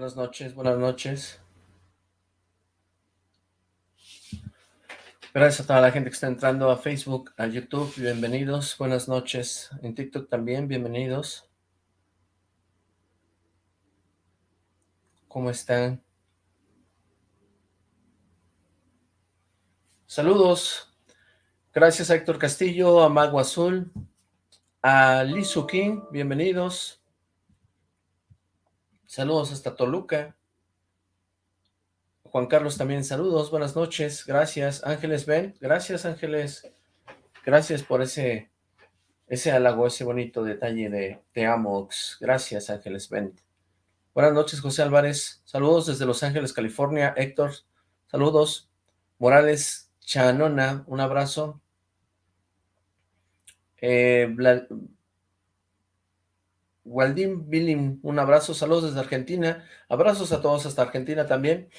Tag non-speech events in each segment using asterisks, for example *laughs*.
Buenas noches, buenas noches. Gracias a toda la gente que está entrando a Facebook, a YouTube, bienvenidos, buenas noches. En TikTok también, bienvenidos. ¿Cómo están? Saludos. Gracias a Héctor Castillo, a Mago Azul, a Lizu King, bienvenidos. Saludos hasta Toluca. Juan Carlos también, saludos, buenas noches, gracias. Ángeles Ben, gracias Ángeles. Gracias por ese, ese halago, ese bonito detalle de Te amo. Gracias Ángeles Ben. Buenas noches, José Álvarez. Saludos desde Los Ángeles, California. Héctor, saludos. Morales Chanona, un abrazo. Eh, Waldim Billing, un abrazo. Saludos desde Argentina. Abrazos a todos hasta Argentina también.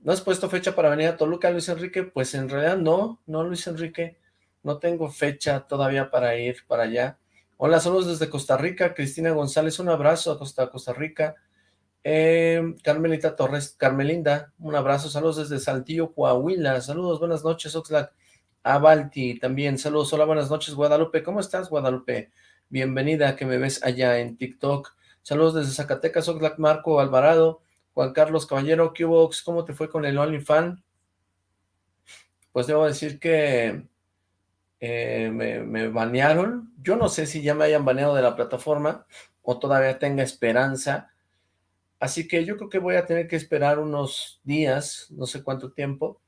¿No has puesto fecha para venir a Toluca, Luis Enrique? Pues en realidad no, no, Luis Enrique. No tengo fecha todavía para ir para allá. Hola, saludos desde Costa Rica. Cristina González, un abrazo a Costa, Costa Rica. Eh, Carmelita Torres, Carmelinda, un abrazo, saludos desde Saltillo, Coahuila, saludos, buenas noches, Oxlack, Abalti también, saludos, hola, buenas noches, Guadalupe, ¿cómo estás, Guadalupe? Bienvenida, que me ves allá en TikTok, saludos desde Zacatecas, Oxlack, Marco Alvarado, Juan Carlos Caballero, Cubox, ¿cómo te fue con el OnlyFans? Pues debo decir que eh, me, me banearon, yo no sé si ya me hayan baneado de la plataforma, o todavía tenga esperanza, Así que yo creo que voy a tener que esperar unos días, no sé cuánto tiempo,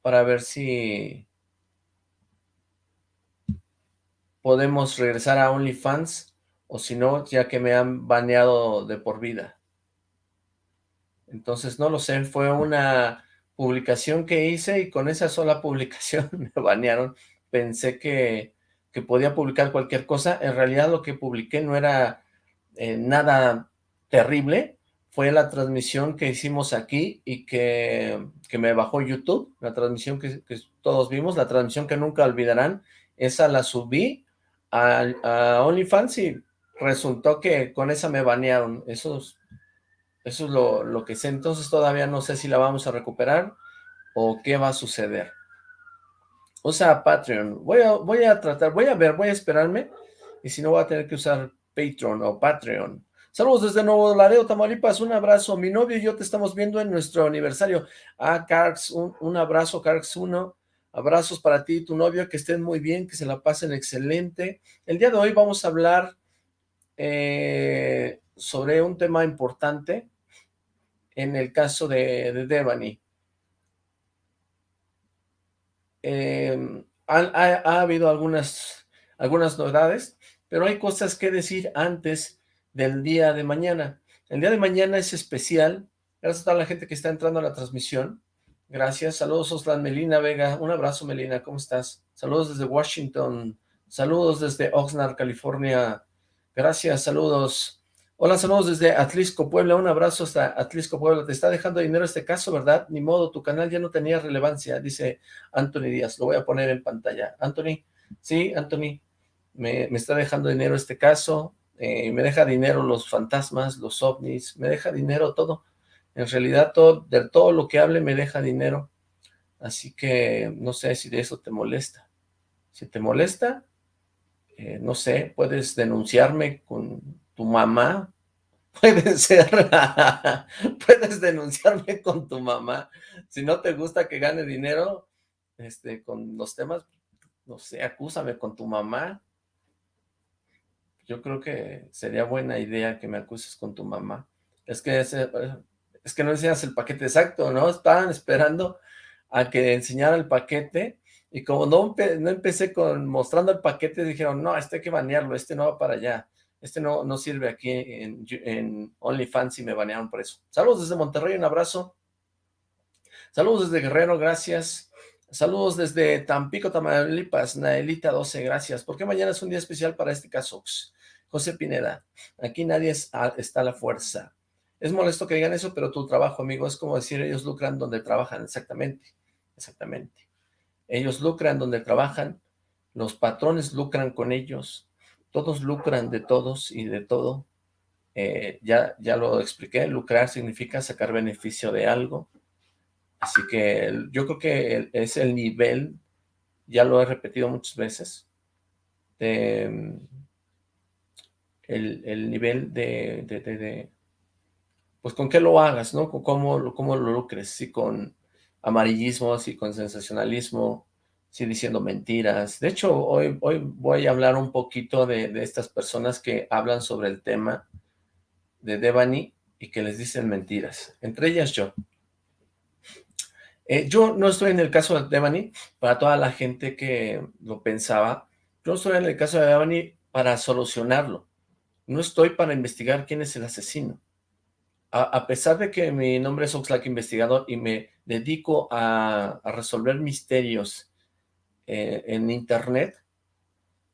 para ver si podemos regresar a OnlyFans, o si no, ya que me han baneado de por vida. Entonces, no lo sé, fue una publicación que hice y con esa sola publicación *laughs* me banearon. Pensé que, que podía publicar cualquier cosa, en realidad lo que publiqué no era eh, nada terrible, fue la transmisión que hicimos aquí y que, me bajó YouTube, la transmisión que, todos vimos, la transmisión que nunca olvidarán, esa la subí a, a OnlyFans y resultó que con esa me banearon, eso es, eso es lo, lo, que sé, entonces todavía no sé si la vamos a recuperar o qué va a suceder. O sea, Patreon, voy a, voy a tratar, voy a ver, voy a esperarme, y si no voy a tener que usar Patreon o Patreon, Saludos desde Nuevo Laredo, Tamaulipas, un abrazo. Mi novio y yo te estamos viendo en nuestro aniversario. Ah, Carx, un, abrazo, Carx 1. Abrazos para ti y tu novio, que estén muy bien, que se la pasen excelente. El día de hoy vamos a hablar eh, sobre un tema importante en el caso de, Devani. Em, ha, habido algunas, algunas novedades, pero hay cosas que decir antes del día de mañana. El día de mañana es especial. Gracias a toda la gente que está entrando a la transmisión. Gracias. Saludos, Oslan Melina Vega. Un abrazo, Melina. ¿Cómo estás? Saludos desde Washington. Saludos desde Oxnard, California. Gracias. Saludos. Hola, saludos desde Atlisco, Puebla. Un abrazo hasta Atlisco, Puebla. Te está dejando dinero este caso, ¿verdad? Ni modo, tu canal ya no tenía relevancia, dice Anthony Díaz. Lo voy a poner en pantalla. Anthony, sí, Anthony, me, está dejando dinero este caso. Eh, me deja dinero los fantasmas, los ovnis, me deja dinero todo. En realidad, todo, de todo lo que hable me deja dinero. Así que no sé si de eso te molesta. Si te molesta, eh, no sé, puedes denunciarme con tu mamá. *laughs* Puede ser. *laughs* puedes denunciarme con tu mamá. Si no te gusta que gane dinero este, con los temas, no sé, acúsame con tu mamá yo creo que sería buena idea que me acuses con tu mamá. Es que, ese, es que no enseñas el paquete exacto, ¿no? Estaban esperando a que enseñara el paquete y como no, no empecé con mostrando el paquete, dijeron, no, este hay que banearlo, este no va para allá, este no, no sirve aquí en, OnlyFans y me banearon por eso. Saludos desde Monterrey, un abrazo. Saludos desde Guerrero, gracias. Saludos desde Tampico, Tamaulipas, Naelita 12, gracias. ¿Por qué mañana es un día especial para este caso? José Pineda, aquí nadie está a la fuerza. Es molesto que digan eso, pero tu trabajo, amigo, es como decir, ellos lucran donde trabajan, exactamente, exactamente. Ellos lucran donde trabajan, los patrones lucran con ellos, todos lucran de todos y de todo. eh, ya, ya lo expliqué, lucrar significa sacar beneficio de algo, así que yo creo que es el nivel, ya lo he repetido muchas veces, el, nivel de, de, pues con qué lo hagas, ¿no? Cómo, cómo lo lucres, si con amarillismo, si con sensacionalismo, si diciendo mentiras. De hecho, hoy, hoy voy a hablar un poquito de, de estas personas que hablan sobre el tema de Devani y que les dicen mentiras, entre ellas yo. Eh, yo no estoy en el caso de Devani, para toda la gente que lo pensaba, yo estoy en el caso de Devani para solucionarlo, no estoy para investigar quién es el asesino. A, pesar de que mi nombre es Oxlack Investigador y me dedico a, resolver misterios eh, en internet,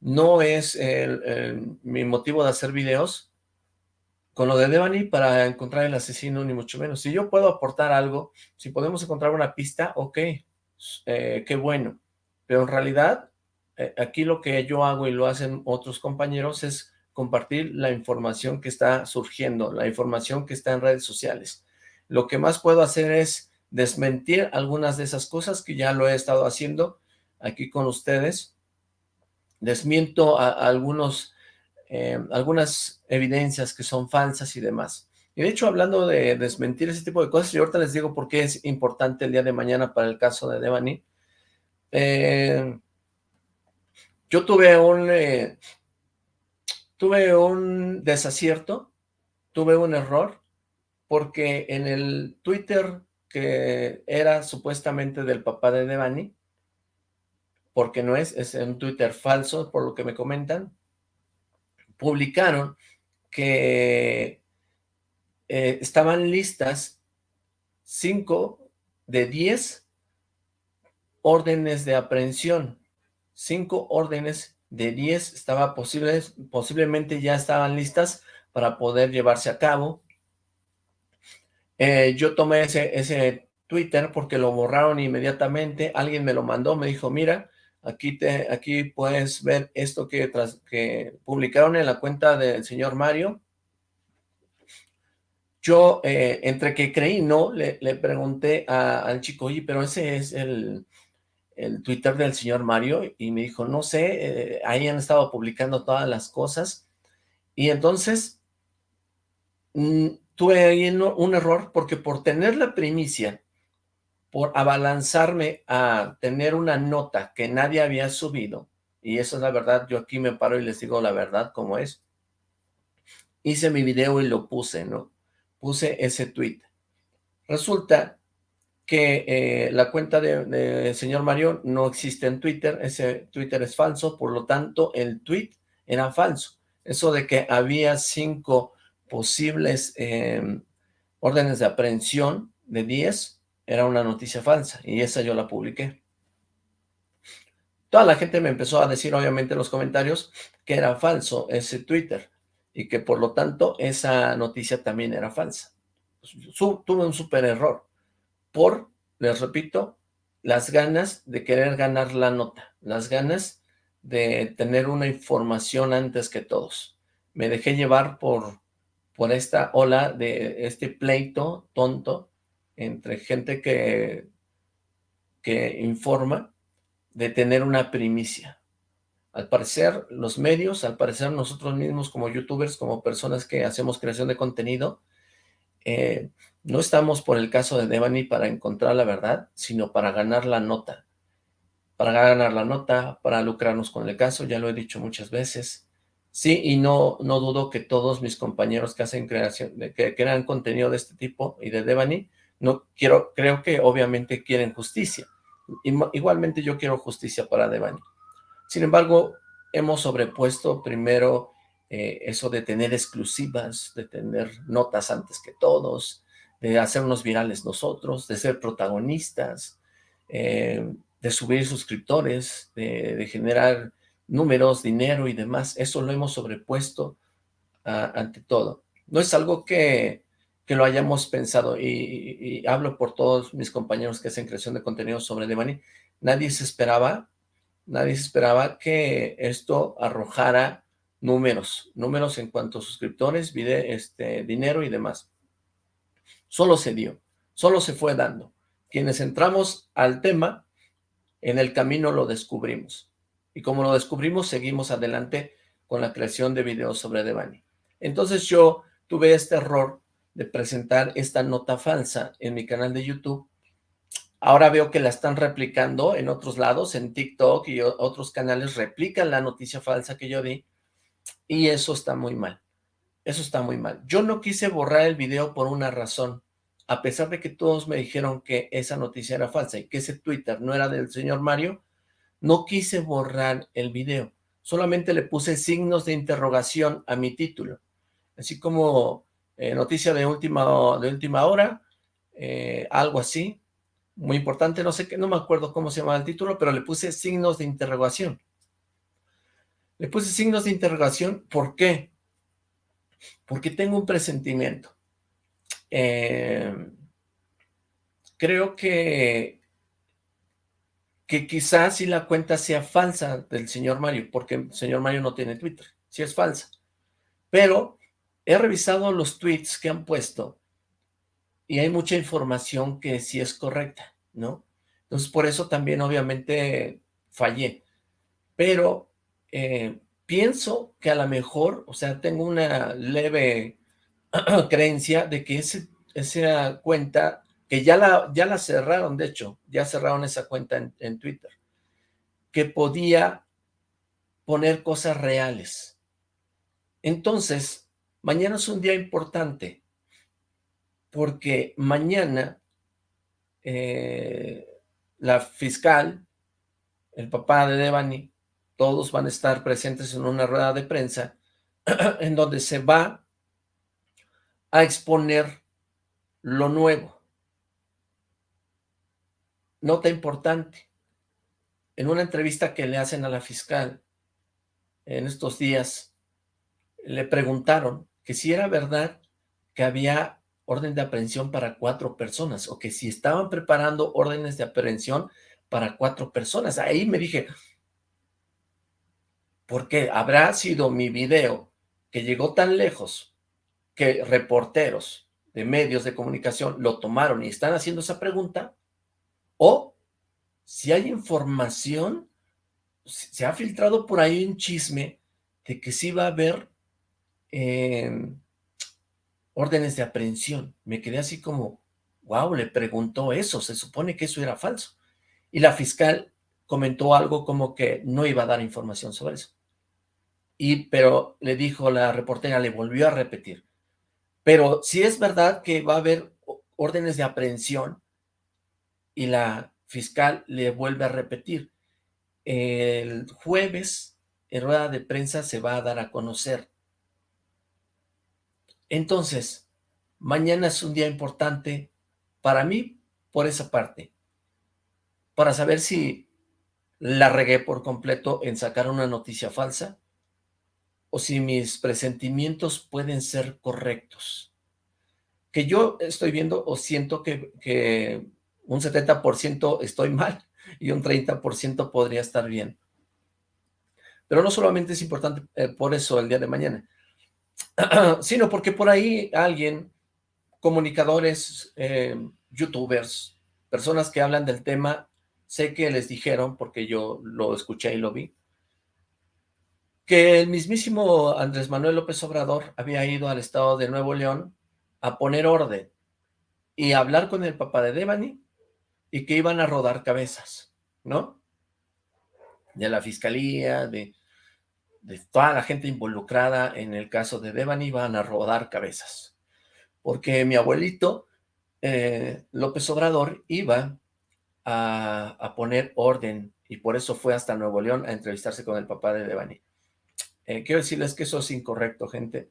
no es mi motivo de hacer videos con lo de Devani para encontrar el asesino, ni mucho menos. Si yo puedo aportar algo, si podemos encontrar una pista, ok, eh, qué bueno. Pero en realidad, eh, aquí lo que yo hago y lo hacen otros compañeros es compartir la información que está surgiendo, la información que está en redes sociales. Lo que más puedo hacer es desmentir algunas de esas cosas que ya lo he estado haciendo aquí con ustedes. Desmiento algunos eh, algunas evidencias que son falsas y demás. Y de hecho, hablando de desmentir ese tipo de cosas, y ahorita les digo por qué es importante el día de mañana para el caso de Devani. Eh, yo tuve un, eh, tuve un desacierto, tuve un error, porque en el Twitter que era supuestamente del papá de Devani, porque no es, es un Twitter falso, por lo que me comentan, publicaron que eh, estaban listas cinco de diez órdenes de aprehensión. Cinco órdenes de diez estaba posibles, posiblemente ya estaban listas para poder llevarse a cabo. Eh, yo tomé ese, ese Twitter porque lo borraron inmediatamente. Alguien me lo mandó, me dijo, mira, Aquí, te, aquí puedes ver esto que, tras, que publicaron en la cuenta del señor Mario. Yo, eh, entre que creí no, le, pregunté al chico, oye, pero ese es el, el, Twitter del señor Mario, y me dijo, no sé, eh, ahí han estado publicando todas las cosas, y entonces mm, tuve ahí un error, porque por tener la primicia por abalanzarme a tener una nota que nadie había subido, y eso es la verdad, yo aquí me paro y les digo la verdad como es, hice mi video y lo puse, ¿no? Puse ese tweet. Resulta que eh, la cuenta del de señor Mario no existe en Twitter, ese Twitter es falso, por lo tanto el tweet era falso. Eso de que había cinco posibles eh, órdenes de aprehensión de 10, era una noticia falsa y esa yo la publiqué. Toda la gente me empezó a decir, obviamente, en los comentarios que era falso ese Twitter y que por lo tanto esa noticia también era falsa. tuve un súper error por, les repito, las ganas de querer ganar la nota, las ganas de tener una información antes que todos. Me dejé llevar por, por esta ola de este pleito tonto entre gente que, que informa de tener una primicia. Al parecer, los medios, al parecer nosotros mismos como youtubers, como personas que hacemos creación de contenido, eh, no estamos por el caso de Devani para encontrar la verdad, sino para ganar la nota. Para ganar la nota, para lucrarnos con el caso, ya lo he dicho muchas veces. Sí, y no, no dudo que todos mis compañeros que hacen creación, que crean contenido de este tipo y de Devani, no quiero, creo que obviamente quieren justicia. Igualmente yo quiero justicia para Devani. Sin embargo, hemos sobrepuesto primero eh, eso de tener exclusivas, de tener notas antes que todos, de hacernos virales nosotros, de ser protagonistas, eh, de subir suscriptores, de, generar números, dinero y demás. Eso lo hemos sobrepuesto ante todo. No es algo que que lo hayamos pensado, y, hablo por todos mis compañeros que hacen creación de contenido sobre Devani, nadie se esperaba, nadie se esperaba que esto arrojara números, números en cuanto a suscriptores, este, dinero y demás. Solo se dio, solo se fue dando. Quienes entramos al tema, en el camino lo descubrimos. Y como lo descubrimos, seguimos adelante con la creación de videos sobre Devani. Entonces yo tuve este error de presentar esta nota falsa en mi canal de YouTube. Ahora veo que la están replicando en otros lados, en TikTok y otros canales replican la noticia falsa que yo di y eso está muy mal. Eso está muy mal. Yo no quise borrar el video por una razón. A pesar de que todos me dijeron que esa noticia era falsa y que ese Twitter no era del señor Mario, no quise borrar el video. Solamente le puse signos de interrogación a mi título. Así como eh, noticia de última, de última hora, eh, algo así, muy importante, no sé qué, no me acuerdo cómo se llama el título, pero le puse signos de interrogación. Le puse signos de interrogación, ¿por qué? Porque tengo un presentimiento. Eh, creo que, que quizás si la cuenta sea falsa del señor Mario, porque el señor Mario no tiene Twitter, si es falsa. Pero he revisado los tweets que han puesto y hay mucha información que sí es correcta, ¿no? Entonces por eso también obviamente fallé. Pero eh, pienso que a lo mejor, o sea, tengo una leve *clears throat* creencia de que esa cuenta, que ya la, ya la cerraron, de hecho, ya cerraron esa cuenta en, en Twitter, que podía poner cosas reales. Entonces, mañana es un día importante, porque mañana eh, la fiscal, el papá de Devani, todos van a estar presentes en una rueda de prensa *clears throat* en donde se va a exponer lo nuevo. Nota importante, en una entrevista que le hacen a la fiscal en estos días, le preguntaron que si era verdad que había orden de aprehensión para cuatro personas, o que si estaban preparando órdenes de aprehensión para cuatro personas. Ahí me dije, porque habrá sido mi video que llegó tan lejos que reporteros de medios de comunicación lo tomaron y están haciendo esa pregunta, o si hay información, se ha filtrado por ahí un chisme de que sí va a haber eh, órdenes de aprehensión. Me quedé así como, wow, le preguntó eso, se supone que eso era falso. Y la fiscal comentó algo como que no iba a dar información sobre eso y pero le dijo la reportera, le volvió a repetir, pero si es verdad que va a haber órdenes de aprehensión y la fiscal le vuelve a repetir, el jueves en rueda de prensa se va a dar a conocer. Entonces, mañana es un día importante para mí por esa parte, para saber si la regué por completo en sacar una noticia falsa, o si mis presentimientos pueden ser correctos. Que yo estoy viendo o siento que, que un 70% estoy mal *laughs* y un 30% podría estar bien. Pero no solamente es importante eh, por eso el día de mañana, *clears throat* sino porque por ahí alguien, comunicadores, eh, youtubers, personas que hablan del tema, sé que les dijeron, porque yo lo escuché y lo vi, que el mismísimo Andrés Manuel López Obrador había ido al estado de Nuevo León a poner orden y a hablar con el papá de Devani y que iban a rodar cabezas, ¿no? De la fiscalía, de, toda la gente involucrada en el caso de Devani iban a rodar cabezas. Porque mi abuelito eh, López Obrador iba a, a poner orden y por eso fue hasta Nuevo León a entrevistarse con el papá de Devani. Eh, quiero decirles que eso es incorrecto, gente.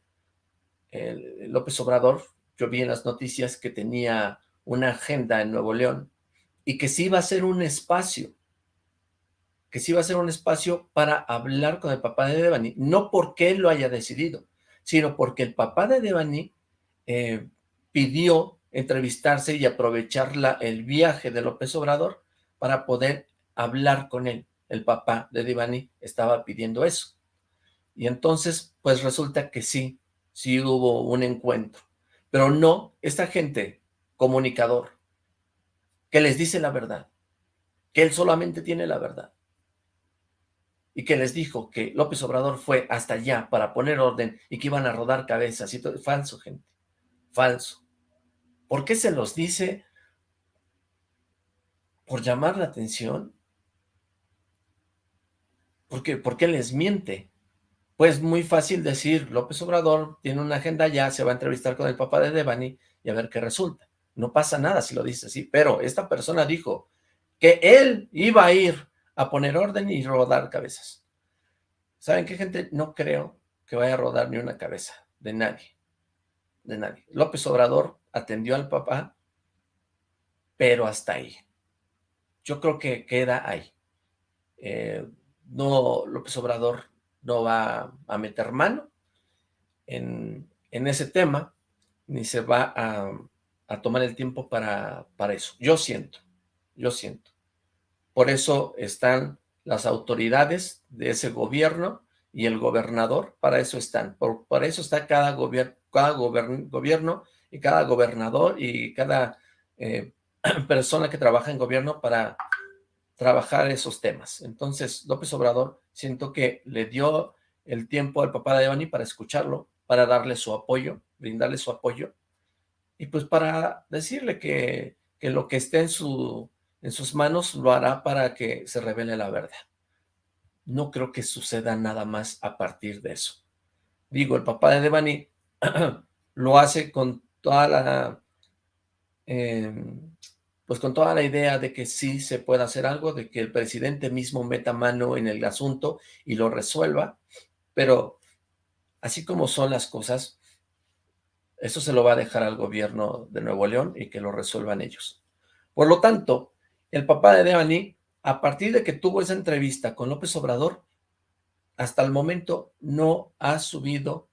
López Obrador, yo vi en las noticias que tenía una agenda en Nuevo León y que sí iba a ser un espacio, que sí iba a ser un espacio para hablar con el papá de Devani, no porque él lo haya decidido, sino porque el papá de Devani eh, pidió entrevistarse y aprovechar el viaje de López Obrador para poder hablar con él. El papá de Devani estaba pidiendo eso. Y entonces, pues resulta que sí, sí hubo un encuentro. Pero no esta gente, comunicador, que les dice la verdad, que él solamente tiene la verdad. Y que les dijo que López Obrador fue hasta allá para poner orden y que iban a rodar cabezas y todo. Falso, gente. Falso. ¿Por qué se los dice? ¿Por llamar la atención? ¿Por qué, ¿Por qué les miente? Pues muy fácil decir, López Obrador tiene una agenda ya, se va a entrevistar con el papá de Devani y a ver qué resulta. No pasa nada si lo dice así, pero esta persona dijo que él iba a ir a poner orden y rodar cabezas. ¿Saben qué, gente? No creo que vaya a rodar ni una cabeza de nadie, de nadie. López Obrador atendió al papá, pero hasta ahí. Yo creo que queda ahí. Eh, no, López Obrador no va a meter mano en, ese tema, ni se va a, tomar el tiempo para, para eso. Yo siento, yo siento. Por eso están las autoridades de ese gobierno y el gobernador, para eso están. Por, eso está cada, gobierno cada gobierno y cada gobernador y cada eh, *clears throat* persona que trabaja en gobierno para trabajar esos temas. Entonces, López Obrador siento que le dio el tiempo al papá de Devani para escucharlo, para darle su apoyo, brindarle su apoyo, y pues para decirle que, que lo que esté en, su, en sus manos lo hará para que se revele la verdad. No creo que suceda nada más a partir de eso. Digo, el papá de Devani *clears throat* lo hace con toda la... Em, pues con toda la idea de que sí se puede hacer algo, de que el presidente mismo meta mano en el asunto y lo resuelva, pero así como son las cosas, eso se lo va a dejar al gobierno de Nuevo León y que lo resuelvan ellos. Por lo tanto, el papá de Devani, a partir de que tuvo esa entrevista con López Obrador, hasta el momento no ha subido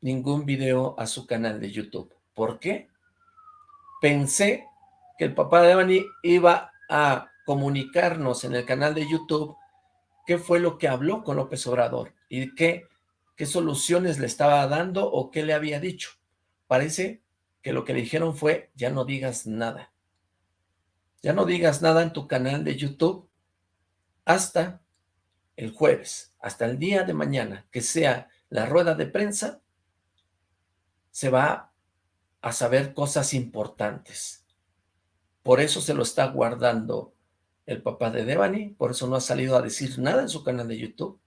ningún video a su canal de YouTube. ¿Por qué? Pensé que el papá de Devani iba a comunicarnos en el canal de YouTube qué fue lo que habló con López Obrador y qué, qué soluciones le estaba dando o qué le había dicho. Parece que lo que le dijeron fue, ya no digas nada. Ya no digas nada en tu canal de YouTube hasta el jueves, hasta el día de mañana, que sea la rueda de prensa, se va a saber cosas importantes. Por eso se lo está guardando el papá de Devani, por eso no ha salido a decir nada en su canal de YouTube.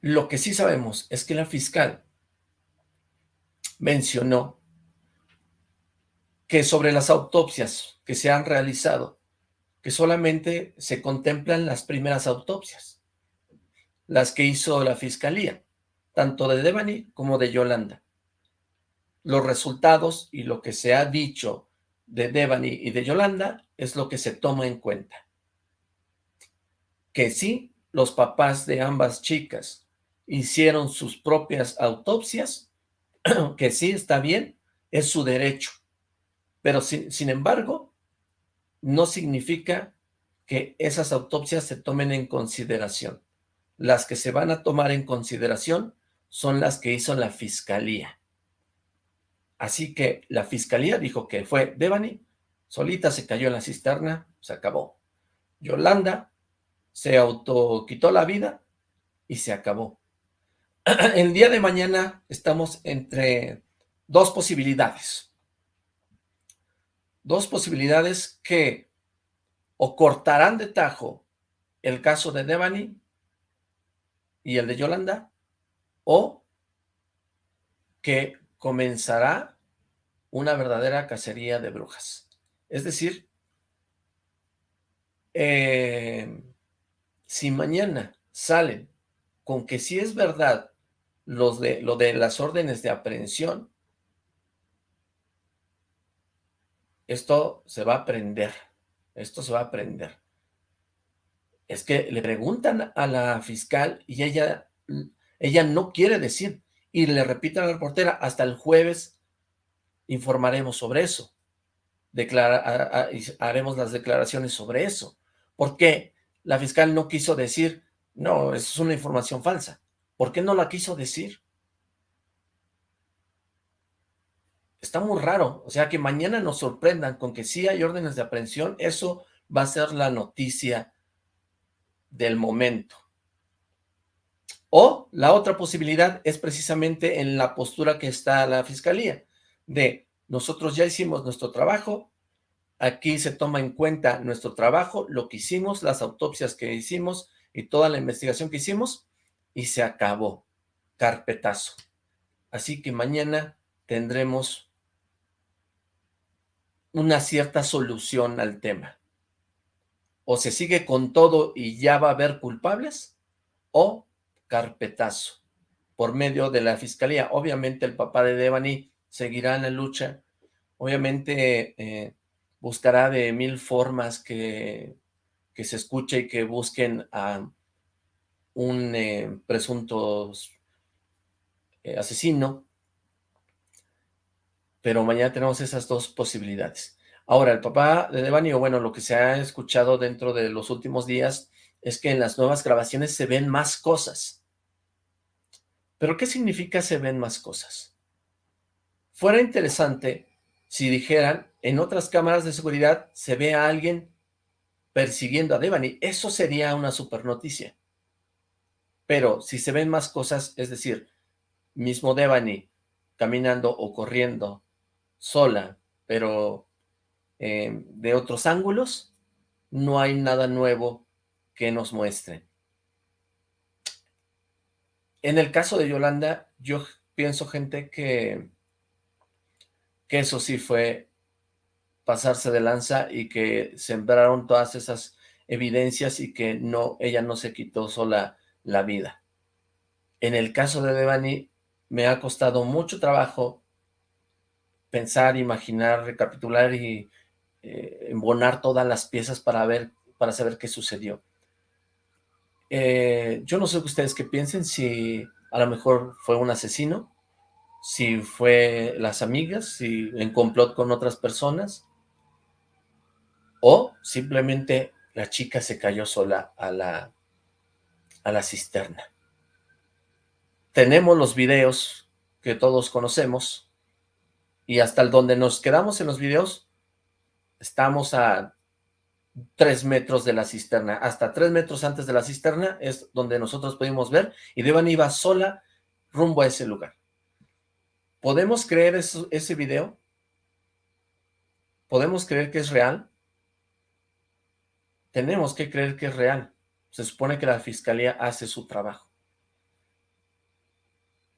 Lo que sí sabemos es que la fiscal mencionó que sobre las autopsias que se han realizado, que solamente se contemplan las primeras autopsias, las que hizo la fiscalía, tanto de Devani como de Yolanda. Los resultados y lo que se ha dicho de Devani y de Yolanda es lo que se toma en cuenta. Que sí, los papás de ambas chicas hicieron sus propias autopsias, *clears throat* que sí está bien, es su derecho. Pero sin, sin embargo, no significa que esas autopsias se tomen en consideración. Las que se van a tomar en consideración son las que hizo la fiscalía. Así que la fiscalía dijo que fue Devani, solita se cayó en la cisterna, se acabó. Yolanda se autoquitó la vida y se acabó. *clears throat* El día de mañana estamos entre dos posibilidades. Dos posibilidades que o cortarán de tajo el caso de Devani y el de Yolanda, o que comenzará una verdadera cacería de brujas. Es decir, eh, si mañana salen con que si es verdad los de, lo de las órdenes de aprehensión, esto se va a prender, esto se va a prender. Es que le preguntan a la fiscal y ella, ella no quiere decir, y le repito a la reportera, hasta el jueves informaremos sobre eso. Declara, haremos las declaraciones sobre eso. Porque la fiscal no quiso decir, no, eso es una información falsa. ¿Por qué no la quiso decir? Está muy raro, o sea, que mañana nos sorprendan con que sí hay órdenes de aprehensión, eso va a ser la noticia del momento. O la otra posibilidad es precisamente en la postura que está la fiscalía, de nosotros ya hicimos nuestro trabajo, aquí se toma en cuenta nuestro trabajo, lo que hicimos, las autopsias que hicimos y toda la investigación que hicimos, y se acabó, carpetazo. Así que mañana tendremos una cierta solución al tema. O se sigue con todo y ya va a haber culpables, o carpetazo por medio de la fiscalía. Obviamente el papá de Devani seguirá en la lucha, obviamente eh, buscará de mil formas que, que, se escuche y que busquen a un eh, presunto eh, asesino, pero mañana tenemos esas dos posibilidades. Ahora, el papá de Devani, o bueno, lo que se ha escuchado dentro de los últimos días es que en las nuevas grabaciones se ven más cosas. ¿Pero qué significa se ven más cosas? Fuera interesante si dijeran, en otras cámaras de seguridad se ve a alguien persiguiendo a Devani. Eso sería una super noticia. Pero si se ven más cosas, es decir, mismo Devani caminando o corriendo sola, pero eh, de otros ángulos, no hay nada nuevo que nos muestren. En el caso de Yolanda, yo pienso, gente, que que eso sí fue pasarse de lanza y que sembraron todas esas evidencias y que no ella no se quitó sola la vida. En el caso de Devani, me ha costado mucho trabajo pensar, imaginar, recapitular y eh, embonar todas las piezas para ver, para saber qué sucedió. Eh, yo no sé ustedes qué piensen, si a lo mejor fue un asesino, si fue las amigas, si en complot con otras personas, o simplemente la chica se cayó sola a la, a la cisterna. Tenemos los videos que todos conocemos, y hasta el donde nos quedamos en los videos, estamos a tres metros de la cisterna, hasta tres metros antes de la cisterna es donde nosotros pudimos ver, y Devan iba sola rumbo a ese lugar. ¿Podemos creer ese video? ¿Podemos creer que es real? Tenemos que creer que es real. Se supone que la fiscalía hace su trabajo.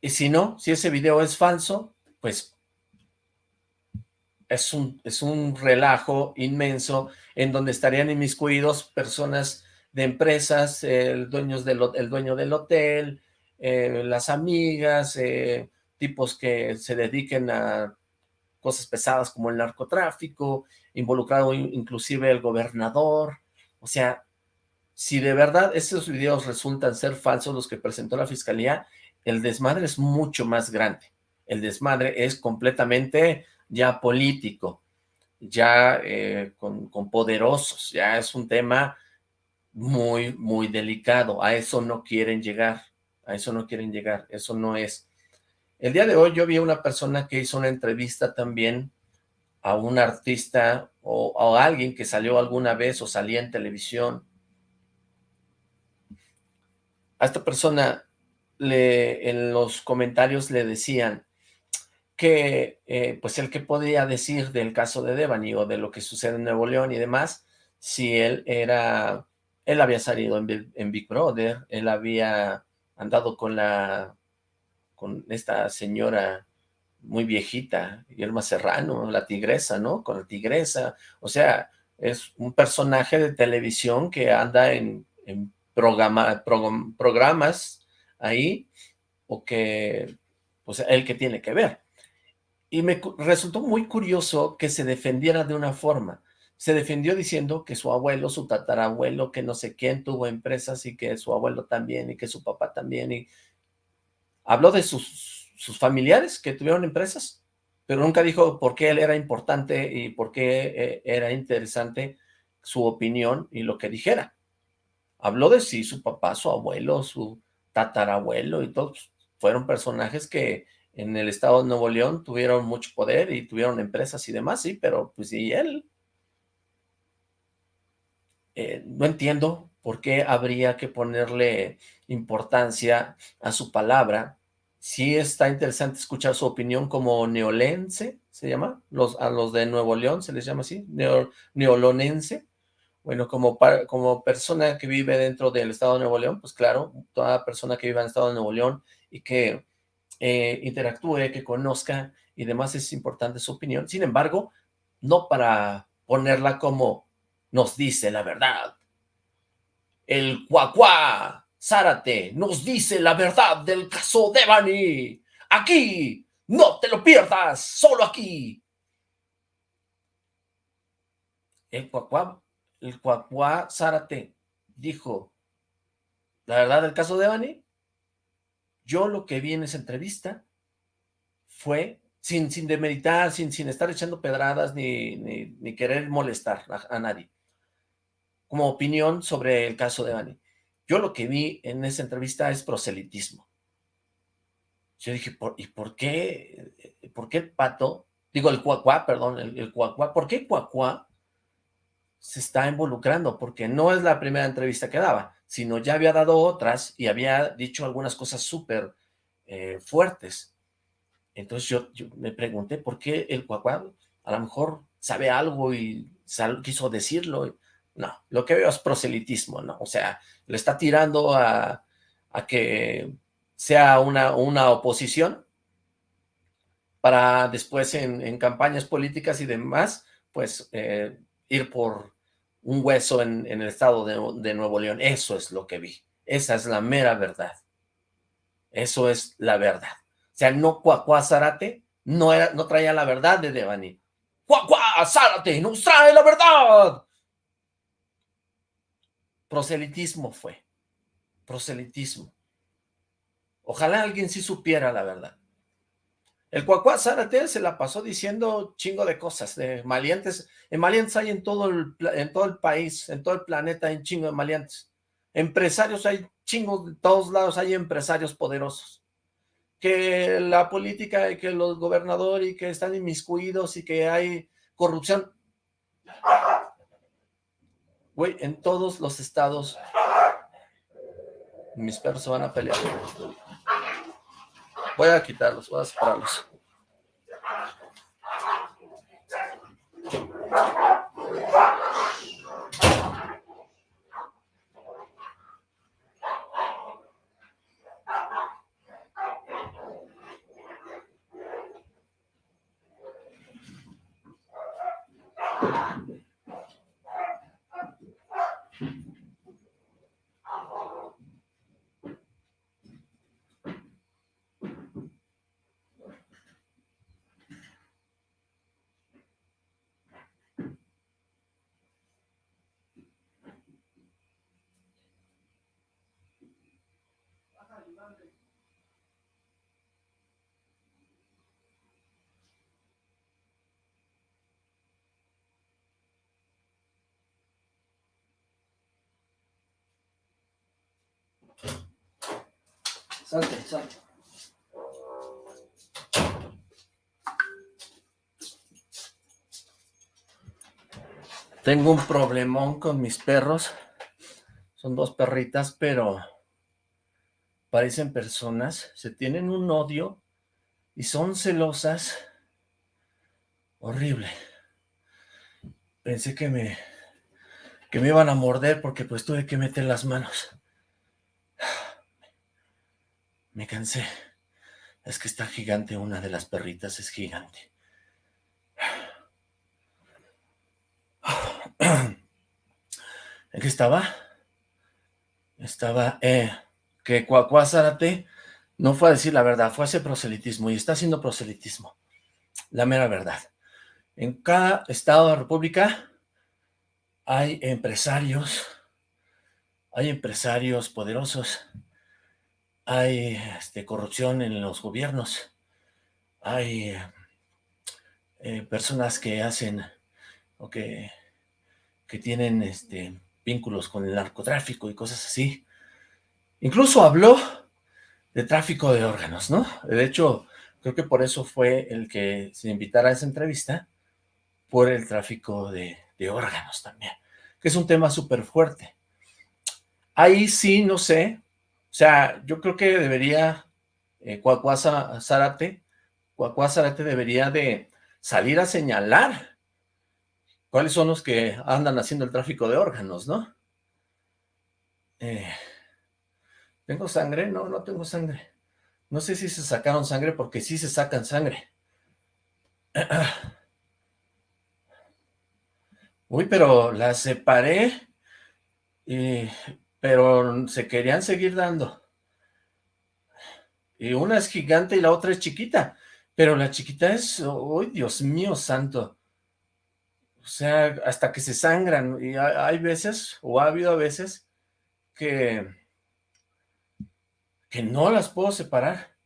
Y si no, si ese video es falso, pues es un, es un relajo inmenso en donde estarían inmiscuidos personas de empresas, el, dueños del, el dueño del hotel, eh, las amigas, eh, tipos que se dediquen a cosas pesadas como el narcotráfico, involucrado inclusive el gobernador, o sea, si de verdad esos videos resultan ser falsos los que presentó la fiscalía, el desmadre es mucho más grande, el desmadre es completamente ya político, ya eh, con, con poderosos, ya es un tema muy, muy delicado, a eso no quieren llegar, a eso no quieren llegar, eso no es el día de hoy yo vi a una persona que hizo una entrevista también a un artista o, a alguien que salió alguna vez o salía en televisión. A esta persona le, en los comentarios le decían que eh, pues el que podía decir del caso de Devani o de lo que sucede en Nuevo León y demás, si él era, él había salido en, en Big Brother, él había andado con la con esta señora muy viejita, Irma Serrano, la tigresa, ¿no? Con la tigresa, o sea, es un personaje de televisión que anda en, programa, programas ahí, o que, pues, él que tiene que ver. Y me resultó muy curioso que se defendiera de una forma. Se defendió diciendo que su abuelo, su tatarabuelo, que no sé quién tuvo empresas y que su abuelo también y que su papá también y habló de sus, sus familiares que tuvieron empresas, pero nunca dijo por qué él era importante y por qué eh, era interesante su opinión y lo que dijera. habló de sí, su papá, su abuelo, su tatarabuelo y todos fueron personajes que en el estado de Nuevo León tuvieron mucho poder y tuvieron empresas y demás, sí, pero pues y él. Eh, no entiendo por qué habría que ponerle importancia a su palabra. Sí está interesante escuchar su opinión como neolense, se llama, a los de Nuevo León se les llama así, neolonense. Bueno, como, como persona que vive dentro del estado de Nuevo León, pues claro, toda persona que vive en el estado de Nuevo León y que eh, interactúe, que conozca y demás, es importante su opinión. Sin embargo, no para ponerla como nos dice la verdad. El cuacuá Zárate nos dice la verdad del caso de Bani. Aquí, no te lo pierdas, solo aquí. El cuacuá, el cuacuá Zárate dijo la verdad del caso de Bani yo lo que vi en esa entrevista fue, sin, sin demeritar, sin, sin estar echando pedradas ni, ni, querer molestar a, nadie, como opinión sobre el caso de Dani. Yo lo que vi en esa entrevista es proselitismo. Yo dije, ¿y por qué, por qué el pato, digo el cuacuá, perdón, el, el cuacuá, ¿por qué cuacuá se está involucrando? Porque no es la primera entrevista que daba sino ya había dado otras y había dicho algunas cosas súper eh, fuertes. Entonces yo, me pregunté por qué el cuacuá a lo mejor sabe algo y quiso decirlo. No, lo que veo es proselitismo, ¿no? O sea, le está tirando a, que sea una, una oposición para después en, campañas políticas y demás, pues eh, ir por un hueso en, el estado de, Nuevo León. Eso es lo que vi. Esa es la mera verdad. Eso es la verdad. O sea, no Cuacuá Zárate no, traía la verdad de Devani. Cuacuá Zárate nos trae la verdad. Proselitismo fue. Proselitismo. Ojalá alguien sí supiera la verdad. El Cuacuá Zárate se la pasó diciendo chingo de cosas, de malientes. En malientes hay en todo, el, en todo el país, en todo el planeta hay chingo de malientes. Empresarios hay chingos de todos lados, hay empresarios poderosos. Que la política y que los gobernadores y que están inmiscuidos y que hay corrupción. Güey, en todos los estados mis perros se van a pelear. Voy a quitarlos, voy a separarlos. Salte, salte. Tengo un problemón con mis perros. Son dos perritas, pero parecen personas. Se tienen un odio y son celosas. Horrible. Pensé que me, que me iban a morder porque pues tuve que meter las manos. Me cansé. Es que está gigante, una de las perritas es gigante. ¿En qué estaba? Estaba, eh, que Cuacuá no fue a decir la verdad, fue a hacer proselitismo y está haciendo proselitismo. La mera verdad. En cada estado de la república hay empresarios, hay empresarios poderosos hay este, corrupción en los gobiernos, hay eh, personas que hacen o que, que tienen este, vínculos con el narcotráfico y cosas así. Incluso habló de tráfico de órganos, ¿no? De hecho, creo que por eso fue el que se invitara a esa entrevista, por el tráfico de, órganos también, que es un tema súper fuerte. Ahí sí, no sé, o sea, yo creo que debería, eh, Cuacuasa Zárate, Zárate debería de salir a señalar cuáles son los que andan haciendo el tráfico de órganos, ¿no? Eh, ¿Tengo sangre? No, no tengo sangre. No sé si se sacaron sangre porque sí se sacan sangre. *clears throat* Uy, pero la separé, y, pero se querían seguir dando. Y una es gigante y la otra es chiquita. Pero la chiquita es, uy, Dios mío santo. O sea, hasta que se sangran. Y hay veces, o ha habido veces, que, que no las puedo separar.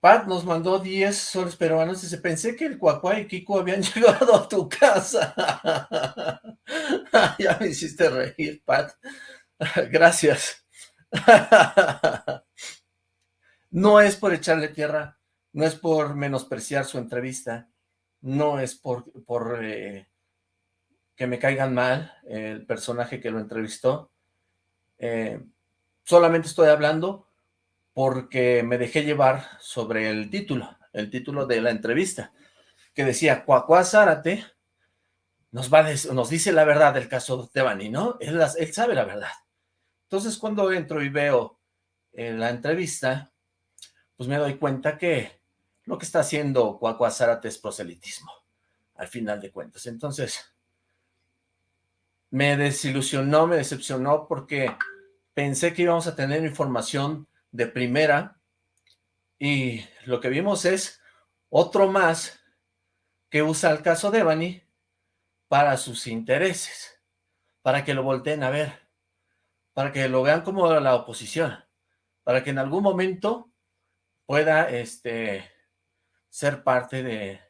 Pat nos mandó 10 soles peruanos y se pensé que el Cuacuá y Kiko habían *laughs* llegado a tu casa. *laughs* ya me hiciste reír, Pat. *laughs* Gracias. *laughs* no es por echarle tierra, no es por menospreciar su entrevista, no es por, por eh, que me caigan mal el personaje que lo entrevistó. Eh, solamente estoy hablando porque me dejé llevar sobre el título, el título de la entrevista, que decía, Cuacuá Zárate nos, va nos dice la verdad del caso de Bani, ¿no? Él, él, sabe la verdad. Entonces, cuando entro y veo en la entrevista, pues me doy cuenta que lo que está haciendo Cuacuá Zárate es proselitismo, al final de cuentas. Entonces, me desilusionó, me decepcionó porque pensé que íbamos a tener información de primera y lo que vimos es otro más que usa el caso de Bani para sus intereses, para que lo volteen a ver, para que lo vean como la oposición, para que en algún momento pueda este, ser parte de,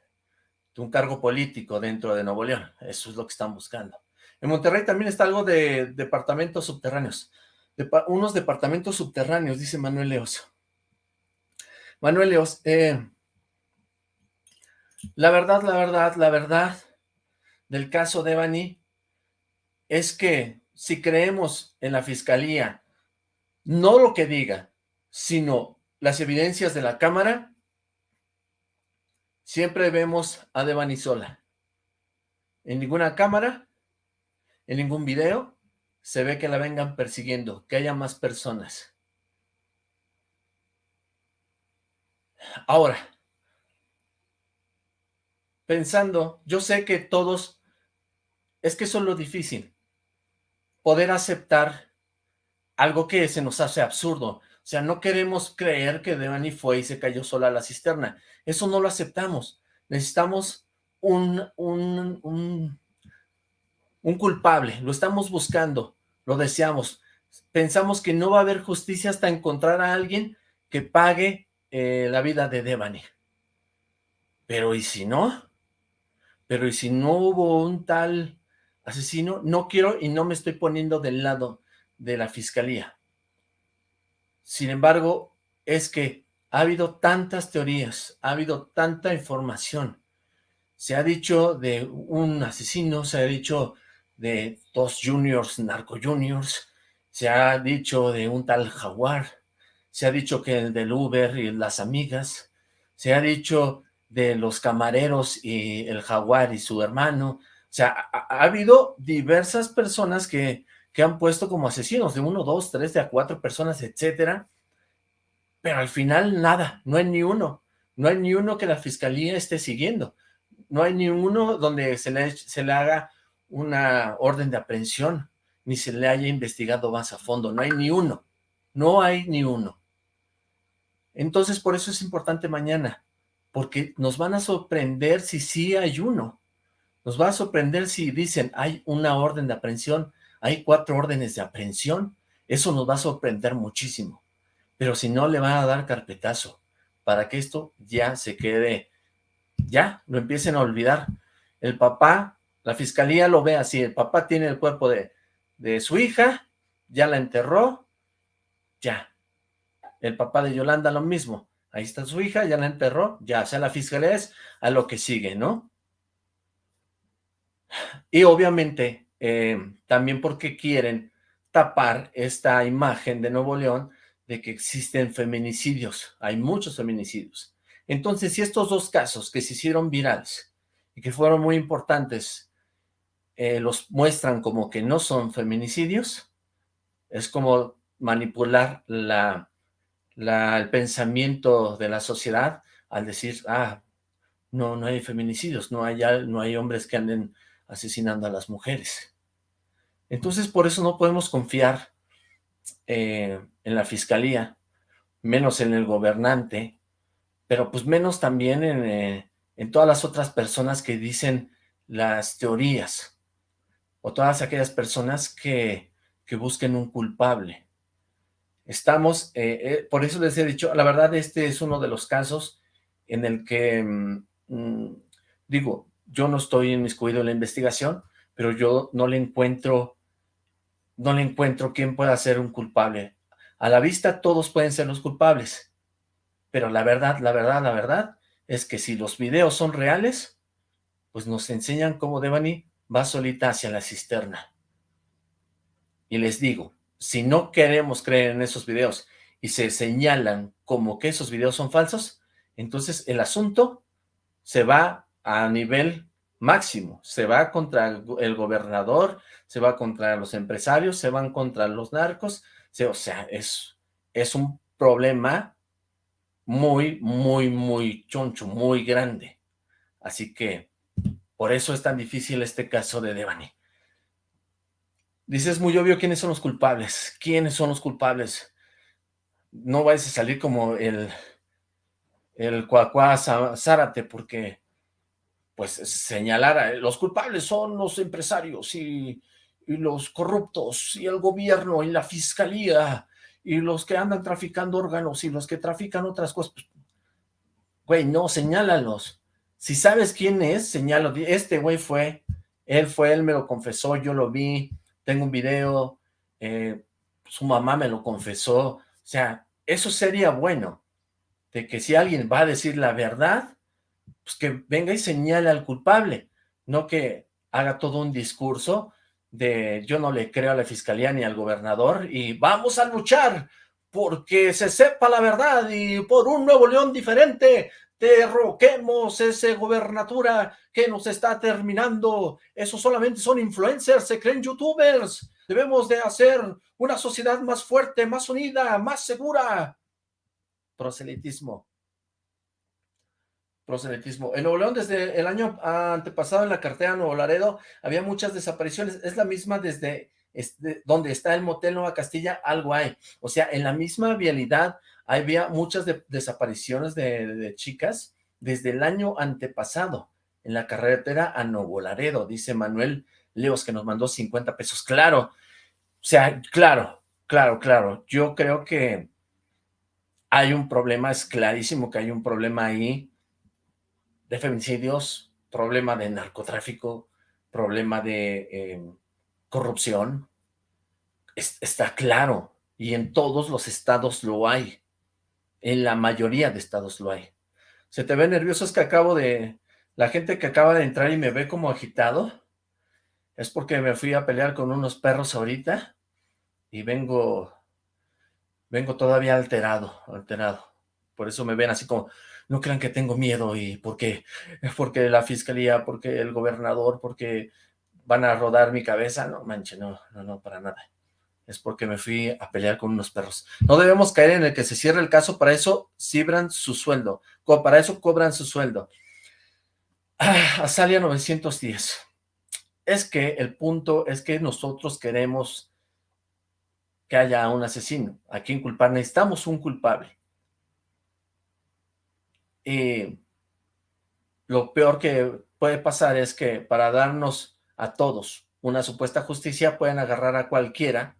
un cargo político dentro de Nuevo León. Eso es lo que están buscando. En Monterrey también está algo de departamentos subterráneos unos departamentos subterráneos, dice Manuel Leos. Manuel Leos, eh, la verdad, la verdad, la verdad del caso de Bani es que si creemos en la fiscalía, no lo que diga, sino las evidencias de la cámara, siempre vemos a Devani sola. En ninguna cámara, en ningún video, se ve que la vengan persiguiendo, que haya más personas. Ahora, pensando, yo sé que todos, es que eso es lo difícil, poder aceptar algo que se nos hace absurdo. O sea, no queremos creer que Devani fue y se cayó sola a la cisterna. Eso no lo aceptamos. Necesitamos un, un, un un culpable, lo estamos buscando, lo deseamos. Pensamos que no va a haber justicia hasta encontrar a alguien que pague eh, la vida de Devani. Pero ¿y si no? Pero ¿y si no hubo un tal asesino? No quiero y no me estoy poniendo del lado de la fiscalía. Sin embargo, es que ha habido tantas teorías, ha habido tanta información. Se ha dicho de un asesino, se ha dicho de dos juniors, narco juniors, se ha dicho de un tal jaguar, se ha dicho que el del Uber y las amigas, se ha dicho de los camareros y el jaguar y su hermano, sea, ha, habido diversas personas que, que han puesto como asesinos, de uno, dos, tres, de a cuatro personas, etcétera, pero al final nada, no hay ni uno, no hay ni uno que la fiscalía esté siguiendo, no hay ni uno donde se le, se le haga una orden de aprehensión, ni se le haya investigado más a fondo, no hay ni uno, no hay ni uno. Entonces, por eso es importante mañana, porque nos van a sorprender si sí hay uno, nos va a sorprender si dicen, hay una orden de aprehensión, hay cuatro órdenes de aprehensión, eso nos va a sorprender muchísimo, pero si no, le van a dar carpetazo, para que esto ya se quede, ya, lo empiecen a olvidar. El papá la fiscalía lo ve así, el papá tiene el cuerpo de, de su hija, ya la enterró, ya. El papá de Yolanda lo mismo, ahí está su hija, ya la enterró, ya, o sea, la fiscalía es a lo que sigue, ¿no? Y obviamente, eh, también porque quieren tapar esta imagen de Nuevo León de que existen feminicidios, hay muchos feminicidios. Entonces, si estos dos casos que se hicieron virales y que fueron muy importantes, eh, los muestran como que no son feminicidios, es como manipular la, el pensamiento de la sociedad al decir, ah, no, no hay feminicidios, no hay, no hay hombres que anden asesinando a las mujeres. Entonces, por eso no podemos confiar eh, en la fiscalía, menos en el gobernante, pero pues menos también en, eh, en todas las otras personas que dicen las teorías, o todas aquellas personas que, que busquen un culpable. Estamos, eh, por eso les he dicho, la verdad este es uno de los casos en el que, mm, mm, digo, yo no estoy inmiscuido en la investigación, pero yo no le encuentro, no le encuentro quién pueda ser un culpable. A la vista todos pueden ser los culpables, pero la verdad, la verdad, la verdad es que si los videos son reales, pues nos enseñan cómo Devani va solita hacia la cisterna. Y les digo, si no queremos creer en esos videos y se señalan como que esos videos son falsos, entonces el asunto se va a nivel máximo, se va contra el gobernador, se va contra los empresarios, se van contra los narcos, o sea, es, es un problema muy, muy, muy choncho, muy grande. Así que por eso es tan difícil este caso de Devani. Dices muy obvio quiénes son los culpables. ¿Quiénes son los culpables? No vayas a salir como el, el cuacuá Zárate, porque pues señalar los culpables son los empresarios y, los corruptos y el gobierno y la fiscalía y los que andan traficando órganos y los que trafican otras cosas. Pues, güey, no, señálalos. Si sabes quién es, señalo, este güey fue, él fue, él me lo confesó, yo lo vi, tengo un video, eh, su mamá me lo confesó, o sea, eso sería bueno, de que si alguien va a decir la verdad, pues que venga y señale al culpable, no que haga todo un discurso de yo no le creo a la fiscalía ni al gobernador y vamos a luchar porque se sepa la verdad y por un Nuevo León diferente, derroquemos ese gobernatura que nos está terminando. Eso solamente son influencers, se creen youtubers. Debemos de hacer una sociedad más fuerte, más unida, más segura. Proselitismo. Proselitismo. En Nuevo León, desde el año antepasado en la cartera Nuevo Laredo, había muchas desapariciones. Es la misma desde este, donde está el motel Nueva Castilla, algo hay. O sea, en la misma vialidad había muchas desapariciones de, chicas desde el año antepasado en la carretera a Nuevo Laredo, dice Manuel Leos, que nos mandó 50 pesos. Claro, o sea, claro, claro, claro. Yo creo que hay un problema, es clarísimo que hay un problema ahí de feminicidios, problema de narcotráfico, problema de eh, corrupción. está claro, y en todos los estados lo hay. En la mayoría de estados lo hay. ¿Se te ve nervioso? Es que acabo de... La gente que acaba de entrar y me ve como agitado, es porque me fui a pelear con unos perros ahorita y vengo... Vengo todavía alterado, alterado. Por eso me ven así como, no crean que tengo miedo y porque, *laughs* porque la fiscalía, porque el gobernador, porque van a rodar mi cabeza. No, manche, no, no, no, para nada es porque me fui a pelear con unos perros. No debemos caer en el que se cierre el caso, para eso cibran su sueldo, para eso cobran su sueldo. Ah, *sighs* Azalia 910. Es que el punto es que nosotros queremos que haya un asesino, a quien culpar, necesitamos un culpable. Y lo peor que puede pasar es que para darnos a todos una supuesta justicia pueden agarrar a cualquiera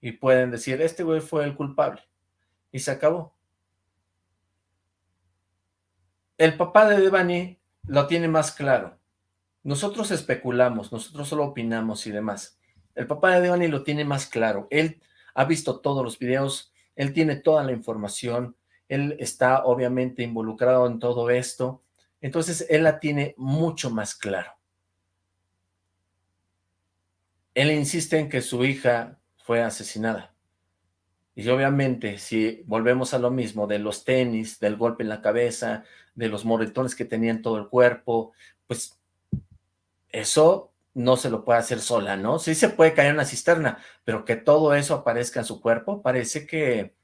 y pueden decir, este güey fue el culpable. Y se acabó. El papá de Devani lo tiene más claro. Nosotros especulamos, nosotros solo opinamos y demás. El papá de Devani lo tiene más claro. Él ha visto todos los videos, él tiene toda la información, él está obviamente involucrado en todo esto, entonces él la tiene mucho más claro. Él insiste en que su hija fue asesinada. Y obviamente, si volvemos a lo mismo, de los tenis, del golpe en la cabeza, de los moretones que tenía en todo el cuerpo, pues eso no se lo puede hacer sola, ¿no? Sí se puede caer en la cisterna, pero que todo eso aparezca en su cuerpo, parece que,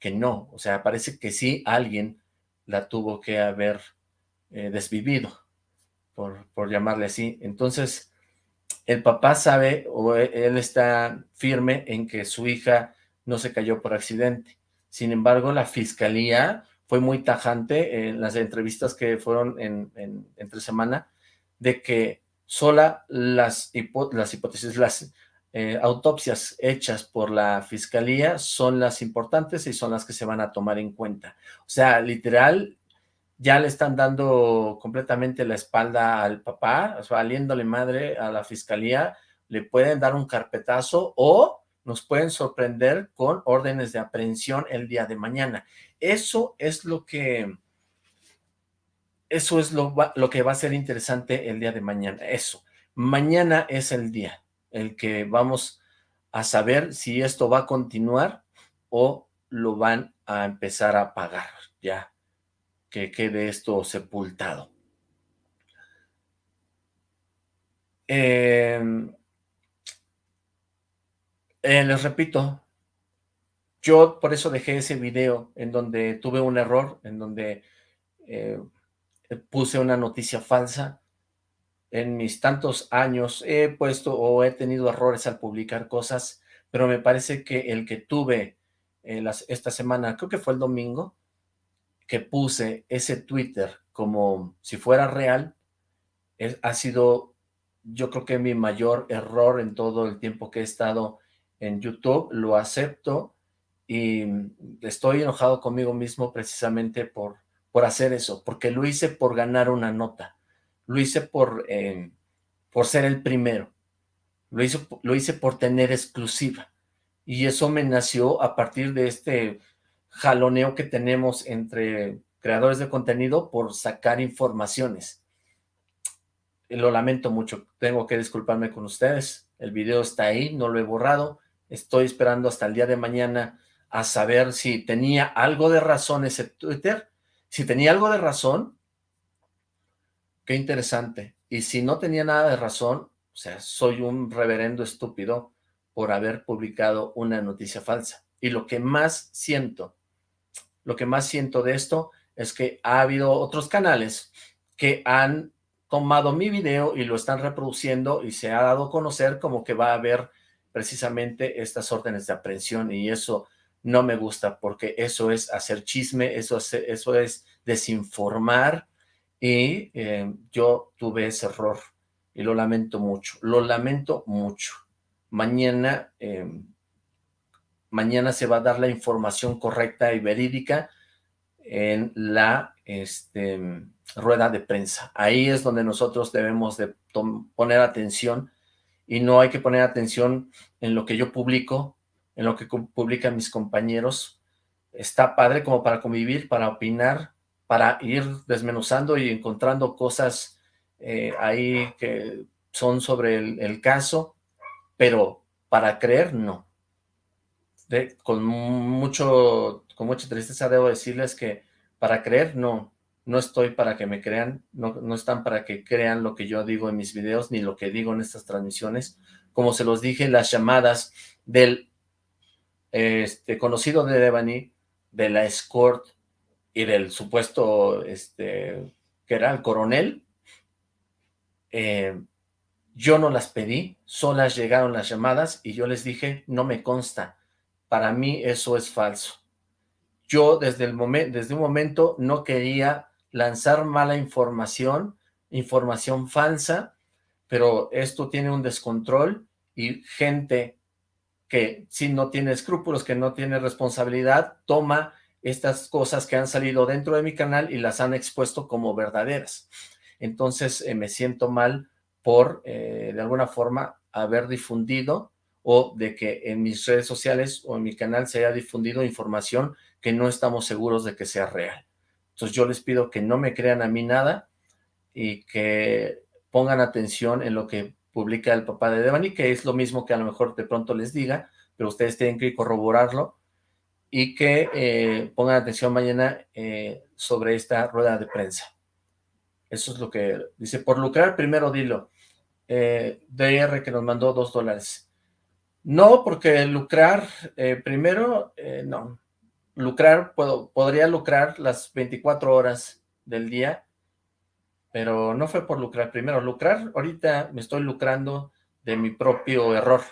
que no. O sea, parece que sí alguien la tuvo que haber eh, desvivido, por, por llamarle así. Entonces, el papá sabe, o e, él está firme en que su hija no se cayó por accidente. Sin embargo, la fiscalía fue muy tajante en las entrevistas que fueron en, entre semana, de que sola las, las hipótesis, las eh, autopsias hechas por la fiscalía son las importantes y son las que se van a tomar en cuenta. O sea, literal, ya le están dando completamente la espalda al papá, o valiéndole madre a la fiscalía, le pueden dar un carpetazo o nos pueden sorprender con órdenes de aprehensión el día de mañana. Eso es lo que eso es lo, que va a ser interesante el día de mañana, eso. Mañana es el día, el que vamos a saber si esto va a continuar o lo van a empezar a pagar, ya que quede esto sepultado. Em, eh, les repito, yo por eso dejé ese video en donde tuve un error, en donde eh, puse una noticia falsa. En mis tantos años he puesto o he tenido errores al publicar cosas, pero me parece que el que tuve eh, esta semana, creo que fue el domingo, que puse ese Twitter como si fuera real, ha sido yo creo que mi mayor error en todo el tiempo que he estado en YouTube, lo acepto y estoy enojado conmigo mismo precisamente por por hacer eso, porque lo hice por ganar una nota, lo hice por, eh, por ser el primero, lo hice, lo hice por tener exclusiva, y eso me nació a partir de este jaloneo que tenemos entre creadores de contenido por sacar informaciones. Lo lamento mucho, tengo que disculparme con ustedes, el video está ahí, no lo he borrado, estoy esperando hasta el día de mañana a saber si tenía algo de razón ese Twitter. Si tenía algo de razón, qué interesante. Y si no tenía nada de razón, o sea, soy un reverendo estúpido por haber publicado una noticia falsa. Y lo que más siento, lo que más siento de esto es que ha habido otros canales que han tomado mi video y lo están reproduciendo y se ha dado a conocer como que va a haber precisamente estas órdenes de aprehensión y eso no me gusta porque eso es hacer chisme, eso es, eso es desinformar y eh, yo tuve ese error y lo lamento mucho, lo lamento mucho. Mañana, eh, mañana se va a dar la información correcta y verídica en la este, rueda de prensa. Ahí es donde nosotros debemos de poner atención y no hay que poner atención en lo que yo publico, en lo que publican mis compañeros. Está padre como para convivir, para opinar, para ir desmenuzando y encontrando cosas eh, ahí que son sobre el, caso, pero para creer, no. con, mucho, con mucha tristeza debo decirles que para creer, no. No estoy para que me crean, no, no están para que crean lo que yo digo en mis videos, ni lo que digo en estas transmisiones. Como se los dije, las llamadas del este, conocido de Devani, de la escort y del supuesto, este, que era el coronel, eh, yo no las pedí, solas llegaron las llamadas y yo les dije, no me consta, para mí eso es falso. Yo desde, el momento, desde un momento no quería lanzar mala información, información falsa, pero esto tiene un descontrol y gente que si no tiene escrúpulos, que no tiene responsabilidad, toma estas cosas que han salido dentro de mi canal y las han expuesto como verdaderas. Entonces eh, me siento mal por, eh, de alguna forma, haber difundido o de que en mis redes sociales o en mi canal se haya difundido información que no estamos seguros de que sea real. Entonces yo les pido que no me crean a mí nada y que pongan atención en lo que publica el papá de Devani, que es lo mismo que a lo mejor de pronto les diga, pero ustedes tienen que corroborarlo y que eh, pongan atención mañana eh, sobre esta rueda de prensa. Eso es lo que dice, por lucrar, primero dilo. Eh, DR que nos mandó dos dólares. No, porque lucrar, primero, no. Lucrar, puedo, podría lucrar las 24 horas del día, pero no fue por lucrar. Primero, lucrar, ahorita me estoy lucrando de mi propio error.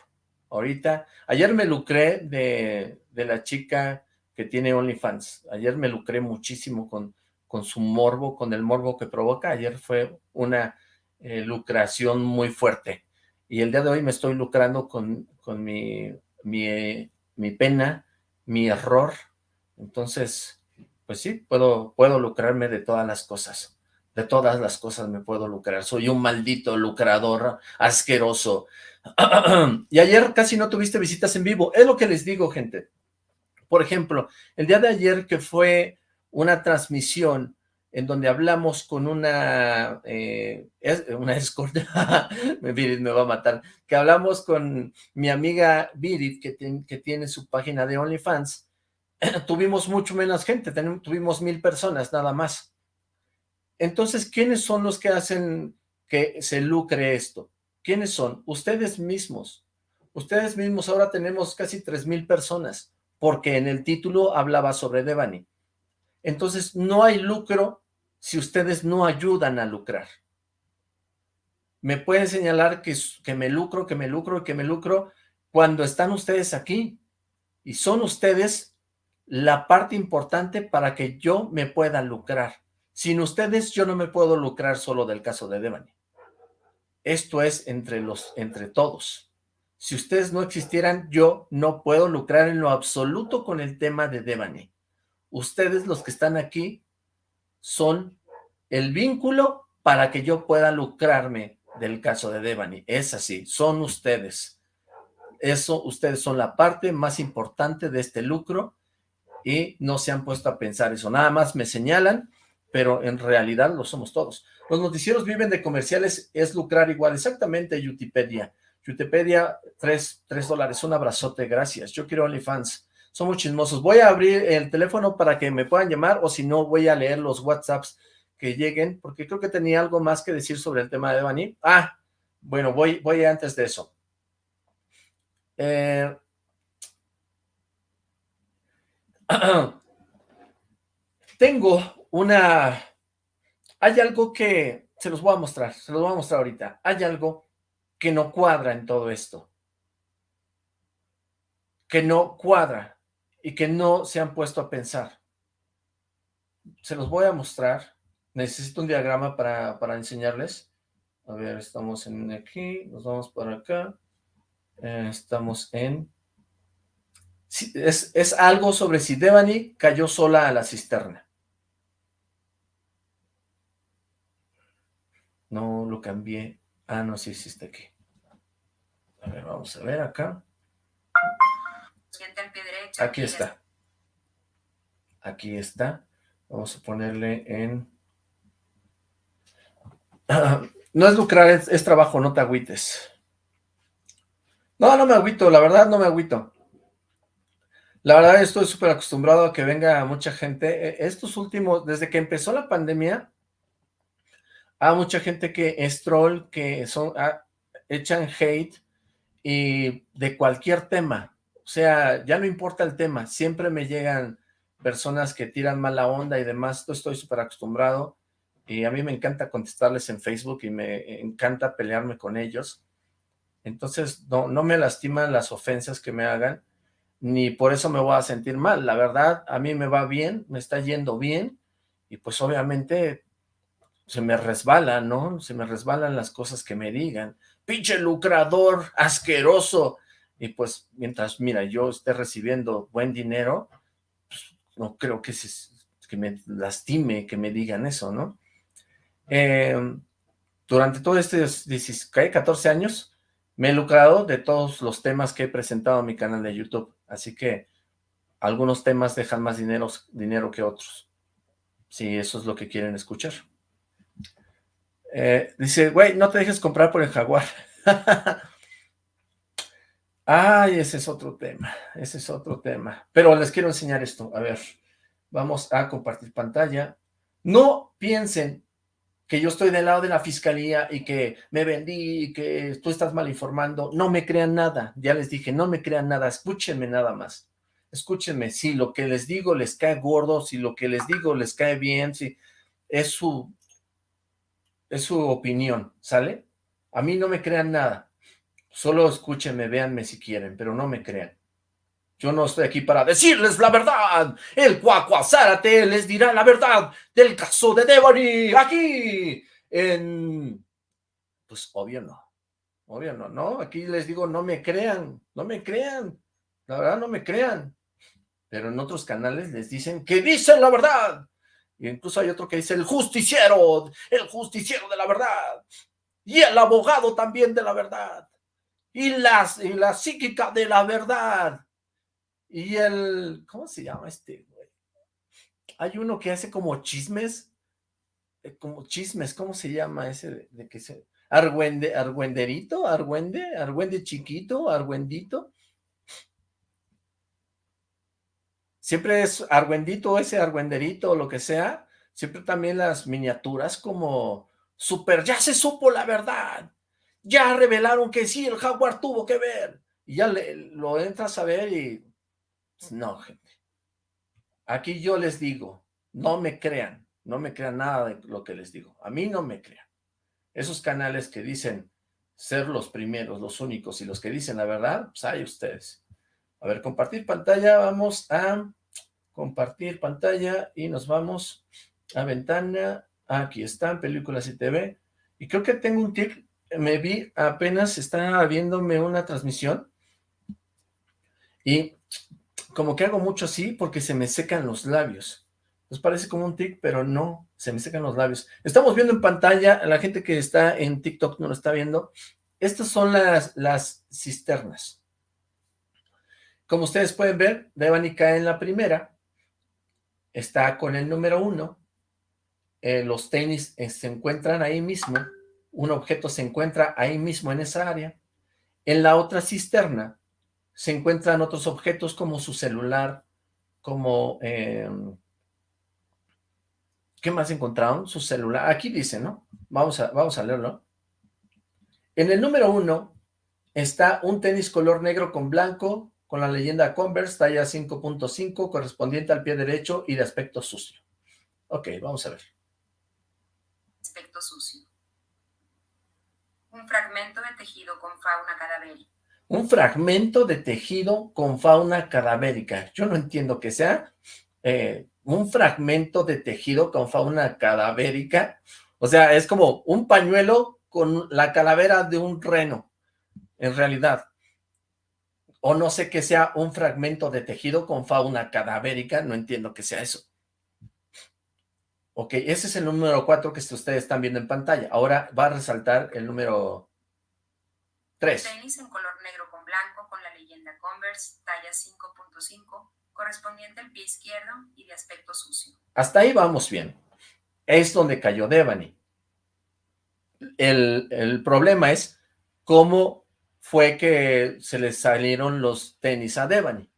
Ahorita, ayer me lucré de, de la chica que tiene OnlyFans. Ayer me lucré muchísimo con, con su morbo, con el morbo que provoca. Ayer fue una eh, lucración muy fuerte. Y el día de hoy me estoy lucrando con, con mi, mi, mi pena, mi error. Entonces, pues sí, puedo, puedo lucrarme de todas las cosas de todas las cosas me puedo lucrar. Soy un maldito lucrador asqueroso. *clears throat* y ayer casi no tuviste visitas en vivo. Es lo que les digo, gente. Por ejemplo, el día de ayer que fue una transmisión en donde hablamos con una, eh, una escorta, *laughs* me va a matar, que hablamos con mi amiga Virit, que, que tiene su página de OnlyFans, *clears throat* tuvimos mucho menos gente, tuvimos mil personas nada más. Entonces, ¿quiénes son los que hacen que se lucre esto? ¿Quiénes son? Ustedes mismos. Ustedes mismos ahora tenemos casi tres mil personas, porque en el título hablaba sobre Devani. Entonces, no hay lucro si ustedes no ayudan a lucrar. Me pueden señalar que, me lucro, que me lucro, que me lucro, cuando están ustedes aquí. Y son ustedes la parte importante para que yo me pueda lucrar. Sin ustedes yo no me puedo lucrar solo del caso de Devani. Esto es entre, los, entre todos. Si ustedes no existieran, yo no puedo lucrar en lo absoluto con el tema de Devani. Ustedes los que están aquí son el vínculo para que yo pueda lucrarme del caso de Devani. Es así, son ustedes. Eso, ustedes son la parte más importante de este lucro y no se han puesto a pensar eso. Nada más me señalan pero en realidad lo somos todos. Los noticieros viven de comerciales, es lucrar igual. Exactamente, Utipedia. Utipedia, tres, tres dólares, un abrazote, gracias. Yo quiero OnlyFans. Somos chismosos. Voy a abrir el teléfono para que me puedan llamar, o si no, voy a leer los WhatsApps que lleguen, porque creo que tenía algo más que decir sobre el tema de Bani. Ah, bueno, voy, voy antes de eso. Eh... *clears throat* Tengo una... Hay algo que... Se los voy a mostrar, se los voy a mostrar ahorita. Hay algo que no cuadra en todo esto. Que no cuadra y que no se han puesto a pensar. Se los voy a mostrar. Necesito un diagrama para, para enseñarles. A ver, estamos en aquí, nos vamos por acá. Eh, estamos en... Es, es algo sobre si Devani cayó sola a la cisterna. No lo cambié. Ah, no, sí, sí está aquí. A ver, vamos a ver acá. Aquí está. Aquí está. Vamos a ponerle en... *clears throat* no es lucrar, es, trabajo, no te agüites. No, no me agüito, la verdad no me agüito. La verdad estoy súper acostumbrado a que venga mucha gente. E, estos últimos, desde que empezó la pandemia, hay mucha gente que es troll, que son, ah, echan hate y de cualquier tema. O sea, ya no importa el tema, siempre me llegan personas que tiran mala onda y demás, estoy súper acostumbrado y a mí me encanta contestarles en Facebook y me encanta pelearme con ellos. Entonces, no, no me lastiman las ofensas que me hagan, ni por eso me voy a sentir mal. La verdad, a mí me va bien, me está yendo bien, y pues obviamente se me resbala, ¿no? Se me resbalan las cosas que me digan. ¡Pinche lucrador! ¡Asqueroso! Y pues, mientras, mira, yo esté recibiendo buen dinero, pues, no creo que, se, que me lastime que me digan eso, ¿no? Em, durante todo este 14 años, me he lucrado de todos los temas que he presentado en mi canal de YouTube, así que algunos temas dejan más dinero, dinero que otros, si eso es lo que quieren escuchar. Eh, dice, güey, no te dejes comprar por el jaguar. *laughs* Ay, ese es otro tema, ese es otro tema. Pero les quiero enseñar esto, a ver, vamos a compartir pantalla. No piensen que yo estoy del lado de la fiscalía y que me vendí y que tú estás mal informando. No me crean nada, ya les dije, no me crean nada, escúchenme nada más. Escúchenme, si lo que les digo les cae gordo, si lo que les digo les cae bien, si es su, es su opinión, ¿sale? A mí no me crean nada. Solo escúchenme, véanme si quieren, pero no me crean. Yo no estoy aquí para decirles la verdad. El Cuacuazárate les dirá la verdad del caso de Devony aquí en... Pues obvio no. Obvio no, ¿no? Aquí les digo, no me crean, no me crean. La verdad, no me crean. Pero en otros canales les dicen que dicen la verdad. Y incluso hay otro que dice el justiciero, el justiciero de la verdad. Y el abogado también de la verdad y, las, y la psíquica de la verdad. Y el, ¿cómo se llama este güey? Hay uno que hace como chismes, eh, como chismes, ¿cómo se llama ese de, que se... Argüende, argüenderito, argüende, argüende chiquito, argüendito. Siempre es argüendito, ese argüenderito lo que sea. Siempre también las miniaturas como super, ya se supo la verdad ya revelaron que sí, el jaguar tuvo que ver. Y ya lo entras a ver y... Pues, no, gente. Aquí yo les digo, no me crean, no me crean nada de lo que les digo. A mí no me crean. Esos canales que dicen ser los primeros, los únicos y los que dicen la verdad, pues hay ustedes. A ver, compartir pantalla, vamos a compartir pantalla y nos vamos a ventana. Aquí están, películas y TV. Y creo que tengo un tic me vi, apenas estaba viéndome una transmisión y como que hago mucho así porque se me secan los labios. Nos parece como un tic, pero no, se me secan los labios. Estamos viendo en pantalla, la gente que está en TikTok no lo está viendo, estas son las, las cisternas. Como ustedes pueden ver, Devani cae en la primera, está con el número uno, eh, los tenis eh, se encuentran ahí mismo, un objeto se encuentra ahí mismo en esa área. En la otra cisterna se encuentran otros objetos como su celular, como... Em, ¿Qué más encontraron? Su celular. Aquí dice, ¿no? Vamos a, vamos a leerlo. En el número uno está un tenis color negro con blanco, con la leyenda Converse, talla 5.5, correspondiente al pie derecho y de aspecto sucio. Ok, vamos a ver. Aspecto sucio un fragmento de tejido con fauna cadavérica. Un fragmento de tejido con fauna cadavérica. Yo no entiendo que sea eh, un fragmento de tejido con fauna cadavérica. O sea, es como un pañuelo con la calavera de un reno, en realidad. O no sé qué sea un fragmento de tejido con fauna cadavérica, no entiendo que sea eso. Ok, ese es el número 4 que ustedes están viendo en pantalla. Ahora va a resaltar el número 3. Tenis en color negro con blanco con la leyenda Converse, talla 5.5, correspondiente al pie izquierdo y de aspecto sucio. Hasta ahí vamos bien. Es donde cayó Devani. El, el problema es cómo fue que se le salieron los tenis a Devani.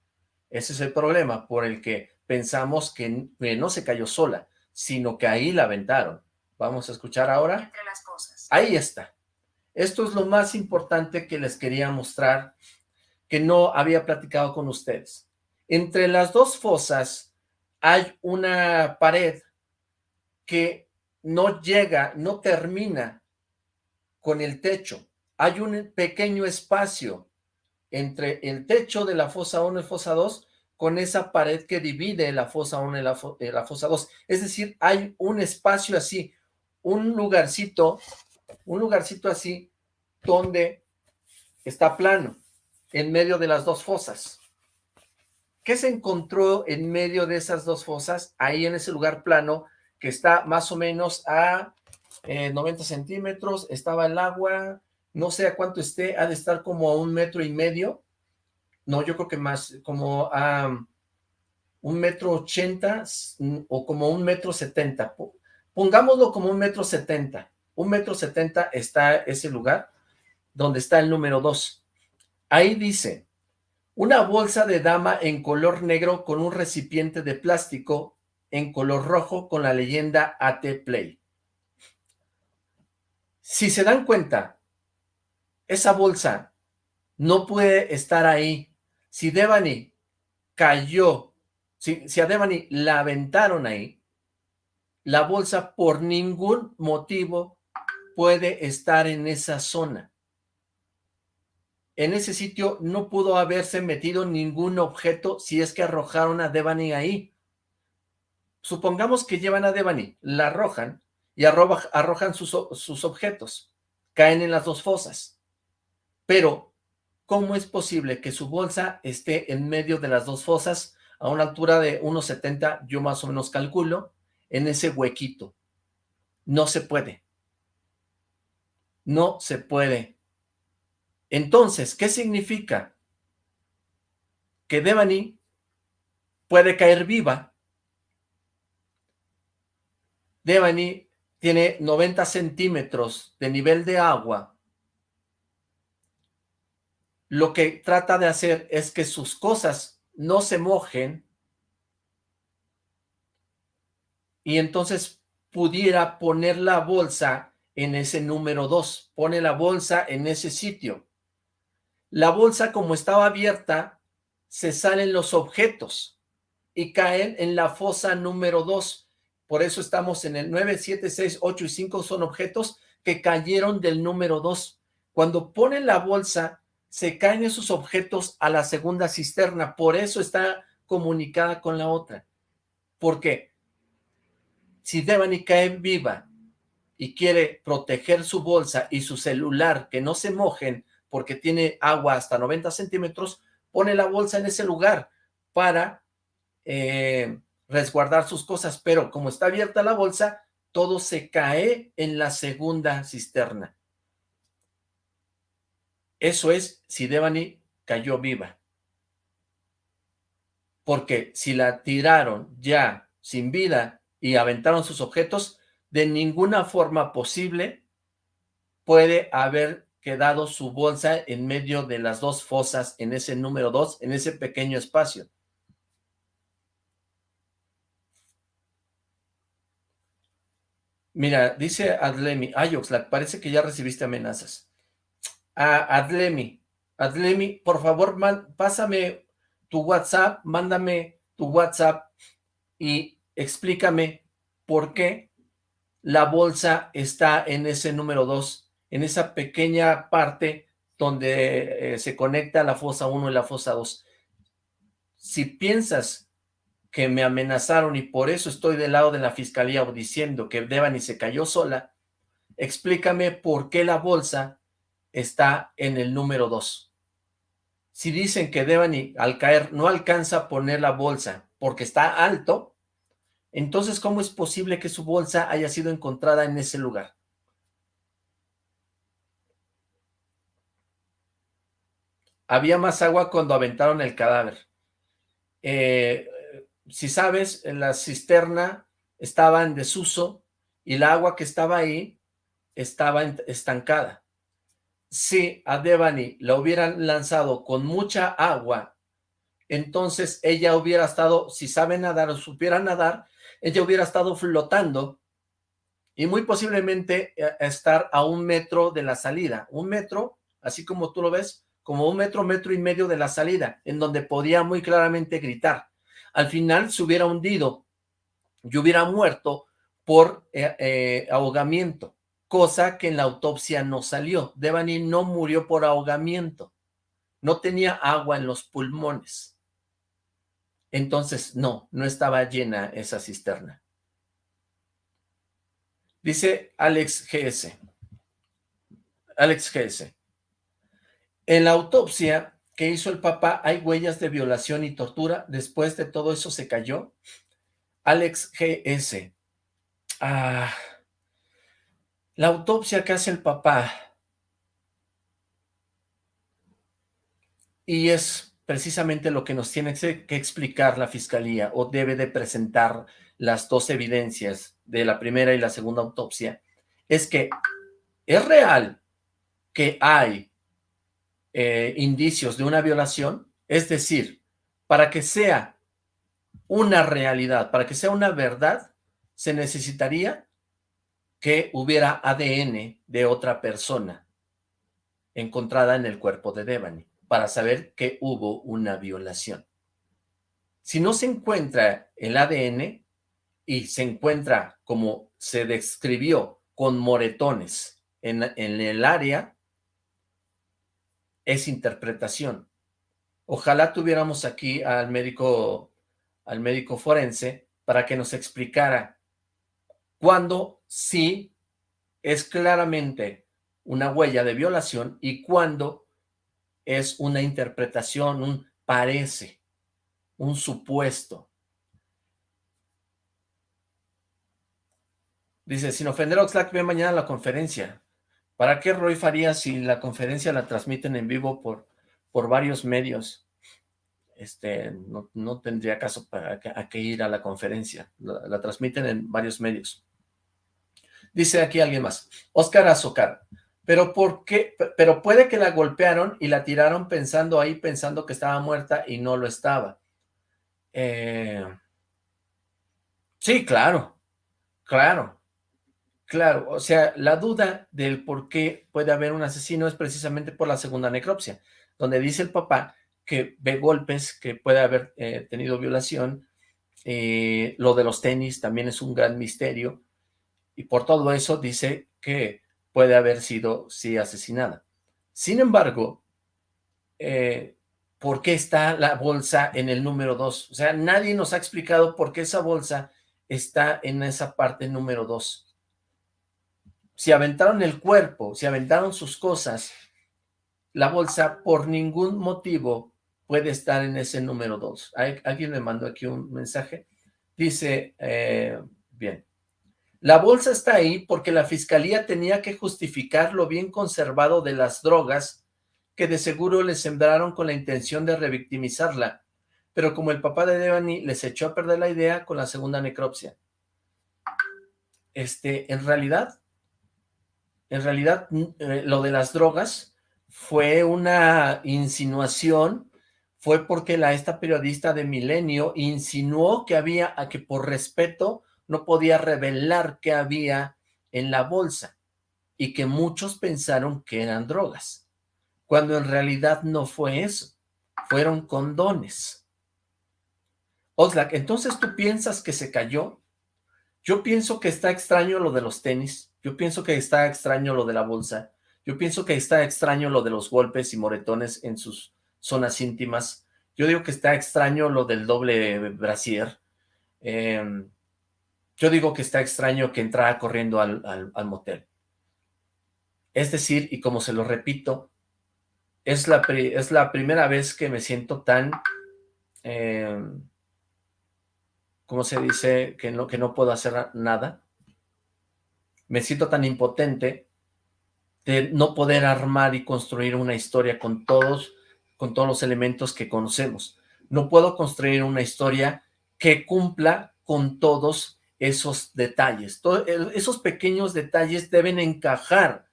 Ese es el problema por el que pensamos que no se cayó sola sino que ahí la aventaron. Vamos a escuchar ahora. Entre las cosas. Ahí está. Esto es lo más importante que les quería mostrar, que no había platicado con ustedes. Entre las dos fosas hay una pared que no llega, no termina con el techo. Hay un pequeño espacio entre el techo de la fosa 1 y fosa 2 con esa pared que divide la fosa 1 y la, eh, fosa 2. Es decir, hay un espacio así, un lugarcito, un lugarcito así, donde está plano, en medio de las dos fosas. ¿Qué se encontró en medio de esas dos fosas? Ahí en ese lugar plano, que está más o menos a 90 eh, centímetros, estaba el agua, no sé a cuánto esté, ha de estar como a un metro y medio, no, yo creo que más, como a un metro ochenta o como un metro setenta, pongámoslo como un metro setenta, un metro setenta está ese lugar donde está el número dos. Ahí dice, una bolsa de dama en color negro con un recipiente de plástico en color rojo con la leyenda AT Play. Si se dan cuenta, esa bolsa no puede estar ahí. Si Devani cayó, si, si a Devani la aventaron ahí, la bolsa por ningún motivo puede estar en esa zona. En ese sitio no pudo haberse metido ningún objeto si es que arrojaron a Devani ahí. Supongamos que llevan a Devani, la arrojan y arrojan sus, sus objetos. Caen en las dos fosas. Pero, ¿cómo es posible que su bolsa esté en medio de las dos fosas a una altura de 1,70, yo más o menos calculo, en ese huequito? No se puede. No se puede. Entonces, ¿qué significa? Que Devani puede caer viva. Devani tiene 90 centímetros de nivel de agua. Lo que trata de hacer es que sus cosas no se mojen y entonces pudiera poner la bolsa en ese número 2. Pone la bolsa en ese sitio. La bolsa, como estaba abierta, se salen los objetos y caen en la fosa número 2. Por eso estamos en el 9, 7, 6, 8 y 5 son objetos que cayeron del número 2. Cuando ponen la bolsa, se caen esos objetos a la segunda cisterna. Por eso está comunicada con la otra. ¿Por qué? Si Devani cae viva y quiere proteger su bolsa y su celular que no se mojen porque tiene agua hasta 90 centímetros, pone la bolsa en ese lugar para eh, resguardar sus cosas, pero como está abierta la bolsa, todo se cae en la segunda cisterna. Eso es si Devani cayó viva. Porque si la tiraron ya sin vida y aventaron sus objetos, de ninguna forma posible puede haber quedado su bolsa en medio de las dos fosas, en ese número dos, en ese pequeño espacio. Mira, dice Adlemi, ay Oxlack, parece que ya recibiste amenazas. Adlemi, Adlemi, por favor, pásame tu WhatsApp, mándame tu WhatsApp y explícame por qué la bolsa está en ese número 2 en esa pequeña parte donde eh, se conecta la fosa 1 y la fosa 2. Si piensas que me amenazaron y por eso estoy del lado de la fiscalía o diciendo que Devani se cayó sola, explícame por qué la bolsa está en el número 2. Si dicen que Devani al caer no alcanza a poner la bolsa porque está alto, entonces ¿cómo es posible que su bolsa haya sido encontrada en ese lugar? había más agua cuando aventaron el cadáver. Eh, si sabes, la cisterna estaba en desuso y el agua que estaba ahí estaba estancada. Si a Devani la hubieran lanzado con mucha agua, entonces ella hubiera estado, si sabe nadar o supiera nadar, ella hubiera estado flotando y muy posiblemente eh, estar a un metro de la salida. Un metro, así como tú lo ves, como un metro, metro y medio de la salida, en donde podía muy claramente gritar. Al final se hubiera hundido y hubiera muerto por eh, eh, ahogamiento, cosa que en la autopsia no salió. Devani no murió por ahogamiento, no tenía agua en los pulmones. Entonces, no, no estaba llena esa cisterna. Dice Alex GS. Alex GS. En la autopsia que hizo el papá hay huellas de violación y tortura. Después de todo eso se cayó. Alex GS. Ah, la autopsia que hace el papá. Y es precisamente lo que nos tiene que explicar la fiscalía o debe de presentar las dos evidencias de la primera y la segunda autopsia, es que es real que hay eh, indicios de una violación, es decir, para que sea una realidad, para que sea una verdad, se necesitaría que hubiera ADN de otra persona encontrada en el cuerpo de Devani para saber que hubo una violación. Si no se encuentra el ADN y se encuentra como se describió con moretones en, en el área, es interpretación. Ojalá tuviéramos aquí al médico, al médico forense para que nos explicara cuándo sí es claramente una huella de violación y cuándo es una interpretación, un parece, un supuesto. Dice, sin ofender a Oxlack, ve mañana la conferencia. ¿Para qué Roy faría si la conferencia la transmiten en vivo por, por varios medios? Este, no, tendría caso para que, ir a la conferencia. La, transmiten en varios medios. Dice aquí alguien más. Oscar Azocar. Pero ¿por qué? Pero puede que la golpearon y la tiraron pensando ahí, pensando que estaba muerta y no lo estaba. Eh, sí, claro, claro, claro. O sea, la duda del por qué puede haber un asesino es precisamente por la segunda necropsia, donde dice el papá que ve golpes, que puede haber eh, tenido violación, eh, lo de los tenis también es un gran misterio, y por todo eso dice que puede haber sido, sí, asesinada. Sin embargo, eh, ¿por qué está la bolsa en el número 2? O sea, nadie nos ha explicado por qué esa bolsa está en esa parte número 2. Si aventaron el cuerpo, si aventaron sus cosas, la bolsa por ningún motivo puede estar en ese número 2. Alguien me mandó aquí un mensaje. Dice, eh, bien, la bolsa está ahí porque la fiscalía tenía que justificar lo bien conservado de las drogas que de seguro le sembraron con la intención de revictimizarla, pero como el papá de Devani les echó a perder la idea con la segunda necropsia. Este, en realidad, en realidad, eh, lo de las drogas fue una insinuación, fue porque la esta periodista de Milenio insinuó que había, a que por respeto no podía revelar qué había en la bolsa y que muchos pensaron que eran drogas, cuando en realidad no fue eso, fueron condones. Oxlack, entonces tú piensas que se cayó? Yo pienso que está extraño lo de los tenis, yo pienso que está extraño lo de la bolsa, yo pienso que está extraño lo de los golpes y moretones en sus zonas íntimas, yo digo que está extraño lo del doble brasier, eh, yo digo que está extraño que entrara corriendo al, motel. Es decir, y como se lo repito, es la, es la primera vez que me siento tan, eh, ¿cómo se dice? Que no, que no puedo hacer nada. Me siento tan impotente de no poder armar y construir una historia con todos, con todos los elementos que conocemos. No puedo construir una historia que cumpla con todos esos detalles. esos pequeños detalles deben encajar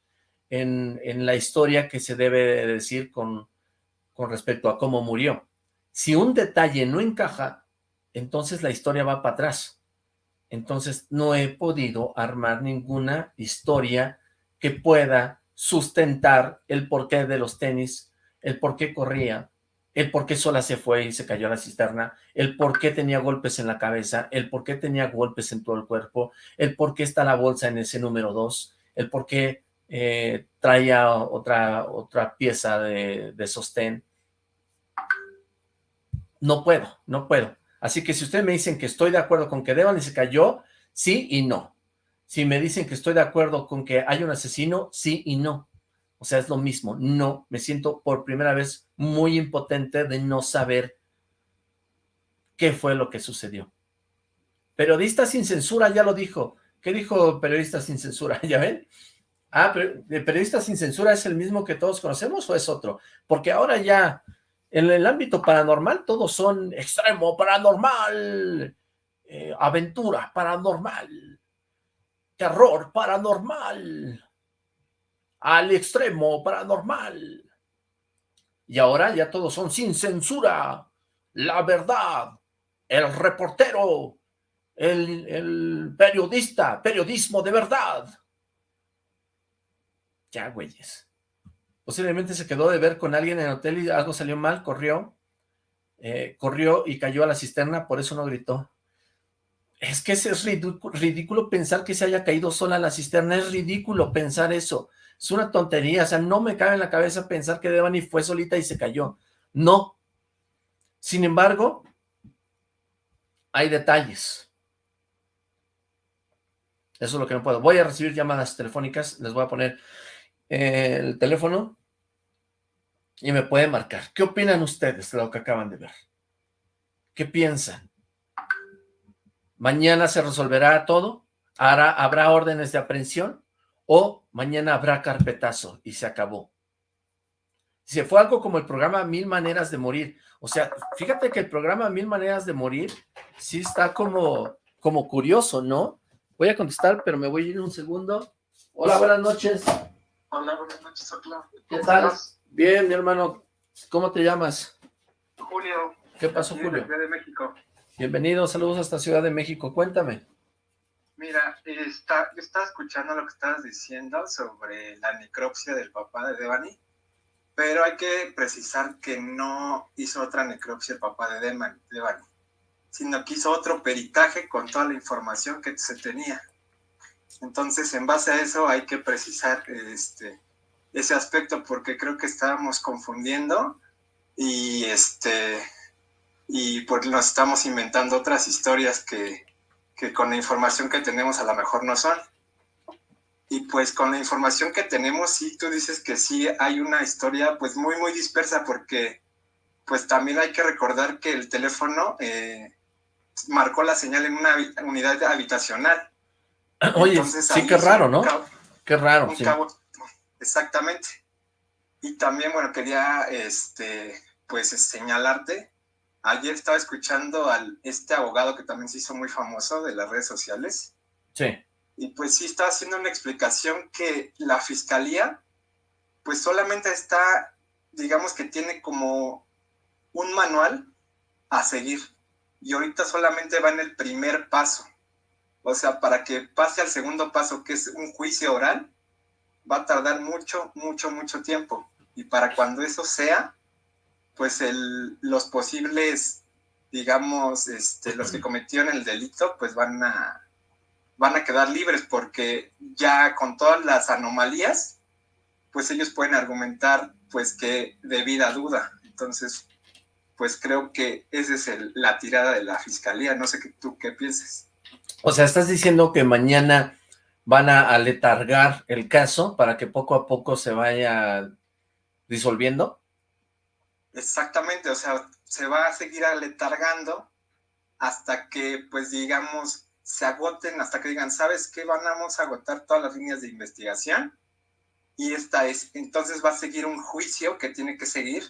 en, la historia que se debe decir con, con respecto a cómo murió. Si un detalle no encaja, entonces la historia va para atrás. Entonces no he podido armar ninguna historia que pueda sustentar el porqué de los tenis, el por qué corría, el por qué sola se fue y se cayó a la cisterna, el por qué tenía golpes en la cabeza, el por qué tenía golpes en todo el cuerpo, el por qué está la bolsa en ese número 2, el por qué eh, traía otra, otra pieza de, sostén. No puedo, no puedo. Así que si ustedes me dicen que estoy de acuerdo con que Devani se cayó, sí y no. Si me dicen que estoy de acuerdo con que hay un asesino, sí y no. O sea, es lo mismo. No, me siento por primera vez muy impotente de no saber qué fue lo que sucedió. Periodista sin censura, ya lo dijo. ¿Qué dijo periodista sin censura? *laughs* ¿Ya ven? Ah, pero ¿periodista sin censura es el mismo que todos conocemos o es otro? Porque ahora ya, En el ámbito paranormal todos son extremo, paranormal, eh, aventura paranormal, terror paranormal, al extremo paranormal. Y ahora ya todos son sin censura, la verdad, el reportero, el, el periodista, periodismo de verdad. Ya, güeyes. Posiblemente se quedó de ver con alguien en el hotel y algo salió mal, corrió, eh, corrió y cayó a la cisterna, por eso no gritó. Es que es ridículo, pensar que se haya caído sola a la cisterna, es ridículo pensar eso. Es una tontería, o sea, no me cabe en la cabeza pensar que Devani fue solita y se cayó. No. Sin embargo, hay detalles. Eso es lo que no puedo. Voy a recibir llamadas telefónicas, les voy a poner el teléfono y me puede marcar. ¿Qué opinan ustedes de lo que acaban de ver? ¿Qué piensan? ¿Mañana se resolverá todo? ¿Habrá órdenes de aprehensión? ¿O mañana habrá carpetazo y se acabó? Si fue algo como el programa Mil Maneras de Morir. O sea, fíjate que el programa Mil Maneras de Morir sí está como, como curioso, ¿no? Voy a contestar, pero me voy a ir un segundo. Hola, buenas noches. Hola, buenas noches, Ocla. ¿Qué tal? Bien, mi hermano. ¿Cómo te llamas? Julio. ¿Qué pasó, Julio? Ciudad de México. Bienvenido, saludos hasta Ciudad de México. Cuéntame. Mira, está, yo estaba escuchando lo que estabas diciendo sobre la necropsia del papá de Devani, pero hay que precisar que no hizo otra necropsia el papá de Devani, sino que hizo otro peritaje con toda la información que se tenía. Entonces, en base a eso hay que precisar este, ese aspecto porque creo que estábamos confundiendo y, este, y pues nos estamos inventando otras historias que, que con la información que tenemos a lo mejor no son. Y pues con la información que tenemos, sí, tú dices que sí hay una historia pues muy, muy dispersa porque pues también hay que recordar que el teléfono eh, marcó la señal en una unidad habitacional. *clears throat* Oye, sí, qué raro, ¿no? qué raro, sí. exactamente. Y también, bueno, quería, este, pues, señalarte, ayer estaba escuchando al este abogado que también se hizo muy famoso de las redes sociales. Sí. Y pues sí estaba haciendo una explicación que la fiscalía, pues solamente está, digamos que tiene como un manual a seguir. Y ahorita solamente va en el primer paso. O sea, para que pase al segundo paso, que es un juicio oral, va a tardar mucho, mucho, mucho tiempo. Y para cuando eso sea, pues el, los posibles, digamos, este, los que cometieron el delito, pues van a, van a quedar libres porque ya con todas las anomalías, pues ellos pueden argumentar pues que debida duda. Entonces, pues creo que esa es la tirada de la fiscalía. No sé qué, tú qué pienses. O sea, estás diciendo que mañana van a aletargar el caso para que poco a poco se vaya disolviendo. Exactamente, o sea, se va a seguir aletargando hasta que, pues digamos, se agoten, hasta que digan, ¿sabes qué? Vamos a agotar todas las líneas de investigación y esta es, entonces va a seguir un juicio que tiene que seguir,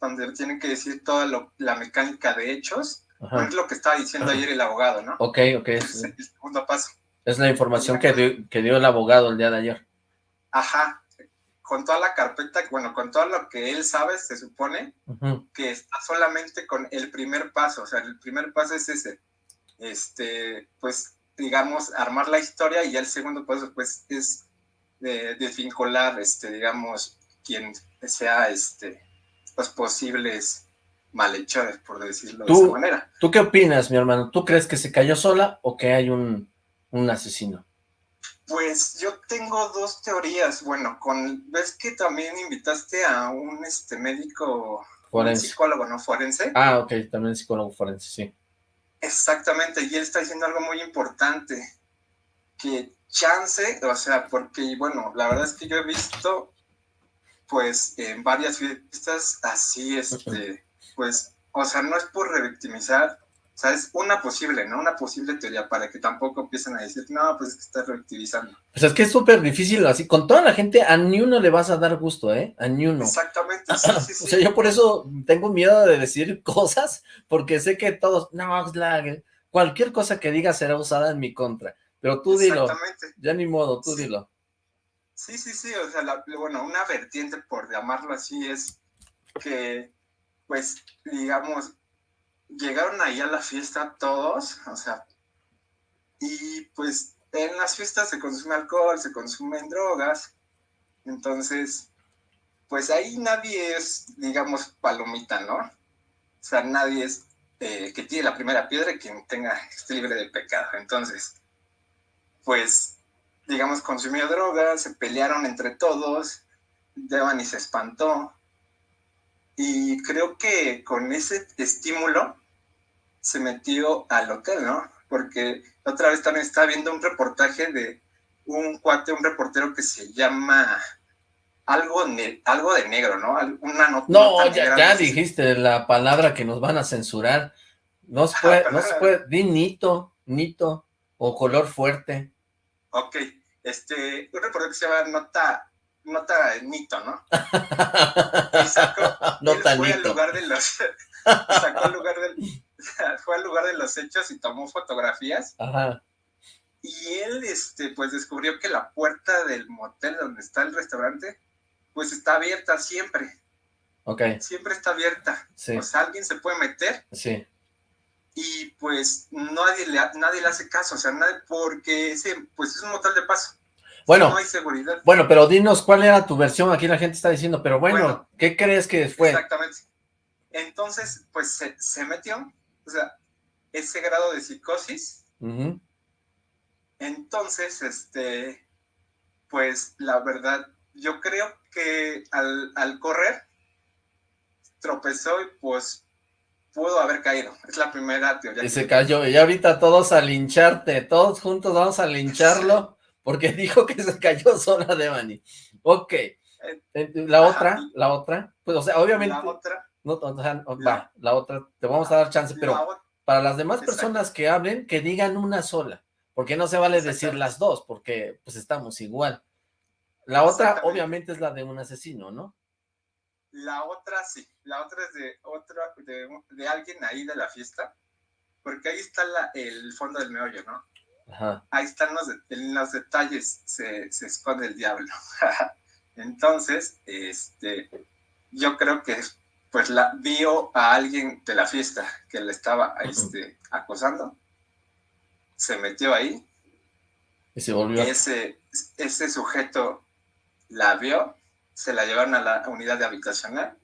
donde tienen que decir toda la mecánica de hechos es lo que estaba diciendo ayer el abogado, ¿no? Ok, ok. Es el segundo paso. Es la información que dio, que dio el abogado el día de ayer. Ajá. Con toda la carpeta, bueno, con todo lo que él sabe, se supone que está solamente con el primer paso. O sea, el primer paso es ese. Este, pues, digamos, armar la historia y ya el segundo paso, pues, es de, desvincular, este, digamos, quien sea, este, los posibles malhechores, por decirlo de esa manera. ¿Tú qué opinas, mi hermano? ¿Tú crees que se cayó sola o que hay un, un asesino? Pues yo tengo dos teorías. Bueno, con ves que también invitaste a un este médico, forense. psicólogo, ¿no? Forense. Ah, ok, también psicólogo forense, sí. Exactamente, y él está diciendo algo muy importante, que chance, o sea, porque, bueno, la verdad es que yo he visto, pues, en varias fiestas así, *laughs* este, pues, o sea, no es por revictimizar, sea, es una posible, ¿no? Una posible teoría para que tampoco empiecen a decir, no, pues es que está reactivizando. Pues es que es súper difícil así. Con toda la gente, a ni uno le vas a dar gusto, ¿eh? A ni uno. Exactamente, sí, sí, *clears throat* sí. O sea, yo por eso tengo miedo de decir *laughs* cosas, porque sé que todos, no, cualquier cosa que diga será usada en mi contra. Pero tú dilo. Ya ni modo, tú dilo. Sí, sí, sí. O sea, bueno, una vertiente, por llamarlo así, es que, pues, digamos, llegaron ahí a la fiesta todos, o sea, y pues en las fiestas se consume alcohol, se consumen drogas, entonces, pues ahí nadie es, digamos, palomita, ¿no? O sea, nadie es eh, que tiene la primera piedra y quien tenga, esté libre de pecado. Entonces, pues, digamos, consumió drogas, se pelearon entre todos, Devani se espantó, y creo que con ese estímulo se metió al hotel, ¿no? Porque otra vez también estaba viendo un reportaje de un cuate, un reportero que se llama algo, algo de negro, ¿no? Una nota no, ya, dijiste la palabra que nos van a censurar. No se puede, no se puede, di nito, nito, o color fuerte. Ok, este, un reportero que se llama Nota nota Nito, ¿no? *laughs* Y sacó, nota fue al lugar de los, *laughs* sacó al lugar del, *laughs* fue al lugar de los hechos y tomó fotografías. Ajá. Y él, este, pues descubrió que la puerta del motel donde está el restaurante, pues está abierta siempre. Ok. Siempre está abierta. Sí. O sea, alguien se puede meter. Sí. Y pues nadie le, nadie le hace caso, o sea, nadie, porque ese, pues es un motel de paso. Bueno, bueno, pero dinos cuál era tu versión, aquí la gente está diciendo, pero bueno, ¿qué crees que fue? Exactamente. Entonces, pues se, metió, o sea, ese grado de psicosis. Entonces, este, pues la verdad, yo creo que al, al correr, tropezó y pues pudo haber caído. Es la primera teoría. Y se cayó. Y ahorita todos a lincharte, todos juntos vamos a lincharlo porque *laughs* dijo que se cayó sola Devani. Ok. Eh, la otra, la otra, pues o sea, obviamente... La otra. No, va, la otra, te vamos a dar chance, pero para las demás personas que hablen, que digan una sola, porque no se vale decir las dos, porque pues estamos igual. La otra, obviamente, es la de un asesino, ¿no? La otra, sí, la otra es de otra, de, alguien ahí de la fiesta, porque ahí está la, el fondo del meollo, ¿no? Ahí están los, en los detalles, se, esconde el diablo. *laughs* Entonces, este, yo creo que pues la vio a alguien de la fiesta que le estaba este, acosando, se metió ahí. Y se volvió. Ese, ese sujeto la vio, se la llevaron a la unidad de habitacional.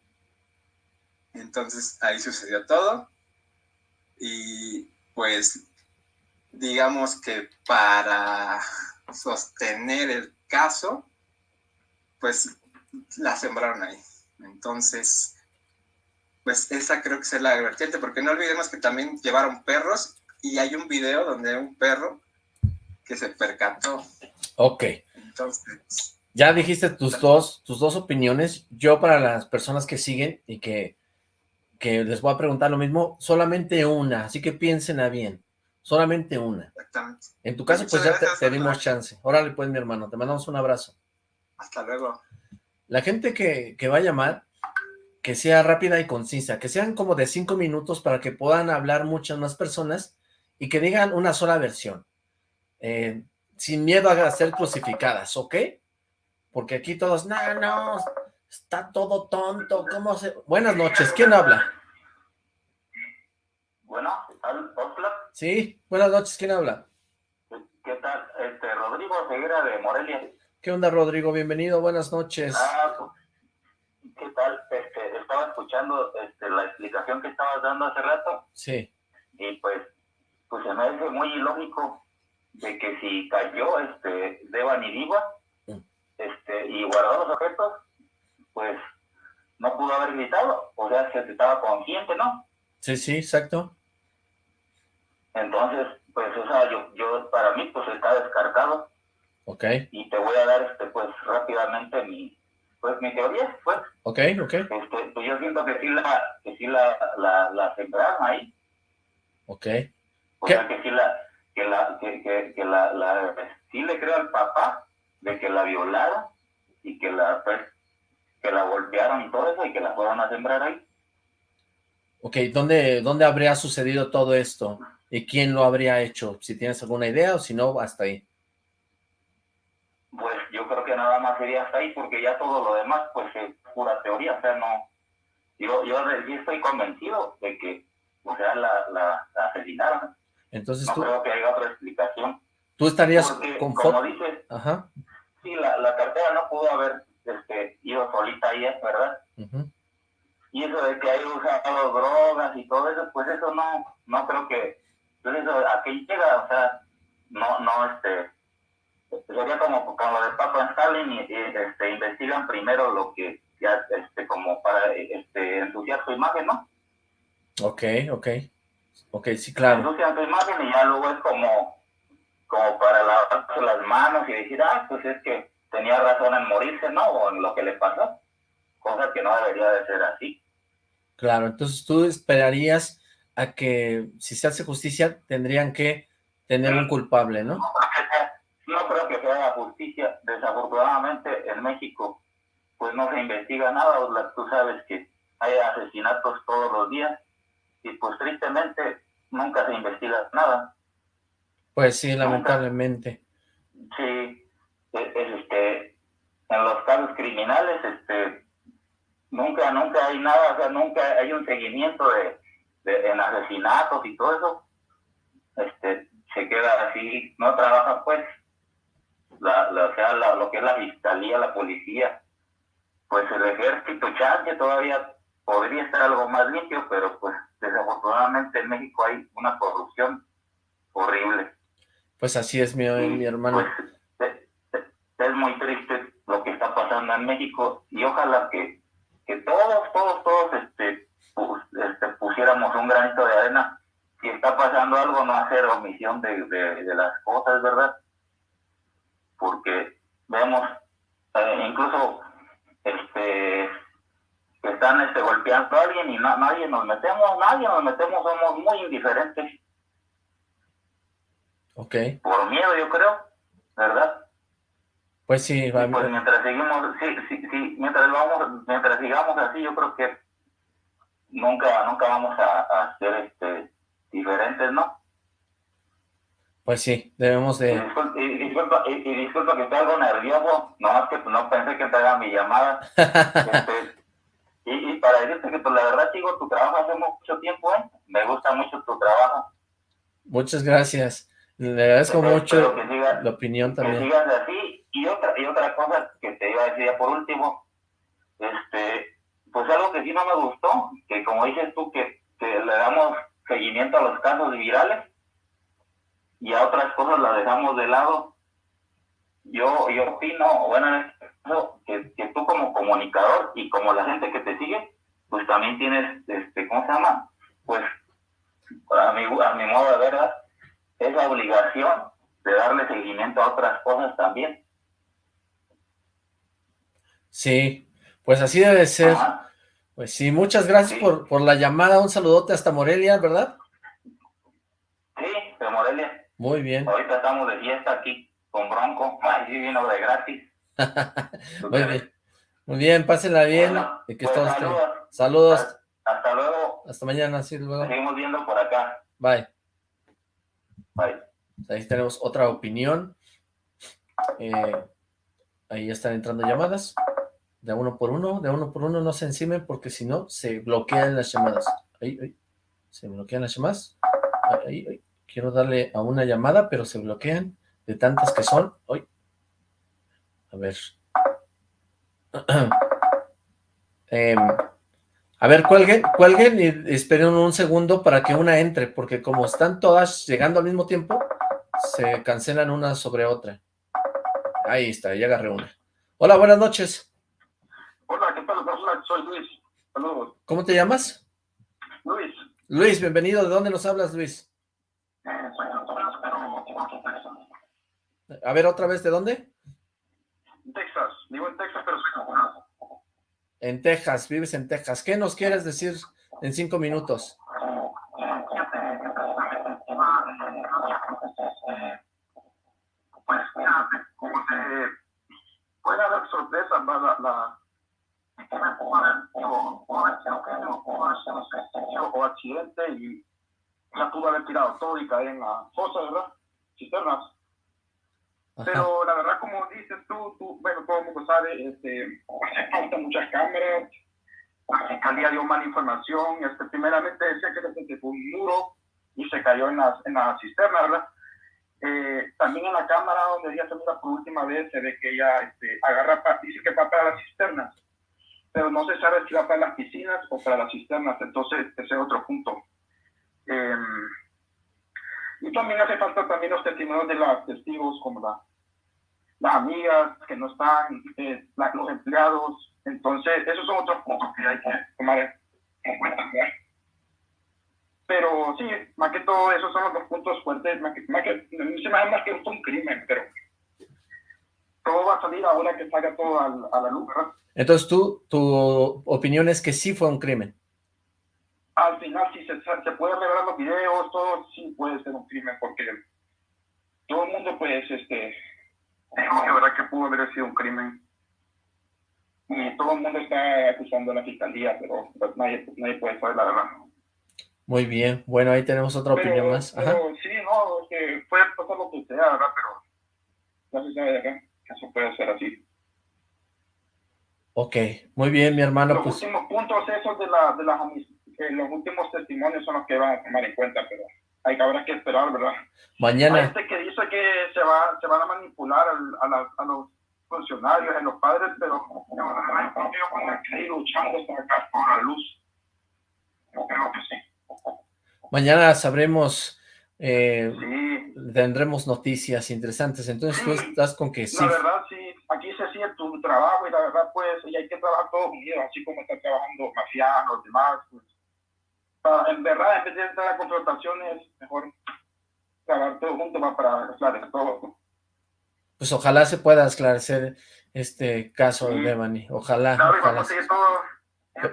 Entonces ahí sucedió todo. Y pues digamos que para sostener el caso, pues la sembraron ahí. Entonces, pues esa creo que es la vertiente, porque no olvidemos que también llevaron perros y hay un video donde hay un perro que se percató. Ok. Entonces... Ya dijiste tus dos, tus dos opiniones. Yo para las personas que siguen y que, que les voy a preguntar lo mismo, solamente una, así que piensen a bien. Solamente una. Exactamente. En tu caso, pues ya te, dimos chance. Órale, pues, mi hermano, te mandamos un abrazo. Hasta luego. La gente que, que va a llamar, que sea rápida y concisa, que sean como de cinco minutos para que puedan hablar muchas más personas y que digan una sola versión. Eh, sin miedo a ser crucificadas, ¿ok? Porque aquí todos, no, no, está todo tonto, ¿cómo se...? Buenas noches, ¿quién habla? Bueno, hola. Sí, buenas noches, ¿quién habla? ¿Qué tal? Este, Rodrigo Ceguera de Morelia. ¿Qué onda, Rodrigo? Bienvenido, buenas noches. Ah, ¿qué tal? Este, estaba escuchando este, la explicación que estabas dando hace rato. Sí. Y pues, pues se me hace muy ilógico de que si cayó este Devan y Diva mm. este, y guardó los objetos, pues no pudo haber gritado, o sea, se estaba consciente, ¿no? Sí, sí, exacto. Entonces, pues, o sea, yo, yo para mí, pues está descartado. Ok. Y te voy a dar, este, pues, rápidamente mi, pues, mi teoría, pues. Ok, ok. Este, pues yo siento que sí la, que sí la, la, la sembraron ahí. Ok. O sea que sí la, que la, que, que, la, la, sí le creo al papá de que la violaron y que la, pues, que la golpearon y todo eso y que la fueron a sembrar ahí. Ok, ¿dónde, ¿dónde habría sucedido todo esto? ¿Y quién lo habría hecho? Si tienes alguna idea o si no, hasta ahí. Pues yo creo que nada más sería hasta ahí, porque ya todo lo demás, pues es pura teoría, o sea, no... Yo, yo estoy convencido de que, o sea, la, la, asesinaron. Entonces no tú... creo que haya otra explicación. ¿Tú estarías con como dices, Ajá. sí, la, la cartera no pudo haber este, ido solita ahí, ¿verdad? Y eso de que hay usado drogas y todo eso, pues eso no, no creo que, pues eso, ¿a qué llega? O sea, no, no, este, sería como con lo de Papa Stalin y, este, investigan primero lo que ya, este, como para, este, ensuciar su imagen, ¿no? Ok, ok, ok, sí, claro. Ensucian su imagen y ya luego es como, como para lavarse las manos y decir, ah, pues es que tenía razón en morirse, ¿no? O en lo que le pasó. Cosa que no debería de ser así. Claro, entonces tú esperarías a que, si se hace justicia, tendrían que tener un culpable, ¿no? No creo que sea justicia. Desafortunadamente, en México, pues no se investiga nada. Tú sabes que hay asesinatos todos los días y pues tristemente nunca se investiga nada. Pues sí, lamentablemente. Sí, este, en los casos criminales, este, nunca, nunca hay nada, o sea, nunca hay un seguimiento de, de en asesinatos y todo eso. Este, se queda así, no trabaja pues, la, la, o sea, lo que es la fiscalía, la policía, pues el ejército chance todavía podría estar algo más limpio, pero pues desafortunadamente en México hay una corrupción horrible. Pues así es mi, mi hermano. Pues, es muy triste lo que está pasando en México y ojalá que, que todos, todos, todos este, este, pusiéramos un granito de arena. Si está pasando algo, no hacer omisión de, de, las cosas, ¿verdad? Porque vemos, eh, incluso este que están este, golpeando a alguien y nadie nos metemos, nadie nos metemos, somos muy indiferentes. Ok. Por miedo, yo creo, ¿verdad? Pues sí, va pues mientras seguimos, sí, sí, sí, mientras vamos, mientras sigamos así, yo creo que nunca, nunca vamos a, a ser este diferentes, ¿no? Pues sí, debemos de... Y disculpa, y, disculpa, que esté algo nervioso, no que no pensé que te haga mi llamada. *laughs* este, y, y, para decirte que pues la verdad sigo tu trabajo hace mucho tiempo, ¿eh? Me gusta mucho tu trabajo. Muchas gracias. Le agradezco mucho la opinión también. Que sigas así y otra, y otra cosa que te iba a decir ya por último, este, pues algo que sí no me gustó, que como dices tú, que, le damos seguimiento a los casos virales y a otras cosas las dejamos de lado. Yo, yo opino, bueno, en este caso, que, que tú como comunicador y como la gente que te sigue, pues también tienes, este, ¿cómo se llama? Pues, a mi, a mi modo de ver, esa obligación de darle seguimiento a otras cosas también. Sí, pues así debe ser. Pues sí, muchas gracias por, por la llamada, un saludote hasta Morelia, ¿verdad? Sí, de Morelia. Muy bien. Ahorita estamos de fiesta aquí con Bronco, ay, sí vino de gratis. *laughs* Muy bien. Muy bien, pásenla bien. que pues, saludos. saludos. Hasta, luego. Hasta mañana, sí, luego. Seguimos viendo por acá. Bye. Bye. Ahí tenemos otra opinión. Eh, ahí están entrando llamadas de uno por uno, de uno por uno no se encimen porque si no se bloquean las llamadas. Ahí, se bloquean las llamadas. Ahí, Quiero darle a una llamada, pero se bloquean de tantas que son. Hoy. A ver. *clears throat* Em, a ver, cuelguen, cuelguen y esperen un segundo para que una entre, porque como están todas llegando al mismo tiempo, se cancelan una sobre otra. Ahí está, ya agarré una. Hola, buenas noches soy Luis. Saludos. ¿Cómo te llamas? Luis. Luis, bienvenido. ¿De dónde nos hablas, Luis? Eh, soy pero... A ver, otra vez, ¿de dónde? Texas. Vivo en Texas, pero soy doctorado. En Texas, vives en Texas. ¿Qué nos quieres decir en cinco minutos? Eh, pues, eh, pues mira, como te puede dar sorpresa la, la o accidente y ya pudo haber tirado todo y caer en la fosa, ¿verdad? Cisternas. Pero la verdad, como dices tú, tú bueno, todo el mundo sabe, este, hace falta muchas cámaras, la fiscalía dio mala información, este, primeramente decía que fue un muro y se cayó en la, en la cisterna, ¿verdad? Eh, también en la cámara donde ella se mira por última vez se ve que ella este, agarra, dice que va para las cisternas, pero no se sabe si va para las piscinas o para las cisternas, entonces ese es otro punto. Eh, y también hace falta también los testimonios de los testigos, como la, las amigas que no están, eh, los empleados. Entonces, esos son otros puntos que hay que tomar en cuenta. Pero sí, más que todo, esos son los puntos fuertes. Más que, más que, no se me más que un crimen, pero todo va a salir ahora que salga todo a, a la luz, ¿verdad? Entonces, tú, tu opinión es que sí fue un crimen al final si se, se puede revelar los videos, todo sí puede ser un crimen, porque todo el mundo pues este dijo que verdad que pudo haber sido un crimen. Y todo el mundo está acusando a la fiscalía, pero pues, nadie, nadie puede saber la verdad. Muy bien, bueno, ahí tenemos otra opinión más. Ajá. Pero sí, no, que puede pasar lo que sea, ¿verdad? Pero no se sabe de acá que eso puede ser así. Ok, muy bien, mi hermano. Los pues... últimos puntos esos de, la, de las amistades los últimos testimonios son los que van a tomar en cuenta, pero hay que habrá que esperar, ¿verdad? Mañana. este que dice que se, va, se van a manipular a, a, a los funcionarios, a los padres, pero yo van a seguir luchando por la luz. Yo creo que sí. Mañana sabremos, eh, tendremos noticias interesantes, entonces tú estás con que sí. La verdad, sí, aquí se sigue tu trabajo y la verdad, pues, y hay que trabajar todos unidos, así como está trabajando Mafiano, los demás, pues, en verdad, en vez de entrar a confrontaciones, mejor trabajar todo junto va para esclarecer todo. Pues ojalá se pueda esclarecer este caso sí. de Devani, ojalá. Claro, ojalá. Todo,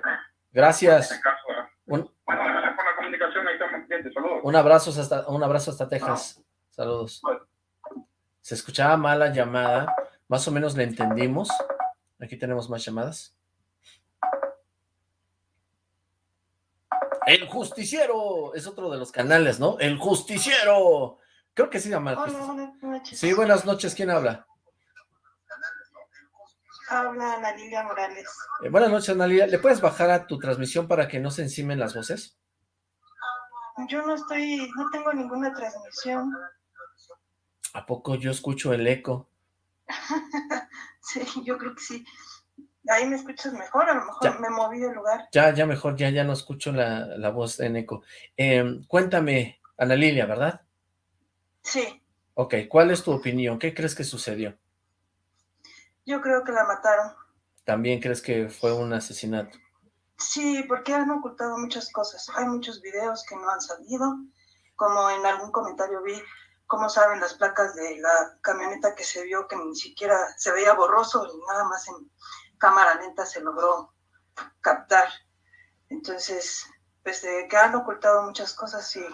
Gracias. Este caso, un, bueno, saludos. Un abrazo hasta, un abrazo hasta Texas, no. saludos. Bueno. Se escuchaba mal la llamada, más o menos le entendimos. Aquí tenemos más llamadas. El Justiciero es otro de los canales, ¿no? El Justiciero. Creo que sí se llama. Hola, buenas noches. Sí, buenas noches. ¿Quién habla? Habla Ana Lilia Morales. Eh, buenas noches, Ana Lilia. ¿Le puedes bajar a tu transmisión para que no se encimen las voces? Yo no estoy, no tengo ninguna transmisión. ¿A poco yo escucho el eco? *laughs* sí, yo creo que sí. Ahí me escuchas mejor, a lo mejor ya. me moví de lugar. Ya, ya mejor, ya, ya no escucho la, la voz en eco. Eh, cuéntame, Ana Lilia, ¿verdad? Sí. Ok, ¿cuál es tu opinión? ¿Qué crees que sucedió? Yo creo que la mataron. ¿También crees que fue un asesinato? Sí, porque han ocultado muchas cosas. Hay muchos videos que no han salido, como en algún comentario vi cómo saben las placas de la camioneta que se vio que ni siquiera se veía borroso y nada más en cámara lenta se logró captar. Entonces, pues de que han ocultado muchas cosas, sí,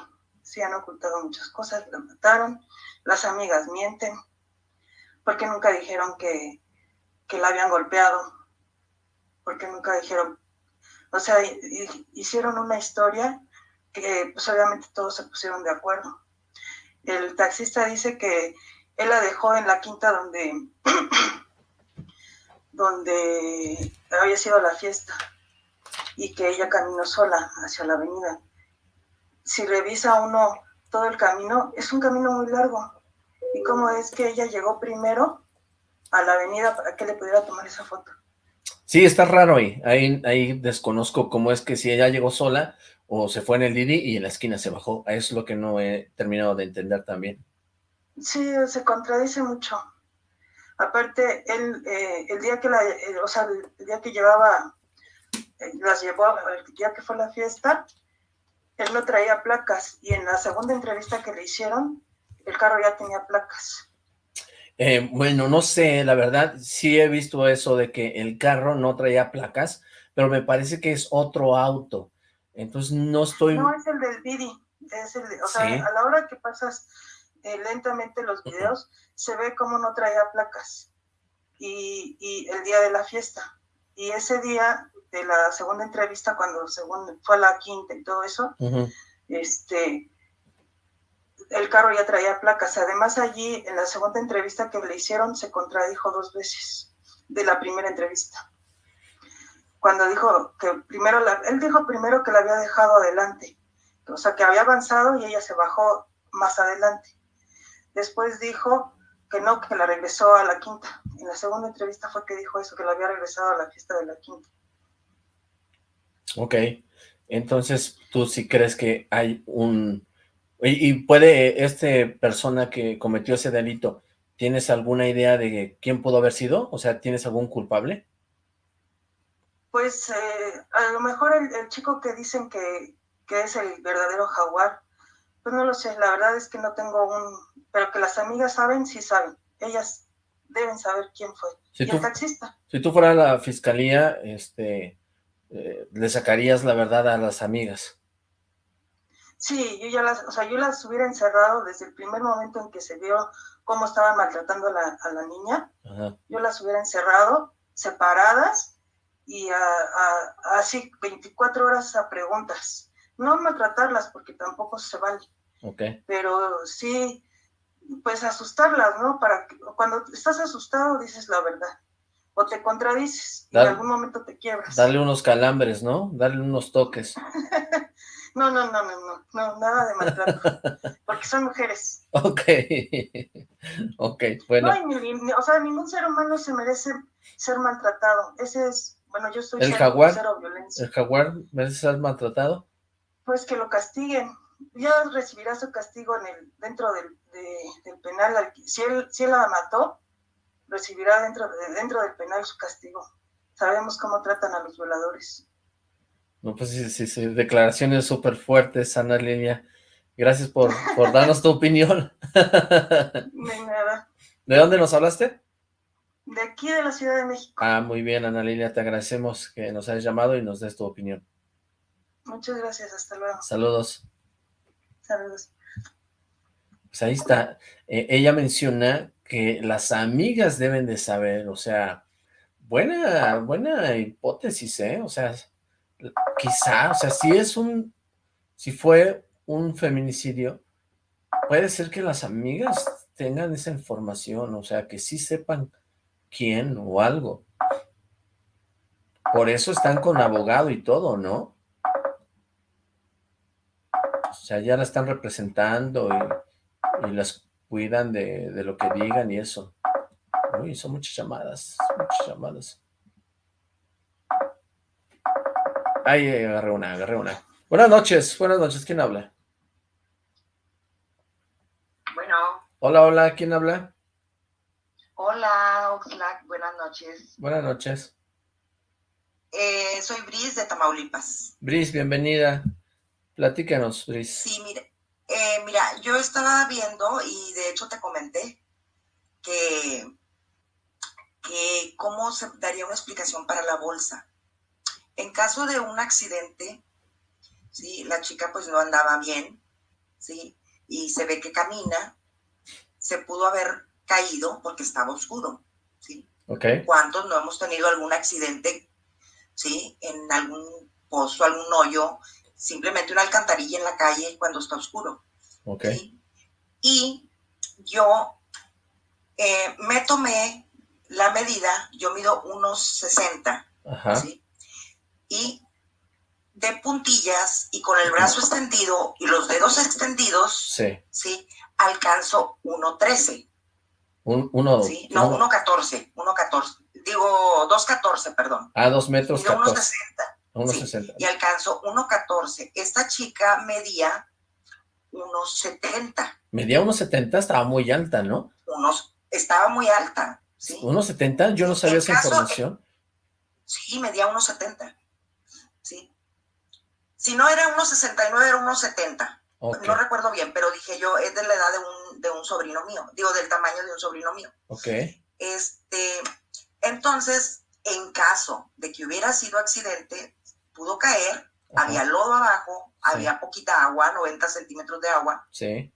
sí han ocultado muchas cosas, la mataron, las amigas mienten, porque nunca dijeron que, que la habían golpeado, porque nunca dijeron, o sea, hicieron una historia que pues obviamente todos se pusieron de acuerdo. El taxista dice que él la dejó en la quinta donde *clears throat* donde había sido la fiesta y que ella caminó sola hacia la avenida. Si revisa uno todo el camino, es un camino muy largo. ¿Y cómo es que ella llegó primero a la avenida para que le pudiera tomar esa foto? Sí, está raro ahí. ahí. Desconozco cómo es que si ella llegó sola o se fue en el Didi y en la esquina se bajó. Es lo que no he terminado de entender también. Sí, se contradice mucho. Aparte, él, eh, el día que la, eh, o sea, el día que llevaba, eh, las llevó, el día que fue la fiesta, él no traía placas, y en la segunda entrevista que le hicieron, el carro ya tenía placas. Eh, bueno, no sé, la verdad, sí he visto eso de que el carro no traía placas, pero me parece que es otro auto, entonces no estoy... No, es el del Didi, es el de, o sea, ¿Sí? a la hora que pasas eh, lentamente los videos, se ve como no traía placas. y, y el día de la fiesta. Y ese día de la segunda entrevista, cuando según fue la quinta y todo eso, este, el carro ya traía placas. Además, allí en la segunda entrevista que le hicieron, se contradijo dos veces de la primera entrevista. Cuando dijo que primero, la, él dijo primero que la había dejado adelante, o sea, que había avanzado y ella se bajó más adelante. Después dijo que no, que la regresó a la quinta. En la segunda entrevista fue que dijo eso, que la había regresado a la fiesta de la quinta. Ok, entonces tú sí crees que hay un... Y, puede este persona que cometió ese delito, ¿tienes alguna idea de quién pudo haber sido? O sea, ¿tienes algún culpable? Pues eh, a lo mejor el, chico que dicen que, que, es el verdadero jaguar, pues no lo sé, la verdad es que no tengo un... Pero que las amigas saben, sí saben. Ellas deben saber quién fue. Si y el taxista. Si tú fueras la fiscalía, este, eh, le sacarías la verdad a las amigas. Sí, yo ya las, o sea, yo las hubiera encerrado desde el primer momento en que se vio cómo estaba maltratando a la, niña. Yo las hubiera encerrado, separadas, y así 24 horas a preguntas. No maltratarlas porque tampoco se vale. Okay. Pero sí, pues asustarlas, ¿no? Para que cuando estás asustado dices la verdad o te contradices y en algún momento te quiebras. Darle unos calambres, ¿no? Darle unos toques. *laughs* no, no, no, no, no, no, nada de maltrato, *laughs* porque son mujeres. Ok, *laughs* ok, bueno. No, o sea, ningún ser humano se merece ser maltratado. Ese es, bueno, yo soy ¿El jaguar? ¿El jaguar merece ser maltratado? Pues que lo castiguen. Ya recibirá su castigo en el, dentro del, del penal. Si él, si él la mató, recibirá dentro, de, dentro del penal su castigo. Sabemos cómo tratan a los violadores. No, pues sí, sí, sí. declaraciones súper fuertes, Ana Lilia. Gracias por, por darnos tu opinión. *laughs* De nada. ¿De dónde nos hablaste? De aquí, de la Ciudad de México. Ah, muy bien, Ana Lilia, te agradecemos que nos hayas llamado y nos des tu opinión. Muchas gracias, hasta luego. Saludos. Saludos. Pues ahí está. Eh, ella menciona que las amigas deben de saber, o sea, buena, buena hipótesis, ¿eh? O sea, quizá, o sea, si es un, si fue un feminicidio, puede ser que las amigas tengan esa información, o sea, que sí sepan quién o algo. Por eso están con abogado y todo, ¿no? O sea, ya la están representando y, las cuidan de, lo que digan y eso. Uy, son muchas llamadas, muchas llamadas. Ay, agarré una, agarré una. Buenas noches, buenas noches, ¿quién habla? Bueno. Hola, hola, ¿quién habla? Hola, Oxlack, buenas noches. Buenas noches. Eh, soy Bris de Tamaulipas. Bris, bienvenida. Platícanos, Bris. Sí, mire, eh, mira, yo estaba viendo y de hecho te comenté que, que cómo se daría una explicación para la bolsa. En caso de un accidente, ¿sí? la chica pues no andaba bien, ¿sí? y se ve que camina, se pudo haber caído porque estaba oscuro. ¿sí? Okay. ¿Cuántos no hemos tenido algún accidente ¿sí? en algún pozo, algún hoyo, simplemente una alcantarilla en la calle cuando está oscuro. Ok. Y yo eh, me tomé la medida, yo mido unos 60, ¿sí? Y de puntillas y con el brazo extendido y los dedos extendidos, sí, ¿sí? alcanzo 1.13. Un, uno, ¿sí? No, 1.14, 1.14. Digo, 2.14, perdón. Ah, dos metros. 1.60. 1.60. y alcanzó 1.14. Esta chica medía unos 70. Medía unos 70, estaba muy alta, ¿no? Unos, estaba muy alta, ¿sí? ¿Unos 70? Yo no sabía esa información. sí, medía unos 70, ¿sí? Si no era unos 69, era unos 70. No recuerdo bien, pero dije yo, es de la edad de un, de un sobrino mío, digo, del tamaño de un sobrino mío. Ok. Este, entonces, en caso de que hubiera sido accidente, pudo caer, había lodo abajo, había poquita agua, 90 centímetros de agua. Sí.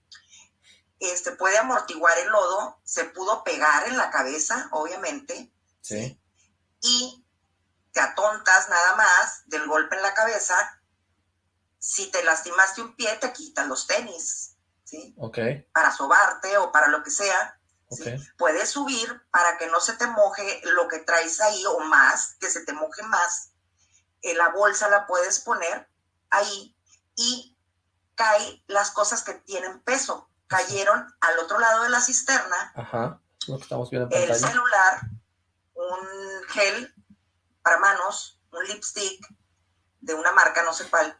Este puede amortiguar el lodo, se pudo pegar en la cabeza, obviamente, Sí. Y te atontas nada más del golpe en la cabeza. Si te lastimaste un pie, te quitan los tenis, ¿sí? Ok. Para sobarte o para lo que sea. Puedes subir para que no se te moje lo que traes ahí o más, que se te moje más. En la bolsa la puedes poner ahí y caen las cosas que tienen peso. Cayeron al otro lado de la cisterna Ajá. Lo que estamos viendo en el celular, un gel para manos, un lipstick de una marca, no sé cuál,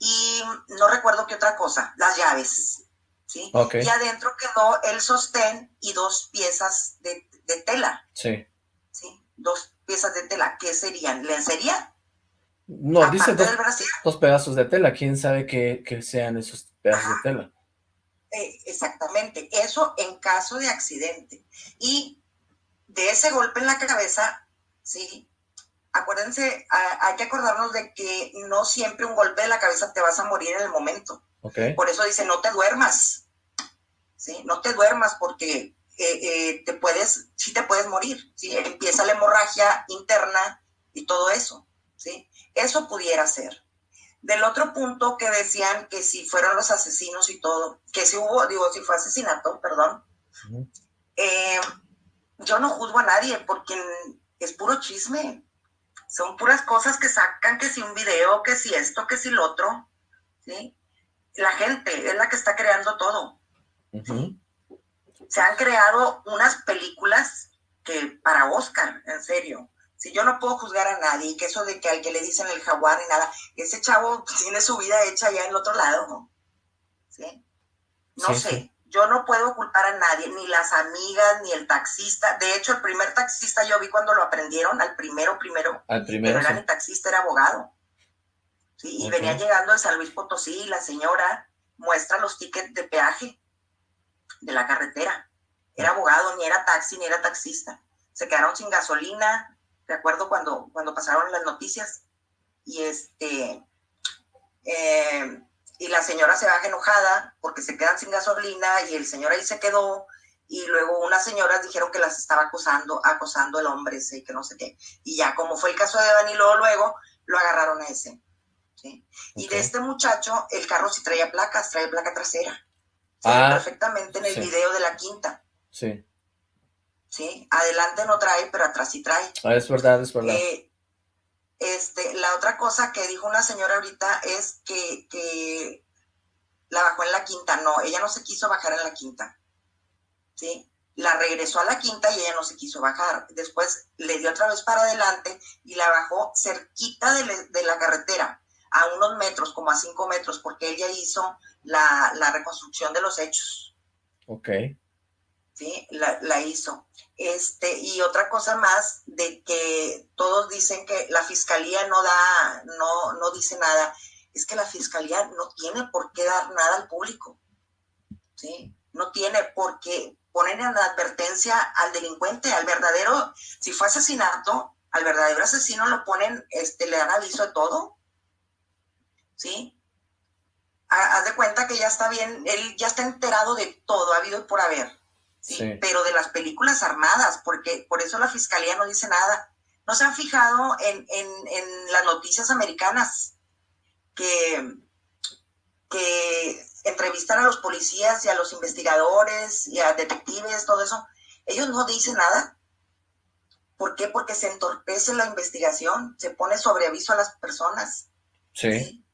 y no recuerdo qué otra cosa, las llaves, ¿sí? Y adentro quedó el sostén y dos piezas de, de tela, Sí. ¿sí? Dos piezas de tela, ¿qué serían? ¿Lencería? No, Aparte dice dos pedazos de tela. ¿Quién sabe qué, qué sean esos pedazos de tela? Eh, exactamente, eso en caso de accidente. Y de ese golpe en la cabeza, sí, acuérdense, a- hay que acordarnos de que no siempre un golpe de la cabeza te vas a morir en el momento. Por eso dice, no te duermas, sí, no te duermas porque eh, eh, te puedes, sí te puedes morir, sí, empieza la hemorragia interna y todo eso, sí, eso pudiera ser. Del otro punto que decían que si fueron los asesinos y todo, que si hubo, digo, si fue asesinato, perdón, eh, yo no juzgo a nadie porque es puro chisme. Son puras cosas que sacan, que si un video, que si esto, que si lo otro, ¿sí? La gente es la que está creando todo. Se han creado unas películas que para Oscar, en serio. Si yo no puedo juzgar a nadie, que eso de que al que le dicen el jaguar y nada, ese chavo tiene su vida hecha ya en el otro lado, ¿no? ¿Sí? No Sí, sé, sí. Yo no puedo culpar a nadie, ni las amigas, ni el taxista. De hecho, el primer taxista yo vi cuando lo aprendieron, al primero, primero, Al primero, no era ni taxista, era abogado. Sí, y venía llegando de San Luis Potosí la señora muestra los tickets de peaje de la carretera. Era abogado, ni era taxi, ni era taxista. Se quedaron sin gasolina, de acuerdo cuando, cuando pasaron las noticias. Y este, eh, y la señora se baja enojada porque se quedan sin gasolina y el señor ahí se quedó. Y luego unas señoras dijeron que las estaba acosando, acosando el hombre ese y que no sé qué. Y ya como fue el caso de Danilo, luego lo agarraron a ese. ¿sí? Y de este muchacho, el carro sí traía placas, traía placa trasera. Ah, perfectamente en el sí. video de la quinta. Sí. ¿sí? Adelante no trae, pero atrás sí trae. Ah, es verdad, es verdad. Eh, este, la otra cosa que dijo una señora ahorita es que, que la bajó en la quinta. No, ella no se quiso bajar en la quinta. ¿Sí? La regresó a la quinta y ella no se quiso bajar. Después le dio otra vez para adelante y la bajó cerquita de, la carretera, a unos metros, como a cinco metros, porque ella hizo la, la reconstrucción de los hechos. Ok. ¿Sí? La, hizo. Este, y otra cosa más, de que todos dicen que la fiscalía no da, no, no dice nada, es que la fiscalía no tiene por qué dar nada al público, ¿sí? No tiene por qué poner en advertencia al delincuente, al verdadero, si fue asesinato, al verdadero asesino lo ponen, este, le dan aviso de todo, ¿sí? Ha- Haz de cuenta que ya está bien, él ya está enterado de todo, ha habido y por haber. ¿Sí? Sí. pero de las películas armadas, porque por eso la fiscalía no dice nada. No se han fijado en, en- en las noticias americanas que, que entrevistan a los policías y a los investigadores y a detectives, todo eso. Ellos no dicen nada. ¿Por qué? Porque se entorpece la investigación, se pone sobre aviso a las personas. Sí,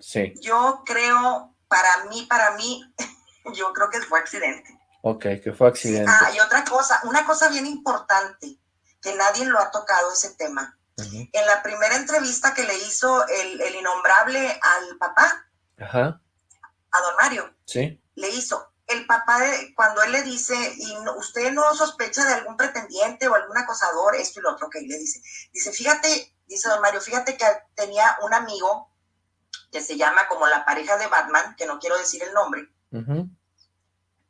sí. Yo creo, para mí, para mí, yo creo que fue accidente. Ok, que fue accidente. Ah, y otra cosa, una cosa bien importante, que nadie lo ha tocado ese tema. En la primera entrevista que le hizo el, el innombrable al papá, Ajá, a don Mario, sí. le hizo, el papá, de- cuando él le dice, y no- usted no sospecha de algún pretendiente o algún acosador, esto y lo otro, que le dice, dice, fíjate, dice don Mario, fíjate que tenía un amigo que se llama como la pareja de Batman, que no quiero decir el nombre,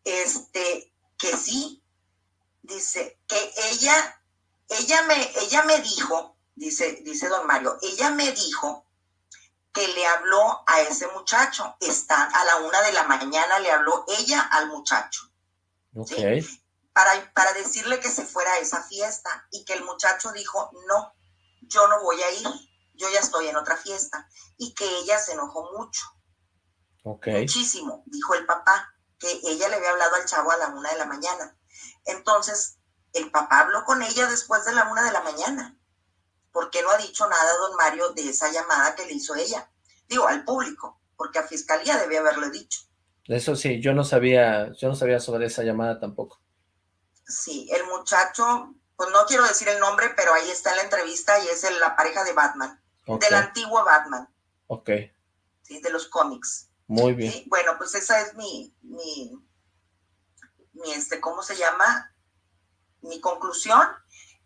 Este, que sí, dice, que ella, ella me, ella me dijo, dice, dice don Mario, ella me dijo que le habló a ese muchacho, está a la una de la mañana le habló ella al muchacho, Sí. para, para decirle que se fuera a esa fiesta y que el muchacho dijo, no, yo no voy a ir, yo ya estoy en otra fiesta. Y que ella se enojó mucho. Muchísimo, dijo el papá, que ella le había hablado al chavo a la una de la mañana. Entonces, el papá habló con ella después de la una de la mañana. ¿Por qué no ha dicho nada don Mario de esa llamada que le hizo ella? Digo, al público, porque a fiscalía debía haberle dicho. Eso sí, yo no sabía, yo no sabía sobre esa llamada tampoco. Sí, el muchacho, pues no quiero decir el nombre, pero ahí está en la entrevista y es la pareja de Batman, del antiguo Batman. Ok. Sí, de los cómics. Muy bien. Bueno, pues esa es mi, mi, mi, este, ¿cómo se llama? Mi conclusión.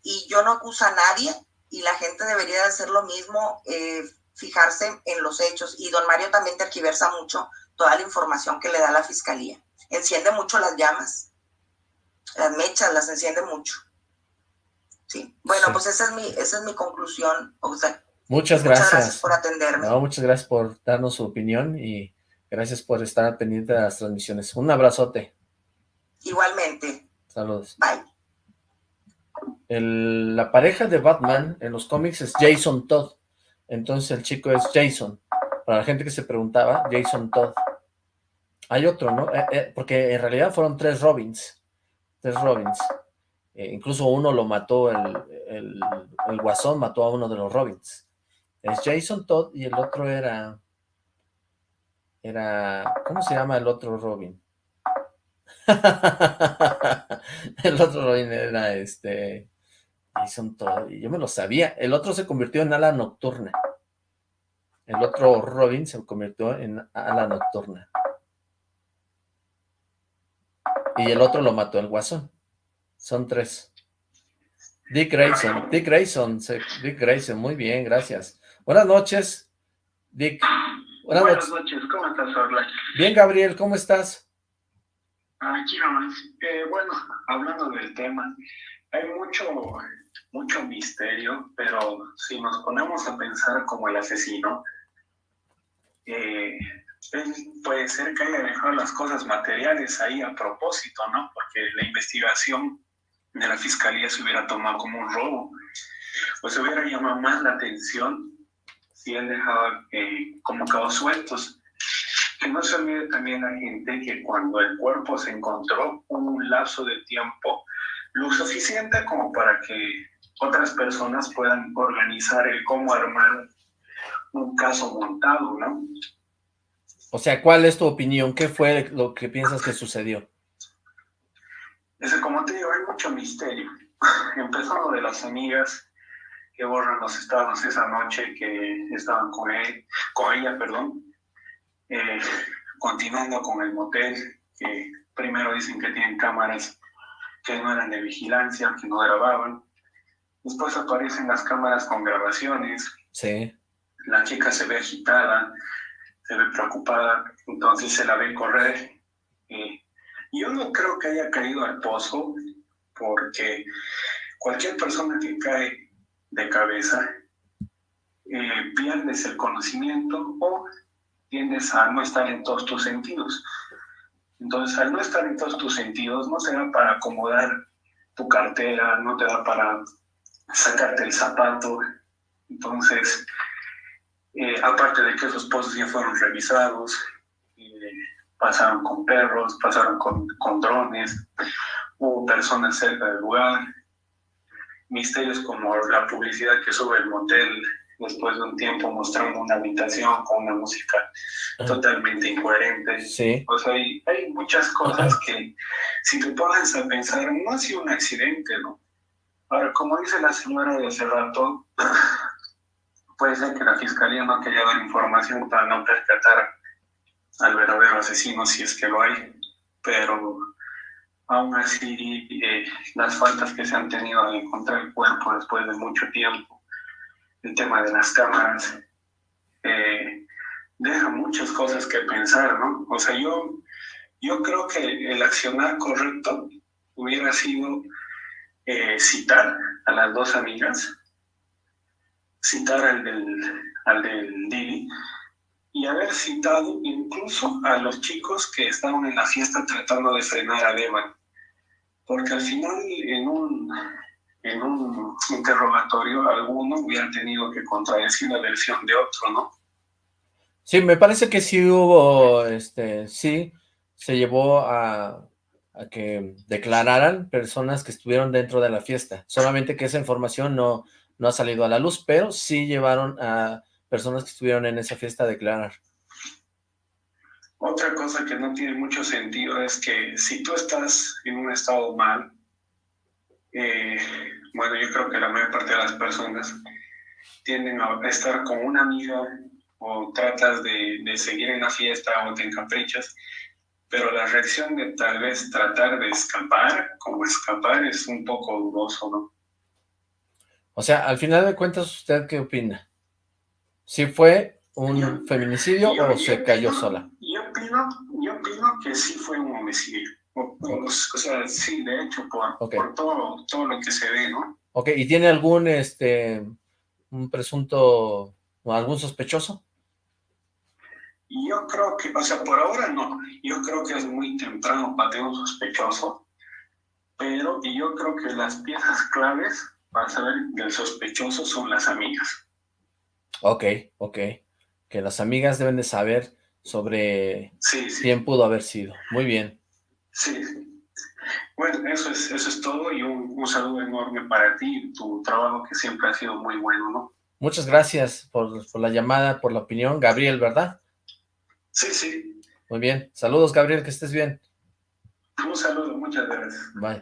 Y yo no acuso a nadie y la gente debería hacer lo mismo, eh, fijarse en los hechos. Y don Mario también terquiversa mucho toda la información que le da la fiscalía. Enciende mucho las llamas, las mechas, las enciende mucho. Sí. Bueno, pues esa es mi, esa es mi conclusión. muchas, gracias. gracias por atenderme. muchas gracias por darnos su opinión y Gracias por estar pendiente de las transmisiones. Un abrazote. Igualmente. Saludos. Bye. la pareja de Batman en los cómics es Jason Todd. Entonces el chico es Jason. Para la gente que se preguntaba, Jason Todd. Hay otro, ¿no? Eh, eh, porque en realidad fueron tres Robins. Tres Robins. Eh, incluso uno lo mató, el, el, el guasón mató a uno de los Robins. Es Jason Todd y el otro era... Era... ¿Cómo se llama el otro Robin? *laughs* el otro Robin era este... Jason Todd, yo me lo sabía. El otro se convirtió en ala nocturna. El otro Robin se convirtió en ala nocturna. Y el otro lo mató el guasón. Son tres. Dick Grayson, Dick Grayson, Dick Grayson, muy bien, gracias. Buenas noches, Dick. Buenas, noches. ¿cómo estás, Orla? Bien, Gabriel, ¿cómo estás? Aquí nomás. Eh, bueno, hablando del tema, hay mucho, mucho misterio, pero si nos ponemos a pensar como el asesino, eh, puede ser que haya dejado las cosas materiales ahí a propósito, ¿no? Porque la investigación de la fiscalía se hubiera tomado como un robo, pues se hubiera llamado más la atención si él dejaba eh, como cabos sueltos. Que no se olvide también la gente que cuando el cuerpo se encontró un lapso de tiempo lo suficiente como para que otras personas puedan organizar el cómo armar un caso montado, ¿no? O sea, ¿cuál es tu opinión? ¿Qué fue lo que piensas que sucedió? Es como te digo, hay mucho misterio. *laughs* Empezando de las amigas, que borran los estados esa noche que estaban con, él, con ella, perdón. Eh, continuando con el motel, que primero dicen que tienen cámaras que no eran de vigilancia, que no grababan. Después aparecen las cámaras con grabaciones. Sí. La chica se ve agitada, se ve preocupada, entonces se la ve correr. Eh, yo no creo que haya caído al pozo, porque cualquier persona que cae de cabeza, eh, pierdes el conocimiento o tiendes a no estar en todos tus sentidos. Entonces, al no estar en todos tus sentidos, no te da para acomodar tu cartera, no te da para sacarte el zapato. Entonces, eh, aparte de que esos pozos ya fueron revisados, eh, pasaron con perros, pasaron con, con drones, hubo personas cerca del lugar, misterios como la publicidad que sube el motel después de un tiempo mostrando una habitación con una música totalmente incoherente. Sí. O sea, hay, hay muchas cosas que si te pones a pensar, no ha sido un accidente, ¿no? Ahora, como dice la señora de hace rato, *clears throat* puede ser que la fiscalía no quería dar información para no percatar al verdadero asesino si es que lo hay, pero aún así eh, las faltas que se han tenido al encontrar el cuerpo después de mucho tiempo, el tema de las cámaras, eh, deja muchas cosas que pensar, ¿no? O sea, yo, yo creo que el accionar correcto hubiera sido eh, citar a las dos amigas, citar al del, al del Dili, y haber citado incluso a los chicos que estaban en la fiesta tratando de frenar a Devan porque al final en un, en un interrogatorio alguno hubiera tenido que contradecir la versión de otro, ¿no? Sí, me parece que sí hubo, este, sí, se llevó a, a que declararan personas que estuvieron dentro de la fiesta, solamente que esa información no, no ha salido a la luz, pero sí llevaron a personas que estuvieron en esa fiesta a declarar. Otra cosa que no tiene mucho sentido es que si tú estás en un estado mal, eh, bueno, yo creo que la mayor parte de las personas tienden a estar con una amiga o tratas de, de seguir en la fiesta o te encaprichas, pero la reacción de tal vez tratar de escapar, como escapar, es un poco dudoso, ¿no? O sea, al final de cuentas, ¿usted qué opina? ¿Si fue un feminicidio o se cayó sola? Opino, yo opino que sí fue un homicidio. O, sea, sí, de hecho, por, por todo, todo lo que se ve, ¿no? Ok, ¿y tiene algún, este, un presunto, o algún sospechoso? Yo creo que, o sea, por ahora no. Yo creo que es muy temprano para tener un sospechoso, pero yo creo que las piezas claves para saber del sospechoso son las amigas. Ok, ok. Que las amigas deben de saber sobre quién pudo haber sido. Muy bien. Sí, Bueno, eso es, eso es todo y un, un saludo enorme para ti y tu trabajo que siempre ha sido muy bueno, ¿no? Muchas gracias por, por la llamada, por la opinión. Gabriel, ¿verdad? Sí, sí. Muy bien. Saludos, Gabriel, que estés bien. Un saludo, muchas gracias. Bye.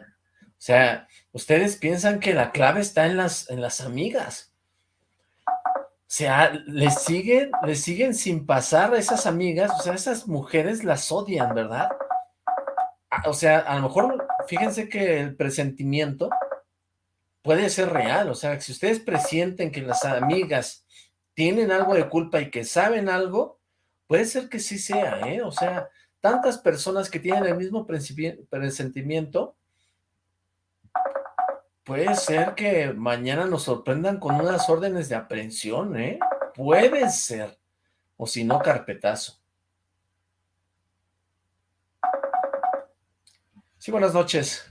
O sea, ustedes piensan que la clave está en las, en las amigas. Sea, les siguen, les siguen sin pasar a esas amigas, o sea, esas mujeres las odian, ¿verdad? O sea, a lo mejor, fíjense que el presentimiento puede ser real, o sea, si ustedes presienten que las amigas tienen algo de culpa y que saben algo, Puede ser que sí sea, ¿eh? O sea, tantas personas que tienen el mismo presentimiento, puede ser que mañana nos sorprendan con unas órdenes de aprehensión, ¿eh? Puede ser. O si no, carpetazo. Sí, buenas noches.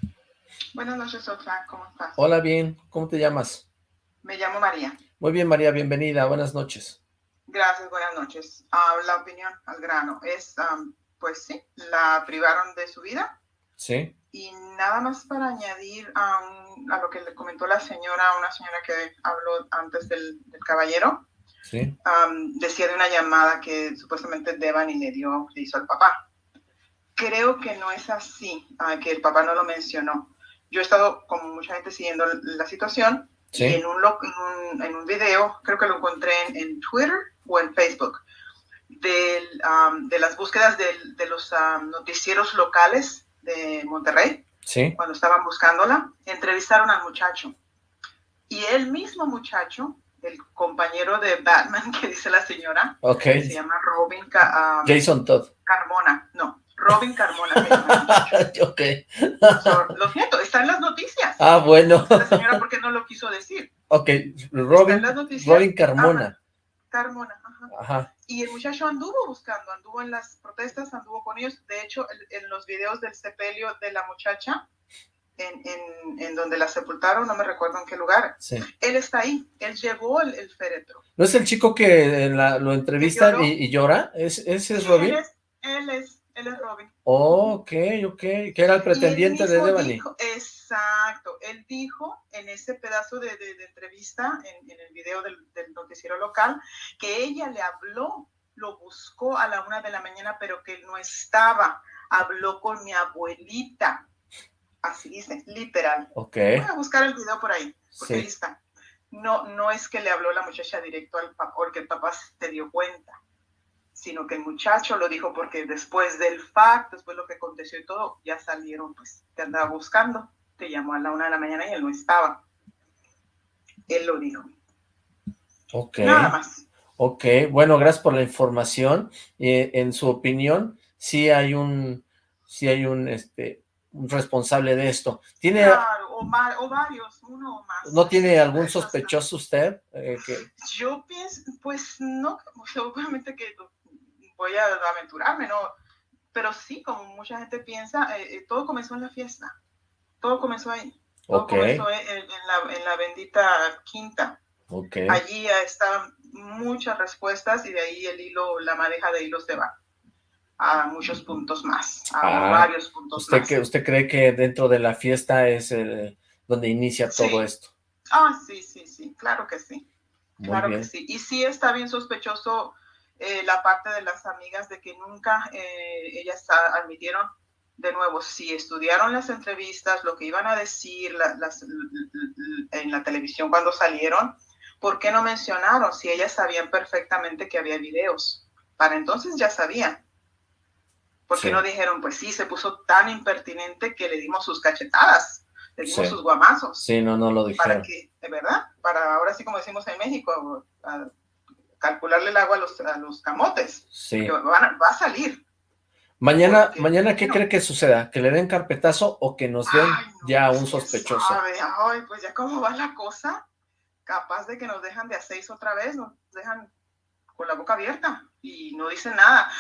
Buenas noches, Otra. ¿Cómo estás? Hola, bien. ¿Cómo te llamas? Me llamo María. Muy bien, María. Bienvenida. Buenas noches. Gracias, buenas noches. Uh, la opinión al grano es, pues sí, la privaron de su vida. Sí. Y nada más para añadir a, a lo que le comentó la señora, una señora que habló antes del, del caballero. Sí. decía de una llamada que supuestamente Devani le dio, le hizo al papá. Creo que no es así, uh, que el papá no lo mencionó. Yo he estado, como mucha gente, siguiendo la situación. Sí. Y en un, en, un, en un video, creo que lo encontré en, en Twitter, o en Facebook de, um, de las búsquedas de, de los um, noticieros locales de Monterrey, sí. cuando estaban buscándola, entrevistaron al muchacho. Y el mismo muchacho, el compañero de Batman *laughs* que dice la señora, okay. se llama Robin um, Jason Todd. Carmona, no, Robin Carmona. *laughs* ok. So, lo siento, está en las noticias. Ah, bueno. La señora, ¿por qué no lo quiso decir? Ok, Robin, Robin Carmona. Carmona, ajá. ajá. Y el muchacho anduvo buscando, anduvo en las protestas, anduvo con ellos. De hecho, en los videos del sepelio de la muchacha, en, en, en, donde la sepultaron, no me recuerdo en qué lugar, sí. él está ahí, él llevó el, el féretro. ¿No es el chico que la, lo entrevistan y, y, llora? ¿Es, ¿Ese es Robin? Él es, él es, él es Robin. Ok, ok, que era el pretendiente de Devani. Dijo, exacto, él dijo en ese pedazo de, de, de entrevista, en, en, el video del, del, noticiero local, que ella le habló, lo buscó a la una de la mañana, pero que él no estaba, habló con mi abuelita, así dice, literal. Ok. Voy a buscar el video por ahí, porque Sí. ahí está. No, no es que le habló la muchacha directo al papá, porque el papá se dio cuenta sino que el muchacho lo dijo porque después del fact, después de lo que aconteció y todo, ya salieron, pues, te andaba buscando, te llamó a la una de la mañana y él no estaba. Él lo dijo. Ok. Nada más. Ok, bueno, gracias por la información. Eh, en su opinión, sí hay un, sí hay un, este, un responsable de esto. ¿Tiene, claro, o, mar, o, varios, uno o más. ¿No tiene algún sospechoso usted? Eh, que... Yo pienso, pues no, obviamente que voy a aventurarme, ¿no? Pero sí, como mucha gente piensa, eh, todo comenzó en la fiesta. Todo comenzó ahí. Todo comenzó en, la, en, la, bendita quinta. Okay. Allí están muchas respuestas y de ahí el hilo, la madeja de hilos se va a muchos puntos más, a ah, varios puntos usted más. Que, ¿Usted cree que dentro de la fiesta es el, donde inicia todo esto? Ah, sí, sí, sí, claro que sí. claro que sí. Y sí está bien sospechoso eh, la parte de las amigas de que nunca eh, ellas admitieron, de nuevo, si estudiaron las entrevistas, lo que iban a decir las, en la televisión cuando salieron, ¿por qué no mencionaron si ellas sabían perfectamente que había videos? Para entonces ya sabían. ¿Por qué no dijeron, pues sí, se puso tan impertinente que le dimos sus cachetadas, le dimos sus guamazos? Sí, no, no lo dijeron. Para que, de verdad, para ahora sí como decimos en México, calcularle el agua a los, a los camotes. Sí. va a salir. Mañana, mañana ¿qué cree que suceda? ¿Que le den carpetazo o que nos den ya un sospechoso? Ay, pues ya cómo va la cosa, capaz de que nos dejan de a seis otra vez, nos dejan con la boca abierta y no dicen nada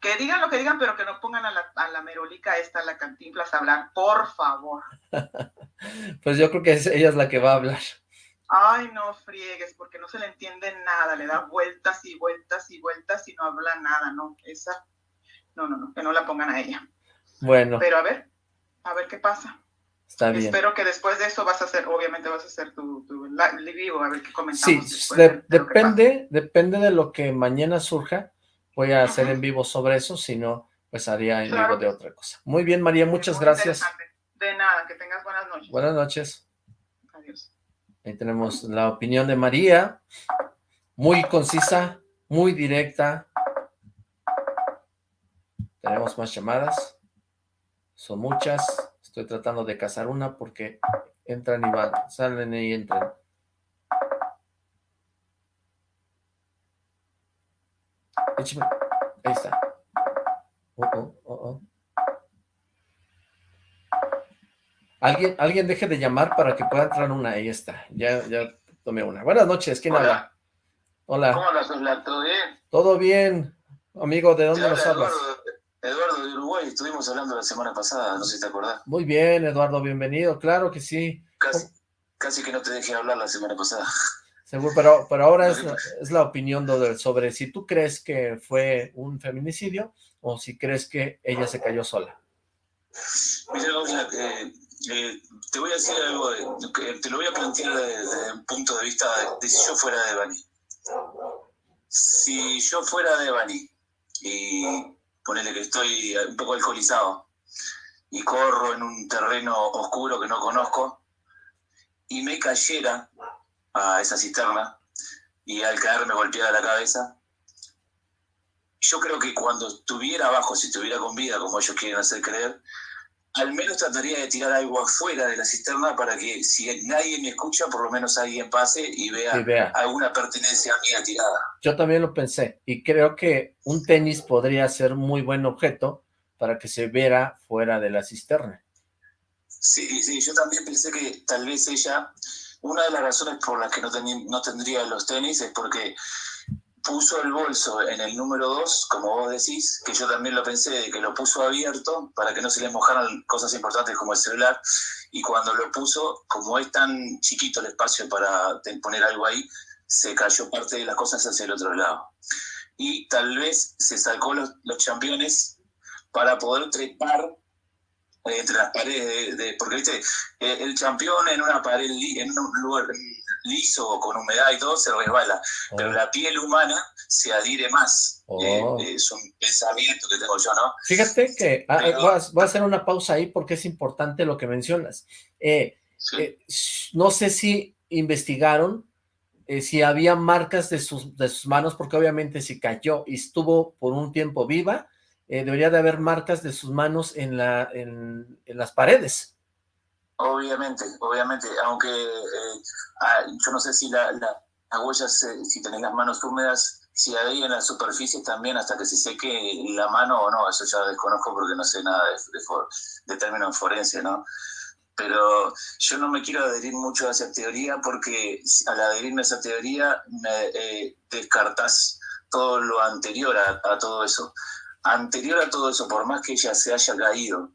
que digan lo que digan, pero que no pongan a la, a la merolica esta, a la cantinflas, a hablar, por favor. *laughs* pues yo creo que ella es la que va a hablar. Ay, no friegues, porque no se le entiende nada, le da vueltas y vueltas y vueltas y no habla nada, ¿no? Esa, no, no, no, que no la pongan a ella. Bueno. Pero a ver, a ver qué pasa. Está bien. Espero que después de eso vas a hacer, obviamente vas a hacer tu, tu vivo, a ver qué comentamos. Sí, depende, depende de lo que mañana surja voy a hacer en vivo sobre eso, si no, pues haría en vivo de otra cosa. Muy bien, María, muchas gracias. De nada, que tengas buenas noches. Buenas noches. Ahí tenemos la opinión de María, muy concisa, muy directa. Tenemos más llamadas, son muchas, estoy tratando de cazar una porque entran y van, salen y entran. Ahí está. Oh, oh, oh, Alguien, alguien deje de llamar para que pueda entrar una. Ahí está. Ya, ya tomé una. Buenas noches. ¿Quién habla? Hola. ¿Cómo andas, ¿Todo bien? Todo bien. Amigo, ¿de dónde nos hablas? Eduardo, de Uruguay. Estuvimos hablando la semana pasada. No sé si te acordás. Muy bien, Eduardo. Bienvenido. Claro que sí. Casi, casi que no te dejé hablar la semana pasada. Seguro, pero, pero ahora es, es la opinión sobre si tú crees que fue un feminicidio o si crees que ella se cayó sola. Mira, eh, eh, te voy a decir algo, te lo voy a plantear desde, un punto de vista de, si yo fuera de Bani. Si yo fuera de Bani y ponele que estoy un poco alcoholizado y corro en un terreno oscuro que no conozco y me cayera a esa cisterna y al caerme golpeada la cabeza. Yo creo que cuando estuviera abajo, si estuviera con vida, como ellos quieren hacer creer, al menos trataría de tirar algo afuera de la cisterna para que si nadie me escucha, por lo menos alguien pase y vea, alguna pertenencia mía tirada. Yo también lo pensé y creo que un tenis podría ser muy buen objeto para que se viera fuera de la cisterna. Sí, sí, yo también pensé que tal vez ella una de las razones por las que no, no tendría los tenis es porque puso el bolso en el número 2, como vos decís, que yo también lo pensé, de que lo puso abierto para que no se le mojaran cosas importantes como el celular, y cuando lo puso, como es tan chiquito el espacio para poner algo ahí, se cayó parte de las cosas hacia el otro lado. Y tal vez se sacó los, los championes para poder trepar entre las paredes, de, porque viste, eh, el campeón en una pared, en un lugar liso, con humedad y todo, se resbala, pero oh. la piel humana se adhiere más. Eh, oh. es un pensamiento que tengo yo, ¿no? Fíjate que ah, voy, a, hacer una pausa ahí porque es importante lo que mencionas. Eh, no sé si investigaron si había marcas de sus, de sus manos, porque obviamente si cayó y estuvo por un tiempo viva, eh, debería de haber marcas de sus manos en, la, en, las paredes. Obviamente, obviamente, aunque eh, ah, yo no sé si la, la, las huellas, si tenés las manos húmedas, si hay en la superficie también hasta que se seque la mano o no, eso ya desconozco porque no sé nada de, de, términos forense, ¿no? Pero yo no me quiero adherir mucho a esa teoría porque al adherirme a esa teoría eh, descartas todo lo anterior a todo eso anterior a todo eso, por más que ella se haya caído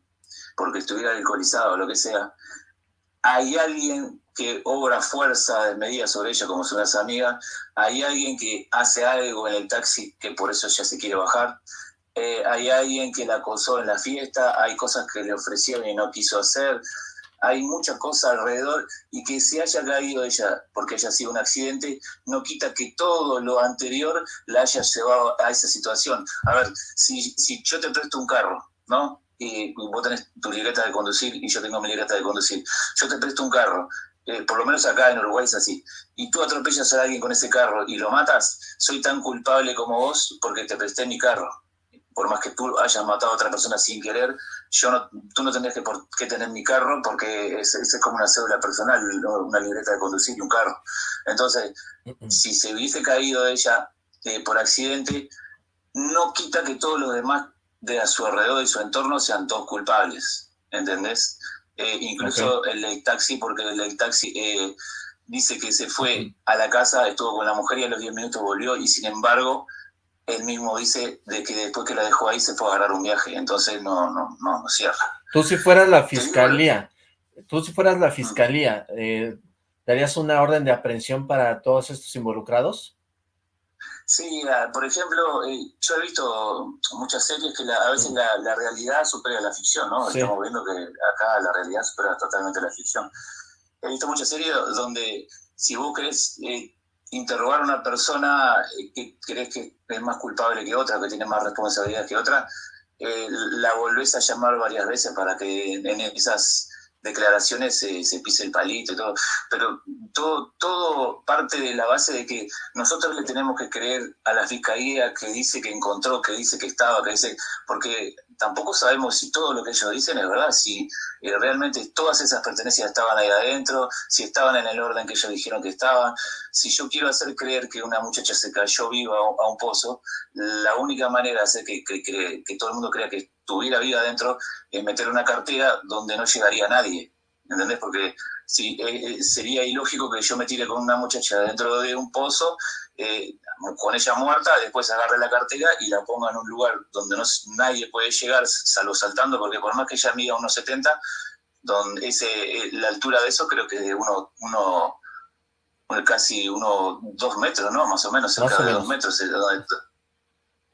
porque estuviera alcoholizado o lo que sea, hay alguien que obra fuerza de medida sobre ella, como son las amigas, hay alguien que hace algo en el taxi que por eso ella se quiere bajar, eh, hay alguien que la acosó en la fiesta, hay cosas que le ofrecieron y no quiso hacer, hay muchas cosas alrededor y que se haya caído ella porque haya sido un accidente, no quita que todo lo anterior la haya llevado a esa situación. A ver, si, si yo te presto un carro, ¿no? Y vos tenés tu libreta de conducir y yo tengo mi libreta de conducir. Yo te presto un carro, eh, por lo menos acá en Uruguay es así, y tú atropellas a alguien con ese carro y lo matas, soy tan culpable como vos porque te presté mi carro por más que tú hayas matado a otra persona sin querer, yo no, tú no tendrías que, por, qué tener mi carro porque es, es como una cédula personal, una libreta de conducir y un carro. Entonces, si se hubiese caído ella eh, por accidente, no quita que todos los demás de a su alrededor y su entorno sean todos culpables, ¿entendés? Eh, incluso el del taxi, porque el del taxi eh, dice que se fue a la casa, estuvo con la mujer y a los 10 minutos volvió y sin embargo él mismo dice de que después que la dejó ahí se fue a agarrar un viaje, entonces no, no, no, no cierra. Tú si fueras la fiscalía, tú si fueras la fiscalía, eh, ¿darías una orden de aprehensión para todos estos involucrados? Sí, por ejemplo, eh, yo he visto muchas series que a veces la, realidad supera la ficción, ¿no? Estamos viendo que acá la realidad supera totalmente la ficción. He visto muchas series donde si vos querés eh, interrogar a una persona eh, que crees que es más culpable que otra, que tiene más responsabilidad que otra, eh, la volvés a llamar varias veces para que en esas declaraciones se, se, pise el palito y todo, pero todo, todo parte de la base de que nosotros le tenemos que creer a la fiscalía que dice que encontró, que dice que estaba, que dice, porque tampoco sabemos si todo lo que ellos dicen es verdad, si eh, realmente todas esas pertenencias estaban ahí adentro, si estaban en el orden que ellos dijeron que estaban. Si yo quiero hacer creer que una muchacha se cayó viva a un pozo, la única manera de hacer que, que, que todo el mundo crea que tuviera vida adentro es meter una cartera donde no llegaría nadie. ¿Entendés? Porque si, eh, eh, sería ilógico que yo me tire con una muchacha dentro de un pozo eh, con ella muerta, después agarre la cartera y la ponga en un lugar donde no, nadie puede llegar, salvo saltando, porque por más que ella mida unos 70, donde ese, eh, la altura de eso creo que de uno, uno casi uno, dos metros, ¿no? Más o menos, cerca de dos metros.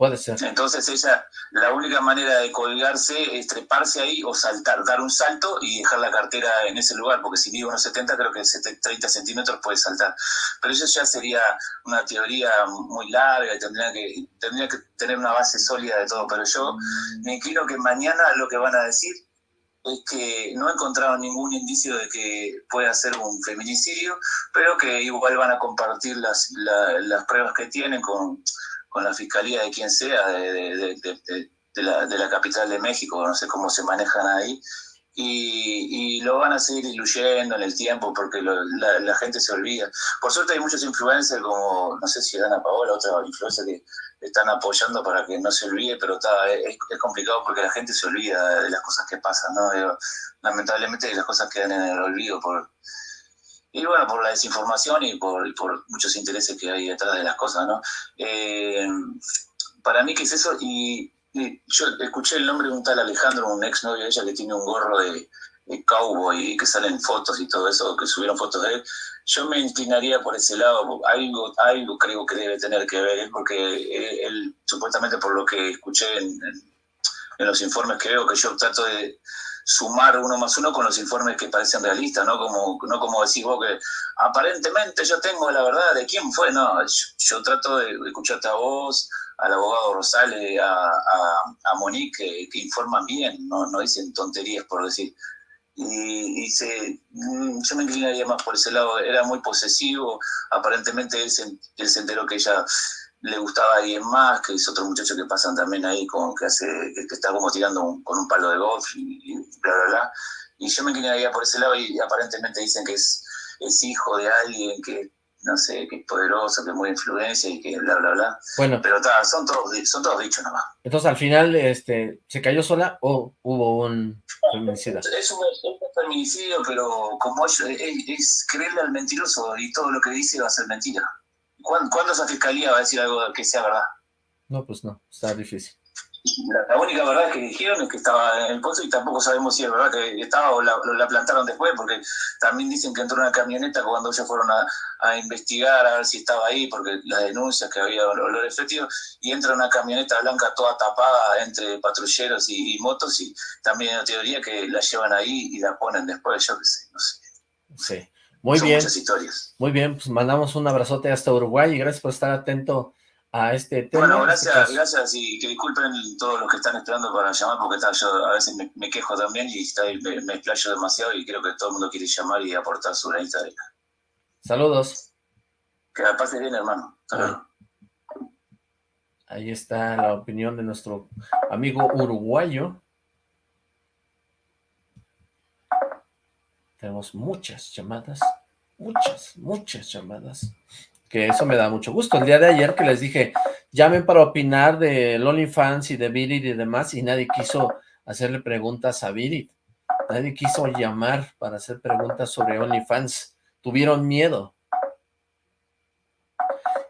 Entonces ella, la única manera de colgarse es treparse ahí o saltar, dar un salto y dejar la cartera en ese lugar, porque si mide unos 70 creo que 30 centímetros puede saltar. Pero eso ya sería una teoría muy larga y tendría que, tendría que tener una base sólida de todo. Pero yo me inclino que mañana lo que van a decir es que no encontraron ningún indicio de que pueda ser un feminicidio, pero que igual van a compartir las, las pruebas que tienen con con la fiscalía de quien sea, de, la, de, la, capital de México, no sé cómo se manejan ahí, y, lo van a seguir diluyendo en el tiempo porque la, gente se olvida. Por suerte hay muchos influencers como, no sé si Dana Paola, otra influencer que están apoyando para que no se olvide, pero está, es, complicado porque la gente se olvida de las cosas que pasan, ¿no? lamentablemente las cosas quedan en el olvido por y bueno, por la desinformación y por, por, muchos intereses que hay detrás de las cosas, ¿no? Eh, para mí, ¿qué es eso? Y, yo escuché el nombre de un tal Alejandro, un ex novio de ella que tiene un gorro de, cowboy y que salen fotos y todo eso, que subieron fotos de él. Yo me inclinaría por ese lado, algo, algo creo que debe tener que ver, ¿eh? porque él, supuestamente por lo que escuché en, los informes veo, que yo trato de sumar uno más uno con los informes que parecen realistas, ¿no? Como, no como decís vos que aparentemente yo tengo la verdad de quién fue, no, yo, trato de escucharte a vos, al abogado Rosales, a, a, Monique, que, informan bien, no, no dicen tonterías por decir. Y, y se, mm, yo me inclinaría más por ese lado, era muy posesivo, aparentemente él se, él se enteró que ella le gustaba a alguien más, que es otro muchacho que pasan también ahí, con, que, hace, que, está como tirando con un palo de golf y, bla, bla, bla. Y yo me inclinaría por ese lado y aparentemente dicen que es, es hijo de alguien que, no sé, que es poderoso, que es muy influencia y que bla, bla, bla. Bueno. Pero ta, son, todos, son todos dichos nomás. Entonces al final, este, ¿se cayó sola o hubo un feminicidio? Es un, feminicidio, pero como es, es creerle al mentiroso y todo lo que dice va a ser mentira. ¿Cuándo, esa fiscalía va a decir algo que sea verdad? No, pues no, está difícil. La, única verdad que dijeron es que estaba en el pozo y tampoco sabemos si es verdad que estaba o la, la plantaron después, porque también dicen que entró una camioneta cuando ellos fueron a, a, investigar a ver si estaba ahí, porque las denuncias que había olores fétidos, y entra una camioneta blanca toda tapada entre patrulleros y, motos, y también hay teoría que la llevan ahí y la ponen después, yo qué sé, no sé. Sí, muy bien. Muchas historias. Muy bien, pues mandamos un abrazote hasta Uruguay y gracias por estar atento a este tema. Bueno, gracias, gracias y que disculpen todos los que están esperando para llamar porque está, yo a veces me, quejo también y está, me, me, explayo demasiado y creo que todo el mundo quiere llamar y aportar su granita de Saludos. Que la pase bien, hermano. Ahí está la opinión de nuestro amigo uruguayo. Tenemos muchas llamadas, muchas, muchas llamadas que eso me da mucho gusto. El día de ayer que les dije, llamen para opinar de OnlyFans y de Virit y demás, y nadie quiso hacerle preguntas a Virit. Nadie quiso llamar para hacer preguntas sobre OnlyFans. Tuvieron miedo.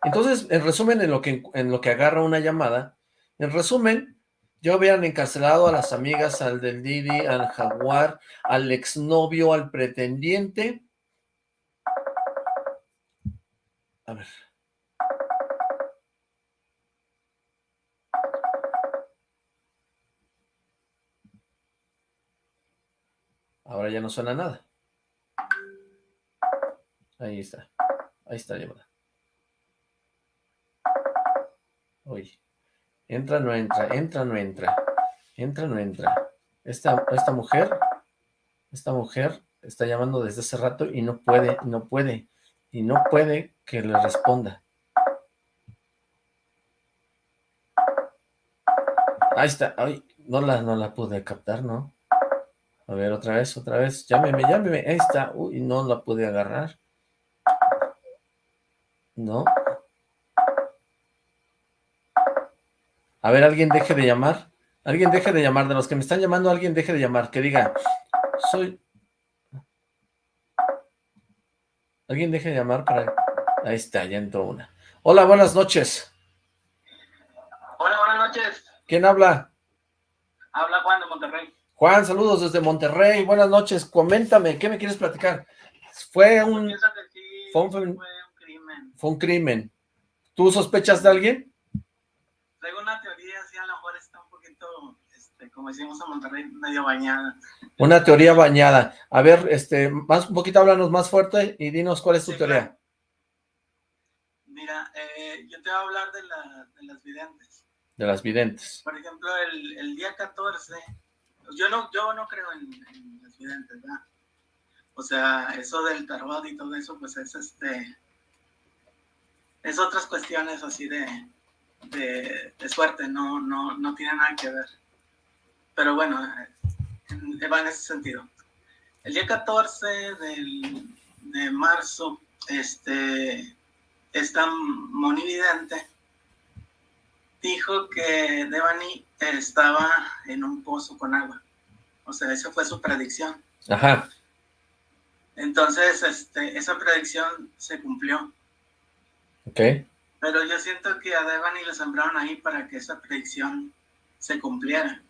Entonces, en resumen, en lo que, en lo que agarra una llamada, en resumen, yo habían encarcelado a las amigas, al del Didi, al jaguar, al exnovio, al pretendiente, A ver. Ahora ya no suena nada. Ahí está. Ahí está llamada. Uy. Entra, no entra. Entra, no entra. Entra, no entra. Esta, esta mujer, esta mujer está llamando desde hace rato y no puede, no puede y no puede que le responda. Ahí está, ay, no la, no la pude captar, ¿no? A ver, otra vez, otra vez, llámeme, llámeme, ahí está, uy, no la pude agarrar. No. A ver, alguien deje de llamar, alguien deje de llamar, de los que me están llamando, alguien deje de llamar, que diga, soy, Alguien deje de llamar para... Ahí está, ya entró una. Hola, buenas noches. Hola, buenas noches. ¿Quién habla? Habla Juan de Monterrey. Juan, saludos desde Monterrey. Buenas noches. Coméntame, ¿qué me quieres platicar? Fue un... fue, un crimen. Fue un crimen. ¿Tú sospechas de alguien? Tengo una teoría, sí, a lo mejor está un poquito, este, como decimos en Monterrey, medio bañada. Una teoría bañada. A ver, este, más un poquito háblanos más fuerte y dinos cuál es tu teoría. Mira, eh, yo te voy a hablar de, las videntes. De las videntes. Por ejemplo, el, día 14, yo no, yo no creo en, las videntes, ¿verdad? O sea, eso del tarot y todo eso, pues es este, es otras cuestiones así de, de, de suerte, no, no, no tiene nada que ver. Pero bueno, va en ese sentido. El día 14 de marzo, este, esta monividente dijo que Devani estaba en un pozo con agua. O sea, esa fue su predicción. Ajá. Entonces, este, esa predicción se cumplió. Ok. Pero yo siento que a Devani le sembraron ahí para que esa predicción se cumpliera.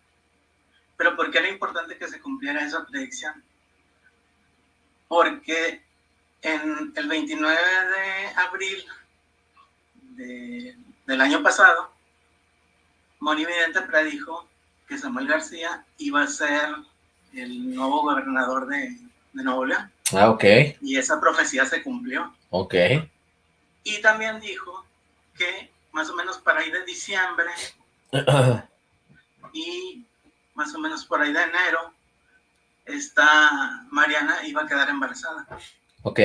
Pero ¿por qué era importante que se cumpliera esa predicción? Porque en el 29 de abril del año pasado, Moni Vidente predijo que Samuel García iba a ser el nuevo gobernador de, de Nuevo León. Ah, ok. Y esa profecía se cumplió. Ok. Y también dijo que más o menos para ahí de diciembre *clears throat* y más o menos por ahí de enero, esta Mariana iba a quedar embarazada. Ok.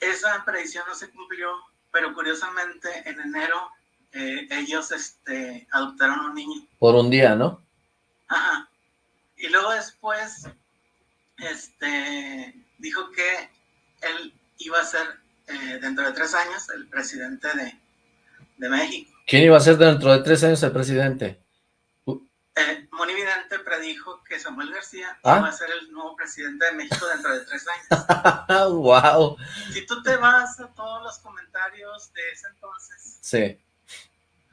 Esa predicción no se cumplió, pero curiosamente en enero eh, ellos este, adoptaron un niño. Por un día, ¿no? Ajá. Y luego después este, dijo que él iba a ser eh, dentro de tres años el presidente de, de México. ¿Quién iba a ser dentro de tres años el presidente? Eh, Monividente predijo que Samuel García ¿Ah? iba a ser el nuevo presidente de México dentro de tres años. *laughs* ¡Wow! Si tú te vas a todos los comentarios de ese entonces, sí.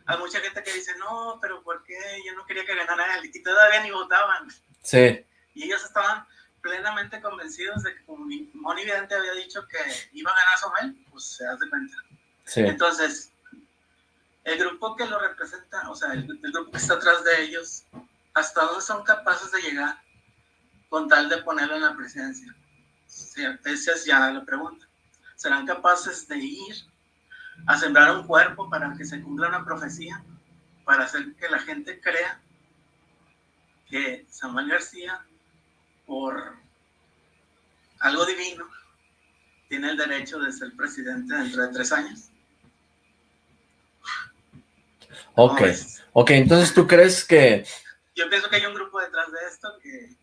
hay mucha gente que dice, no, pero ¿por qué? Yo no quería que ganara él, y todavía ni votaban. Sí. Y ellos estaban plenamente convencidos de que como Moni Vidente había dicho que iba a ganar Somel, pues se hace cuenta. Sí. Entonces, el grupo que lo representa, o sea, el, grupo que está atrás de ellos, ¿hasta dónde son capaces de llegar con tal de ponerlo en la presidencia? Esa es ya la pregunta. ¿Serán capaces de ir a sembrar un cuerpo para que se cumpla una profecía? Para hacer que la gente crea que Samuel García, por algo divino, tiene el derecho de ser presidente dentro de tres años. Ok, ok, entonces tú crees que... Yo pienso que hay un grupo detrás de esto que,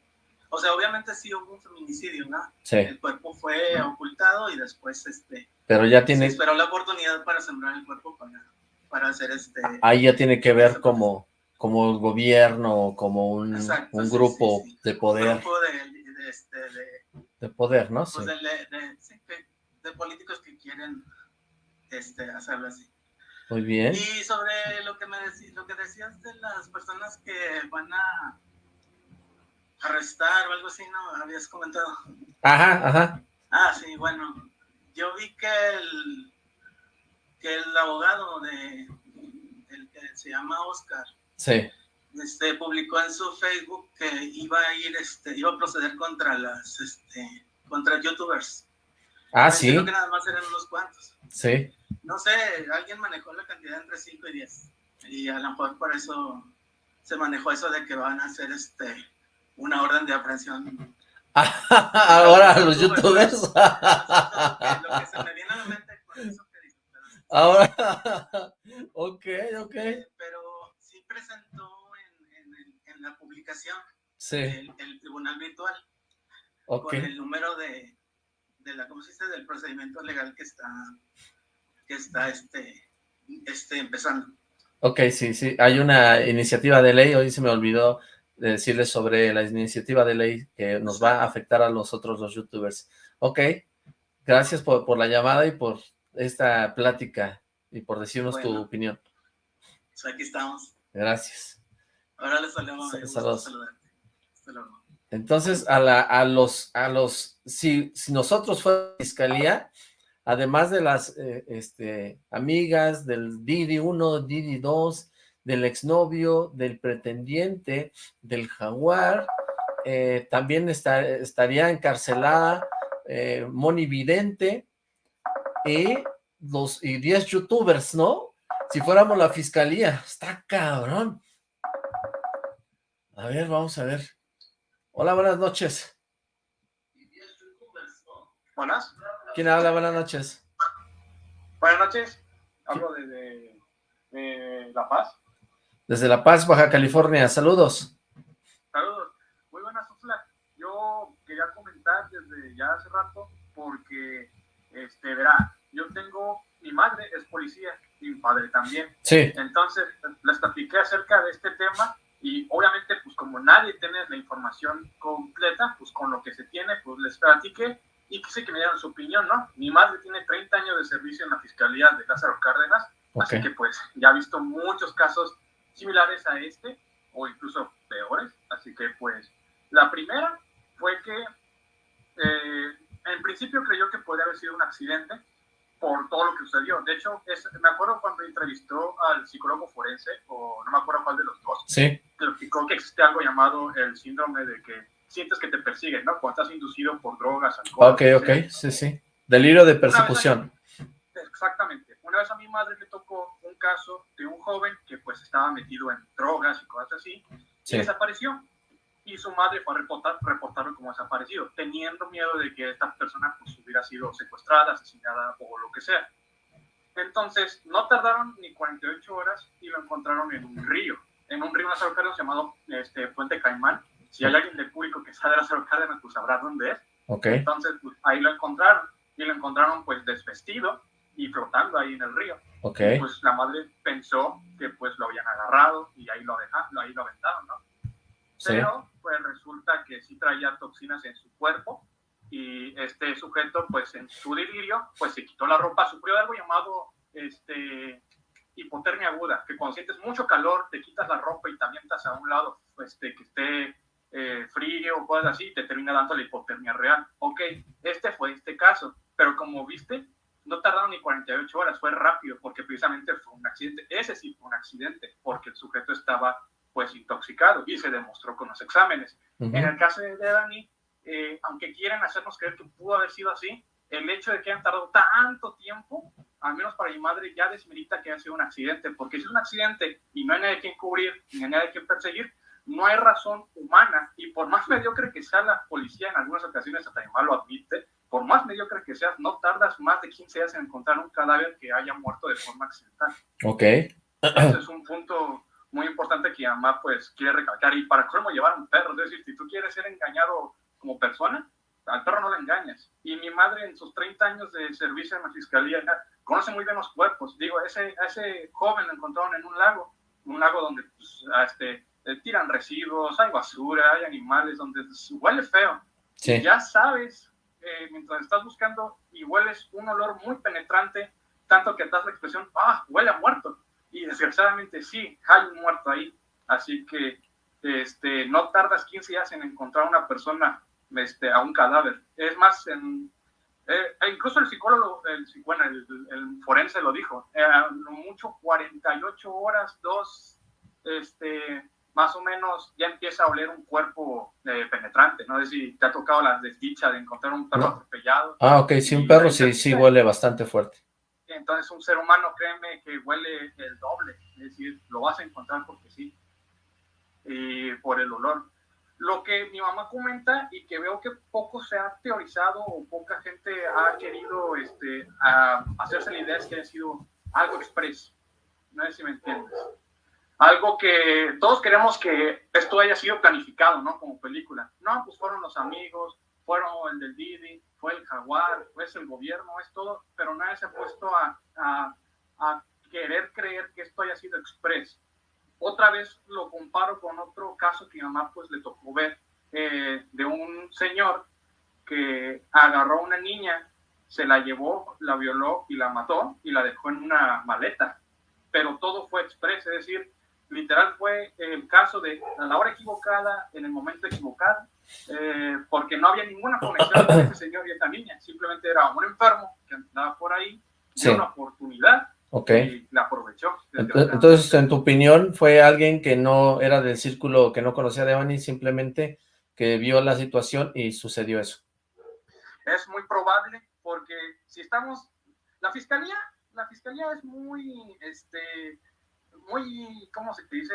o sea, obviamente sí hubo un feminicidio, ¿no? Sí. El cuerpo fue ocultado y después, este... Pero ya tiene... Se esperó la oportunidad para sembrar el cuerpo para, para hacer este... Ahí ya tiene que ver como, como el gobierno, como un, Exacto, un sí, grupo sí, sí. de Un poder, grupo de, de, este, de, de poder, ¿no? Sí. pues de políticos que quieren este, hacerlo así. Muy bien. Y sobre lo que me deci- lo que decías de las personas que van a arrestar o algo así, ¿no? Habías comentado. Ajá, ajá. Ah, sí, bueno. Yo vi que el, que el abogado de el que se llama Oscar Sí. este, publicó en su Facebook que iba a ir, este, iba a proceder contra las, este, contra youtubers. Ah, sí. dijeron que nada más eran unos cuantos. Sí. No sé, alguien manejó la cantidad entre 5 y 10. Y a lo mejor por eso se manejó eso de que van a hacer este una orden de aprehensión. *laughs* Ahora los youtubers. *laughs* Lo que se me viene a la mente con eso que dices, pero sí. Ahora. *laughs* Ok, ok. Pero sí presentó en, en, el- en la publicación Sí. el, el tribunal virtual con el número de, de la, ¿cómo se dice? Del procedimiento legal que está, que está este, este empezando. Ok, sí, sí. Hay una iniciativa de ley, hoy se me olvidó de decirles sobre la iniciativa de ley que nos va a afectar a nosotros los youtubers. Ok, gracias por, por la llamada y por esta plática y por decirnos tu opinión. Pues aquí estamos. Gracias. Ahora les saludo. Saludos. saludarte. Hasta luego. Entonces, a, la, a los, a los, si, si nosotros fuéramos fiscalía, además de las eh, este, amigas del Didi 1, Didi 2, del exnovio, del pretendiente, del jaguar, eh, también está- estaría encarcelada eh, Moni Vidente y los y 10 youtubers, ¿no? Si fuéramos la fiscalía, está cabrón. A ver, vamos a ver. Hola, buenas noches. Buenas. ¿Quién habla? Buenas noches. Buenas noches. Hablo desde de La Paz. Desde La Paz, Baja California. Saludos. Saludos. Muy buenas, Oxlack. Yo quería comentar desde ya hace rato porque, este, verá, yo tengo, mi madre es policía y mi padre también. Sí. Entonces, les platiqué acerca de este tema y obviamente, pues como nadie tiene la información completa, pues con lo que se tiene, pues les platiqué y quise que me dieran su opinión, ¿no? Mi madre tiene 30 años de servicio en la Fiscalía de Lázaro Cárdenas, así que pues ya ha visto muchos casos similares a este o incluso peores, así que pues la primera fue que eh, en principio creyó que podría haber sido un accidente por todo lo que sucedió. De hecho, es- me acuerdo cuando entrevistó al psicólogo forense, o no me acuerdo cuál de los dos, Sí. que explicó que existe algo llamado el síndrome de que sientes que te persiguen, ¿no? Cuando estás inducido por drogas, alcohol. Ok, ok. sea. Sí, sí. Delirio de persecución. Exactamente. Una vez a mi madre le tocó un caso de un joven que pues estaba metido en drogas y cosas así, Sí. y desapareció. Y su madre fue a reportar, reportarlo como desaparecido, teniendo miedo de que esta persona pues, hubiera sido secuestrada, asesinada o lo que sea. Entonces, no tardaron ni 48 horas y lo encontraron en un río, en un río Lázaro Cárdenas llamado este, Puente Caimán. Si hay alguien del público que sabe de Lázaro Cárdenas, pues sabrá dónde es. Ok. Entonces, pues, ahí lo encontraron y lo encontraron pues desvestido y flotando ahí en el río. Ok. Y, pues la madre pensó que pues lo habían agarrado y ahí lo dejaron, ahí lo aventaron, ¿no? Sí. Pero pues resulta que sí traía toxinas en su cuerpo y este sujeto pues en su delirio pues se quitó la ropa, sufrió algo llamado este hipotermia aguda, que cuando sientes mucho calor te quitas la ropa y te avientas a un lado este, que esté eh, frío o cosas así, te termina dando la hipotermia real. Ok, este fue este caso, pero como viste, no tardaron ni 48 horas, fue rápido, porque precisamente fue un accidente. Ese sí fue un accidente, porque el sujeto estaba pues intoxicado y se demostró con los exámenes. En el caso de Dani, eh, aunque quieran hacernos creer que pudo haber sido así, el hecho de que hayan tardado tanto tiempo, al menos para mi madre, ya desmerita que haya sido un accidente, porque si es un accidente y no hay nadie que cubrir, ni hay nadie que perseguir, no hay razón humana, y por más mediocre que sea la policía, en algunas ocasiones hasta mi lo admite, por más mediocre que seas, no tardas más de 15 días en encontrar un cadáver que haya muerto de forma accidental. Ok. Ese es un punto muy importante que mamá pues quiere recalcar. Y para cómo llevar un perro, es decir, si tú quieres ser engañado como persona, al perro no le engañas. Y mi madre en sus 30 años de servicio en la fiscalía conoce muy bien los cuerpos. Digo, ese, ese joven lo encontraron en un lago, un lago donde pues, este, eh, tiran residuos, hay basura, hay animales, donde huele feo. Sí. ya sabes, eh, mientras estás buscando y hueles un olor muy penetrante, tanto que das la expresión, ah, huele a muerto. Y desgraciadamente sí, hay un muerto ahí. Así que este, no tardas 15 días en encontrar una persona este, a un cadáver. Es más, en, eh, e incluso el psicólogo, el, bueno, el, forense lo dijo, eh, mucho 48 horas, dos, este, más o menos ya empieza a oler un cuerpo eh, penetrante. No sé si te ha tocado la desdicha de encontrar un perro atropellado. Ah, ok, sí, un perro sí, sí huele bastante fuerte. Entonces un ser humano, créeme que huele el doble, es decir, lo vas a encontrar porque sí, por el olor. Lo que mi mamá comenta y que veo que poco se ha teorizado o poca gente ha querido este, hacerse la idea es que ha sido algo expreso. No sé si me entiendes. Algo que todos queremos que esto haya sido planificado, ¿no? Como película. No, pues fueron los amigos, fueron el del Didi, fue el Jaguar, es el gobierno, es todo, pero nadie se ha puesto a, a, a querer creer que esto haya sido expreso otra vez lo comparo con otro caso que mi mamá pues le tocó ver eh, de un señor que agarró a una niña, se la llevó, la violó y la mató y la dejó en una maleta. Pero todo fue expreso, es decir, literal fue el caso de a la hora equivocada, en el momento equivocado, eh, porque no había ninguna conexión entre *coughs* ese señor y esta niña, simplemente era un enfermo que andaba por ahí, sí. una oportunidad Ok. la aprovechó. Entonces, en tu opinión, ¿fue alguien que no era del círculo, que no conocía a Devani, simplemente que vio la situación y sucedió eso? Es muy probable, porque si estamos... La fiscalía, la fiscalía es muy, este, muy, ¿cómo se dice?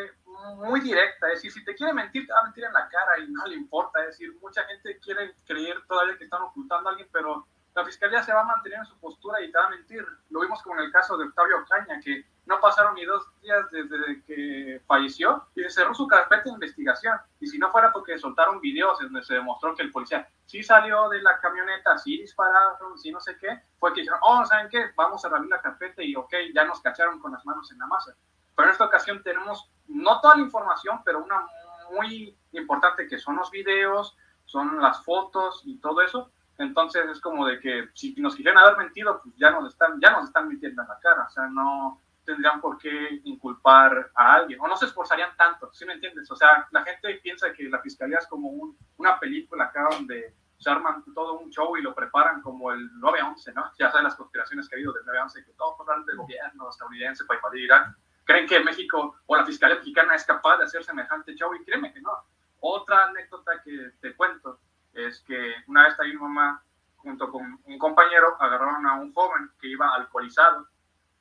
Muy directa. Es decir, si te quiere mentir, te va a mentir en la cara y no le importa. Es decir, mucha gente quiere creer todavía que están ocultando a alguien, pero la fiscalía se va a mantener en su postura y te va a mentir. Lo vimos como en el caso de Octavio Caña, que no pasaron ni dos días desde que falleció y se cerró su carpeta de investigación. Y si no fuera porque soltaron videos donde se demostró que el policía sí salió de la camioneta, sí dispararon, sí no sé qué, fue que dijeron, oh, ¿saben qué? Vamos a abrir la carpeta y ok, ya nos cacharon con las manos en la masa. Pero en esta ocasión tenemos no toda la información, pero una muy importante que son los videos, son las fotos y todo eso, entonces es como de que si nos quisieran haber mentido, pues ya nos están, ya nos están mintiendo en la cara, o sea, no tendrían por qué inculpar a alguien, o no se esforzarían tanto, ¿sí me entiendes? O sea, la gente piensa que la fiscalía es como un, una película acá donde se arman todo un show y lo preparan como el 9-11, ¿no? *laughs* Ya saben las conspiraciones que ha habido del 9-11, que todo por del gobierno estadounidense para invadir Irán. Creen que México o la fiscalía mexicana es capaz de hacer semejante show y créeme que no. Otra anécdota que te cuento es que una vez ahí mi mamá, junto con un compañero, agarraron a un joven que iba alcoholizado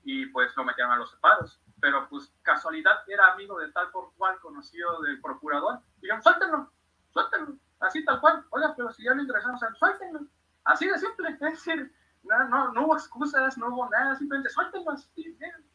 y pues lo metieron a los separos. Pero pues casualidad era amigo de tal por cual, conocido del procurador. Dijeron, suéltenlo, suéltenlo, así tal cual. Oiga, pero si ya lo ingresamos, suéltenlo. Así de simple, es decir, no, no, hubo excusas, no hubo nada, simplemente suéltenlo.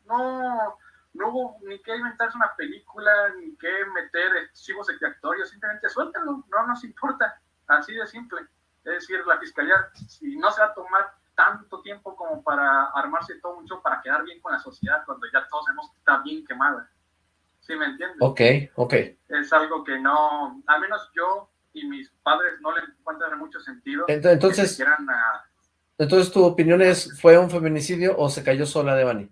No, no hubo ni que inventarse una película, ni que meter chivos expiatorios, simplemente suéltenlo, no nos importa. Así de simple. Es decir, la fiscalía, si no se va a tomar tanto tiempo como para armarse todo mucho para quedar bien con la sociedad cuando ya todos sabemos que está bien quemada. ¿Sí me entiendes? Ok, ok. Es algo que no, al menos yo y mis padres no le encuentran mucho sentido. Entonces, entonces tu opinión es, ¿fue un feminicidio o se cayó sola de Bani?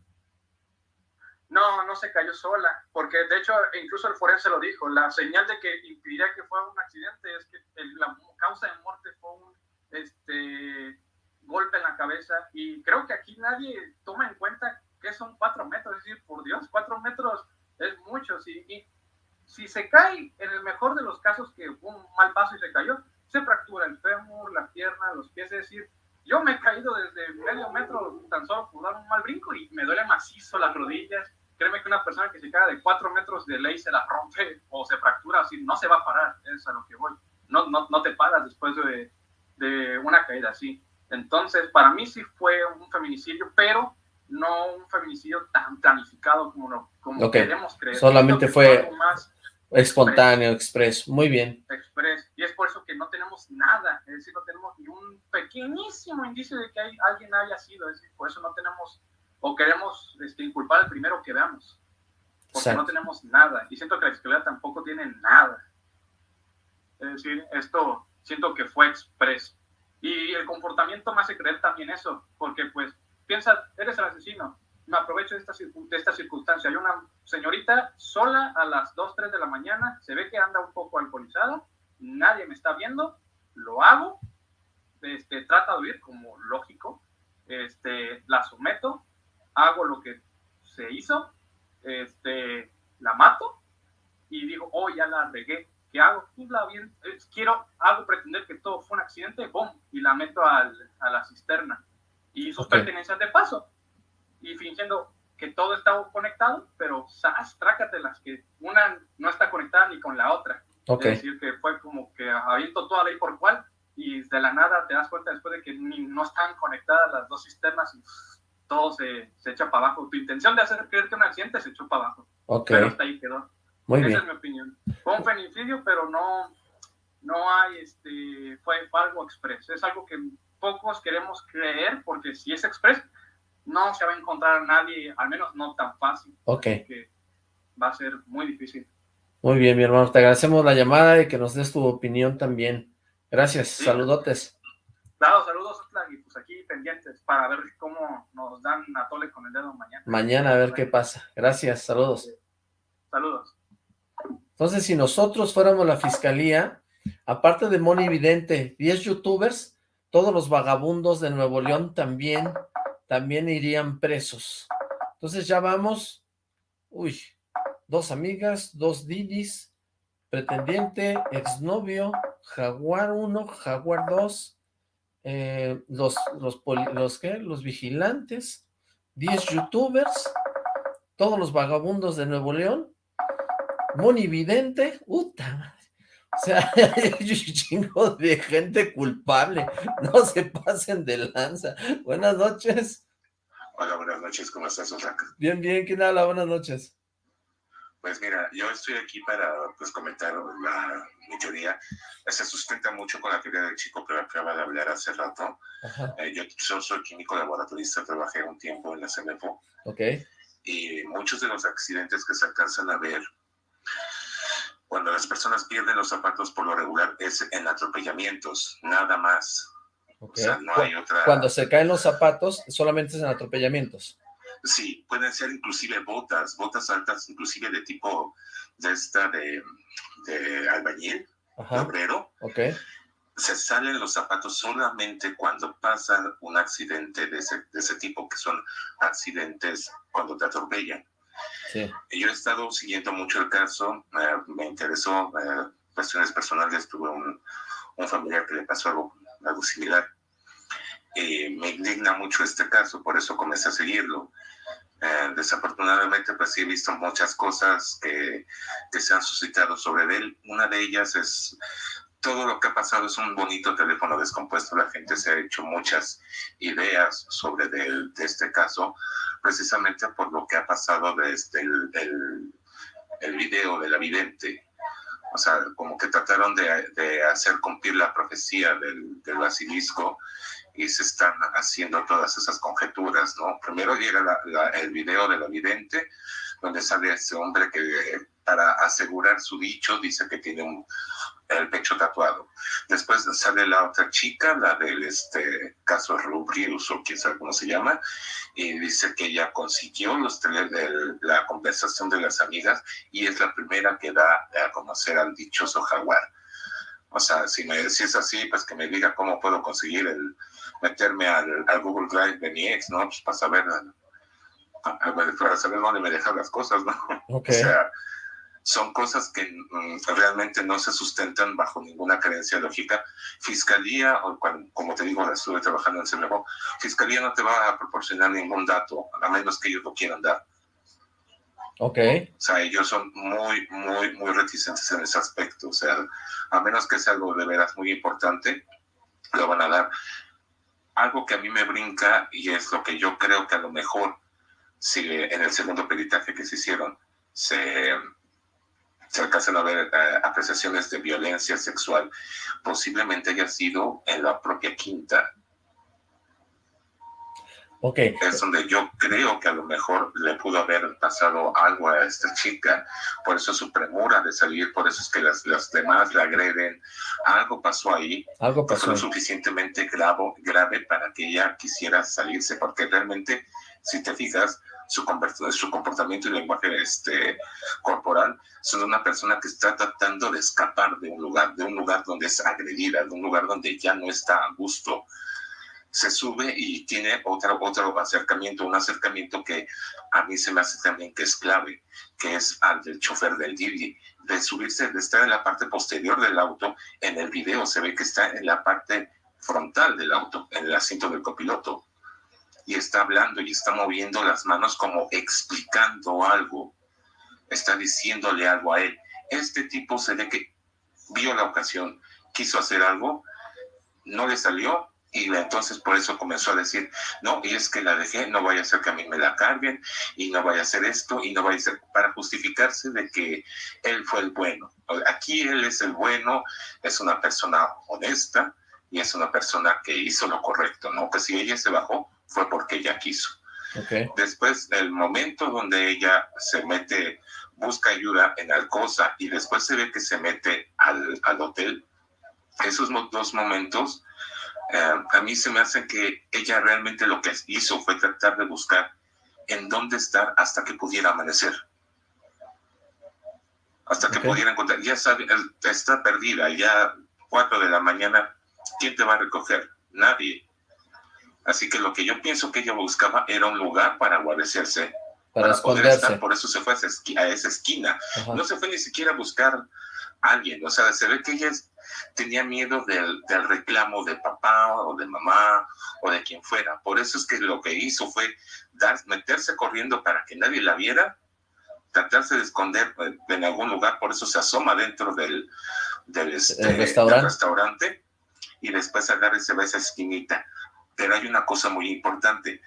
No, no se cayó sola, porque de hecho incluso el forense lo dijo, la señal de que impediría que fuera un accidente es que la causa de muerte fue un este, golpe en la cabeza y creo que aquí nadie toma en cuenta que son cuatro metros, es decir, por Dios, cuatro metros es mucho, si, y si se cae, en el mejor de los casos que un mal paso y se cayó, se fractura el fémur, la pierna, los pies, es decir, yo me he caído desde medio metro tan solo por dar un mal brinco y me duele macizo las rodillas, créeme que una persona que se cae de cuatro metros de ley se la rompe o se fractura, así no se va a parar, es a lo que voy, no, no, no te paras después de, de una caída así. Entonces, para mí sí fue un feminicidio, pero no un feminicidio tan planificado como, lo, como queremos creer. Solamente fue más espontáneo, expreso. Muy bien. Express. Y es por eso que no tenemos nada, es decir, no tenemos ni un pequeñísimo indicio de que hay, alguien haya sido, es decir, por eso no tenemos, o queremos este, inculpar al primero que veamos, porque no tenemos nada. Y siento que la fiscalía tampoco tiene nada. Es decir, esto siento que fue expreso. Y el comportamiento me hace creer también eso, porque pues piensa, eres el asesino, me aprovecho de esta, de esta circunstancia. Hay una señorita sola a las 2, 3 de la mañana, se ve que anda un poco alcoholizada, nadie me está viendo, lo hago, este, trata de huir como lógico, este, la someto, hago lo que se hizo, este, la mato y digo, oh, ya la regué, ¿qué hago? Pues la bien, quiero, hago pretender que todo fue un accidente, ¡bum! Y la meto al, a la cisterna. Y sus pertenencias de paso. Y fingiendo que todo está conectado, pero ¡zas! las que una no está conectada ni con la otra. Es decir, que fue como que aviento toda ley por cual y de la nada te das cuenta después de que ni, no están conectadas las dos cisternas y todo se, se, echa para abajo. Tu intención de hacer creer que un accidente se echó para abajo. Pero hasta ahí quedó. Muy Esa es mi opinión. Fue un feminicidio, pero no, no hay, este, fue, algo express. Es algo que pocos queremos creer, porque si es express, no se va a encontrar a nadie, al menos no tan fácil. Ok. Que va a ser muy difícil. Muy bien, mi hermano. Te agradecemos la llamada y que nos des tu opinión también. Gracias. Saludotes. Claro, saludos, pendientes para ver cómo nos dan a tole con el dedo mañana. Mañana a ver qué pasa. Gracias, saludos. Saludos. Entonces, si nosotros fuéramos la fiscalía, aparte de Moni Vidente, 10 youtubers, todos los vagabundos de Nuevo León también, también irían presos. Entonces ya vamos, uy, dos amigas, dos didis, pretendiente, exnovio, jaguar 1, jaguar 2, eh, los, los, los, ¿qué? los vigilantes, 10 youtubers, todos los vagabundos de Nuevo León, monividente, puta O sea, *laughs* hay un chingo de gente culpable. No se pasen de lanza. Buenas noches. Hola, buenas noches. ¿Cómo estás, Osaka? Bien, bien. ¿Quién habla? Buenas noches. Pues mira, yo estoy aquí para pues, comentar la, mi teoría. Se sustenta mucho con la teoría del chico que acaba de hablar hace rato. Eh, yo, yo, soy químico laboratorista, trabajé un tiempo en la CEMEFO. Ok. Y muchos de los accidentes que se alcanzan a ver cuando las personas pierden los zapatos por lo regular es en atropellamientos, nada más. O sea, no hay otra... Cuando se caen los zapatos, solamente es en atropellamientos. Sí, pueden ser inclusive botas, botas altas, inclusive de tipo de esta de, de albañil, de obrero. Ok. Se salen los zapatos solamente cuando pasa un accidente de ese, de ese tipo, que son accidentes cuando te atropellan. Yo he estado siguiendo mucho el caso, me interesó eh, cuestiones personales, tuve un, un, familiar que le pasó algo, algo similar. Y me indigna mucho este caso, por eso comencé a seguirlo. Eh, desafortunadamente, pues sí he visto muchas cosas que, que se han suscitado sobre él. Una de ellas es todo lo que ha pasado es un bonito teléfono descompuesto. La gente se ha hecho muchas ideas sobre de, de este caso, precisamente por lo que ha pasado desde el, el, el video de la vidente. O sea, como que trataron de, de hacer cumplir la profecía del, del, basilisco y se están haciendo todas esas conjeturas, ¿no? Primero llega el video de la vidente, donde sale este hombre que para asegurar su dicho dice que tiene el pecho tatuado. después sale la otra chica, la del este, caso Rubrius o quién sabe cómo se llama, y dice que ella consiguió los la conversación de las amigas y es la primera que da a conocer al dichoso jaguar. O sea, si, me, si es así, pues que me diga cómo puedo conseguir el meterme al, Google Drive de mi ex, ¿no? Pues para saber, para saber dónde me dejan las cosas, ¿no? *laughs* O sea, son cosas que mm, realmente no se sustentan bajo ninguna creencia lógica. Fiscalía, o como te digo, estuve trabajando en CMO, Fiscalía no te va a proporcionar ningún dato, a menos que ellos lo quieran dar. Ok. O sea, ellos son muy, muy, muy reticentes en ese aspecto. O sea, a menos que sea algo de veras muy importante, lo van a dar. Algo que a mí me brinca, y es lo que yo creo que a lo mejor, si en el segundo peritaje que se hicieron, se se alcanzan a ver eh, apreciaciones de violencia sexual, posiblemente haya sido en la propia quinta. Okay. Es donde yo creo que a lo mejor le pudo haber pasado algo a esta chica, por eso su premura de salir, por eso es que las, las demás la agreden. Algo pasó ahí, algo pasó. lo suficientemente grave, grave para que ella quisiera salirse, porque realmente, si te fijas, su, su comportamiento y lenguaje este, corporal, son una persona que está tratando de escapar de un lugar, de un lugar donde es agredida, de un lugar donde ya no está a gusto. Se sube y tiene otro, otro acercamiento, un acercamiento que a mí se me hace también que es clave, que es al del chofer del Didi, de subirse, de estar en la parte posterior del auto, en el video se ve que está en la parte frontal del auto, en el asiento del copiloto y está hablando y está moviendo las manos como explicando algo, está diciéndole algo a él. Este tipo se ve que vio la ocasión, quiso hacer algo, no le salió y entonces por eso comenzó a decir, no, y es que la dejé, no vaya a ser que a mí me la carguen y no vaya a hacer esto y no vaya a ser para justificarse de que él fue el bueno. Aquí él es el bueno, es una persona honesta y es una persona que hizo lo correcto, ¿no? Que si ella se bajó, fue porque ella quiso. Después, el momento donde ella se mete, busca ayuda en Alcosa y después se ve que se mete al, al hotel, esos dos momentos eh, a mí se me hacen que ella realmente lo que hizo fue tratar de buscar en dónde estar hasta que pudiera amanecer. Hasta que pudiera encontrar, ya sabe, está perdida, ya cuatro de la mañana, ¿quién te va a recoger? Nadie. Así que lo que yo pienso que ella buscaba era un lugar para guarecerse. Para, esconderse. por eso se fue a esa, esquina. No se fue ni siquiera a buscar a alguien. O sea, se ve que ella tenía miedo del, reclamo de papá o de mamá o de quien fuera. Por eso es que lo que hizo fue dar, meterse corriendo para que nadie la viera, tratarse de esconder en algún lugar. Por eso se asoma dentro del, del, este, restaurante? restaurante y después agarra y se va a esa esquinita. Pero hay una cosa muy importante.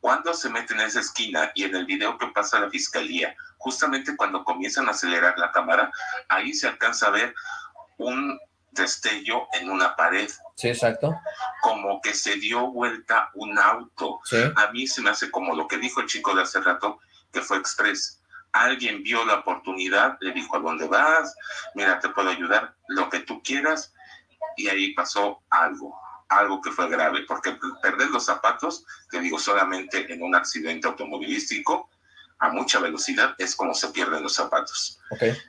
Cuando se mete en esa esquina y en el video que pasa a la fiscalía, justamente cuando comienzan a acelerar la cámara, ahí se alcanza a ver un destello en una pared. Sí, exacto. Como que se dio vuelta un auto. A mí se me hace como lo que dijo el chico de hace rato, que fue Express. Alguien vio la oportunidad, le dijo a dónde vas, mira, te puedo ayudar, lo que tú quieras, y ahí pasó algo algo que fue grave, porque perder los zapatos, te digo, solamente en un accidente automovilístico a mucha velocidad es como se pierden los zapatos.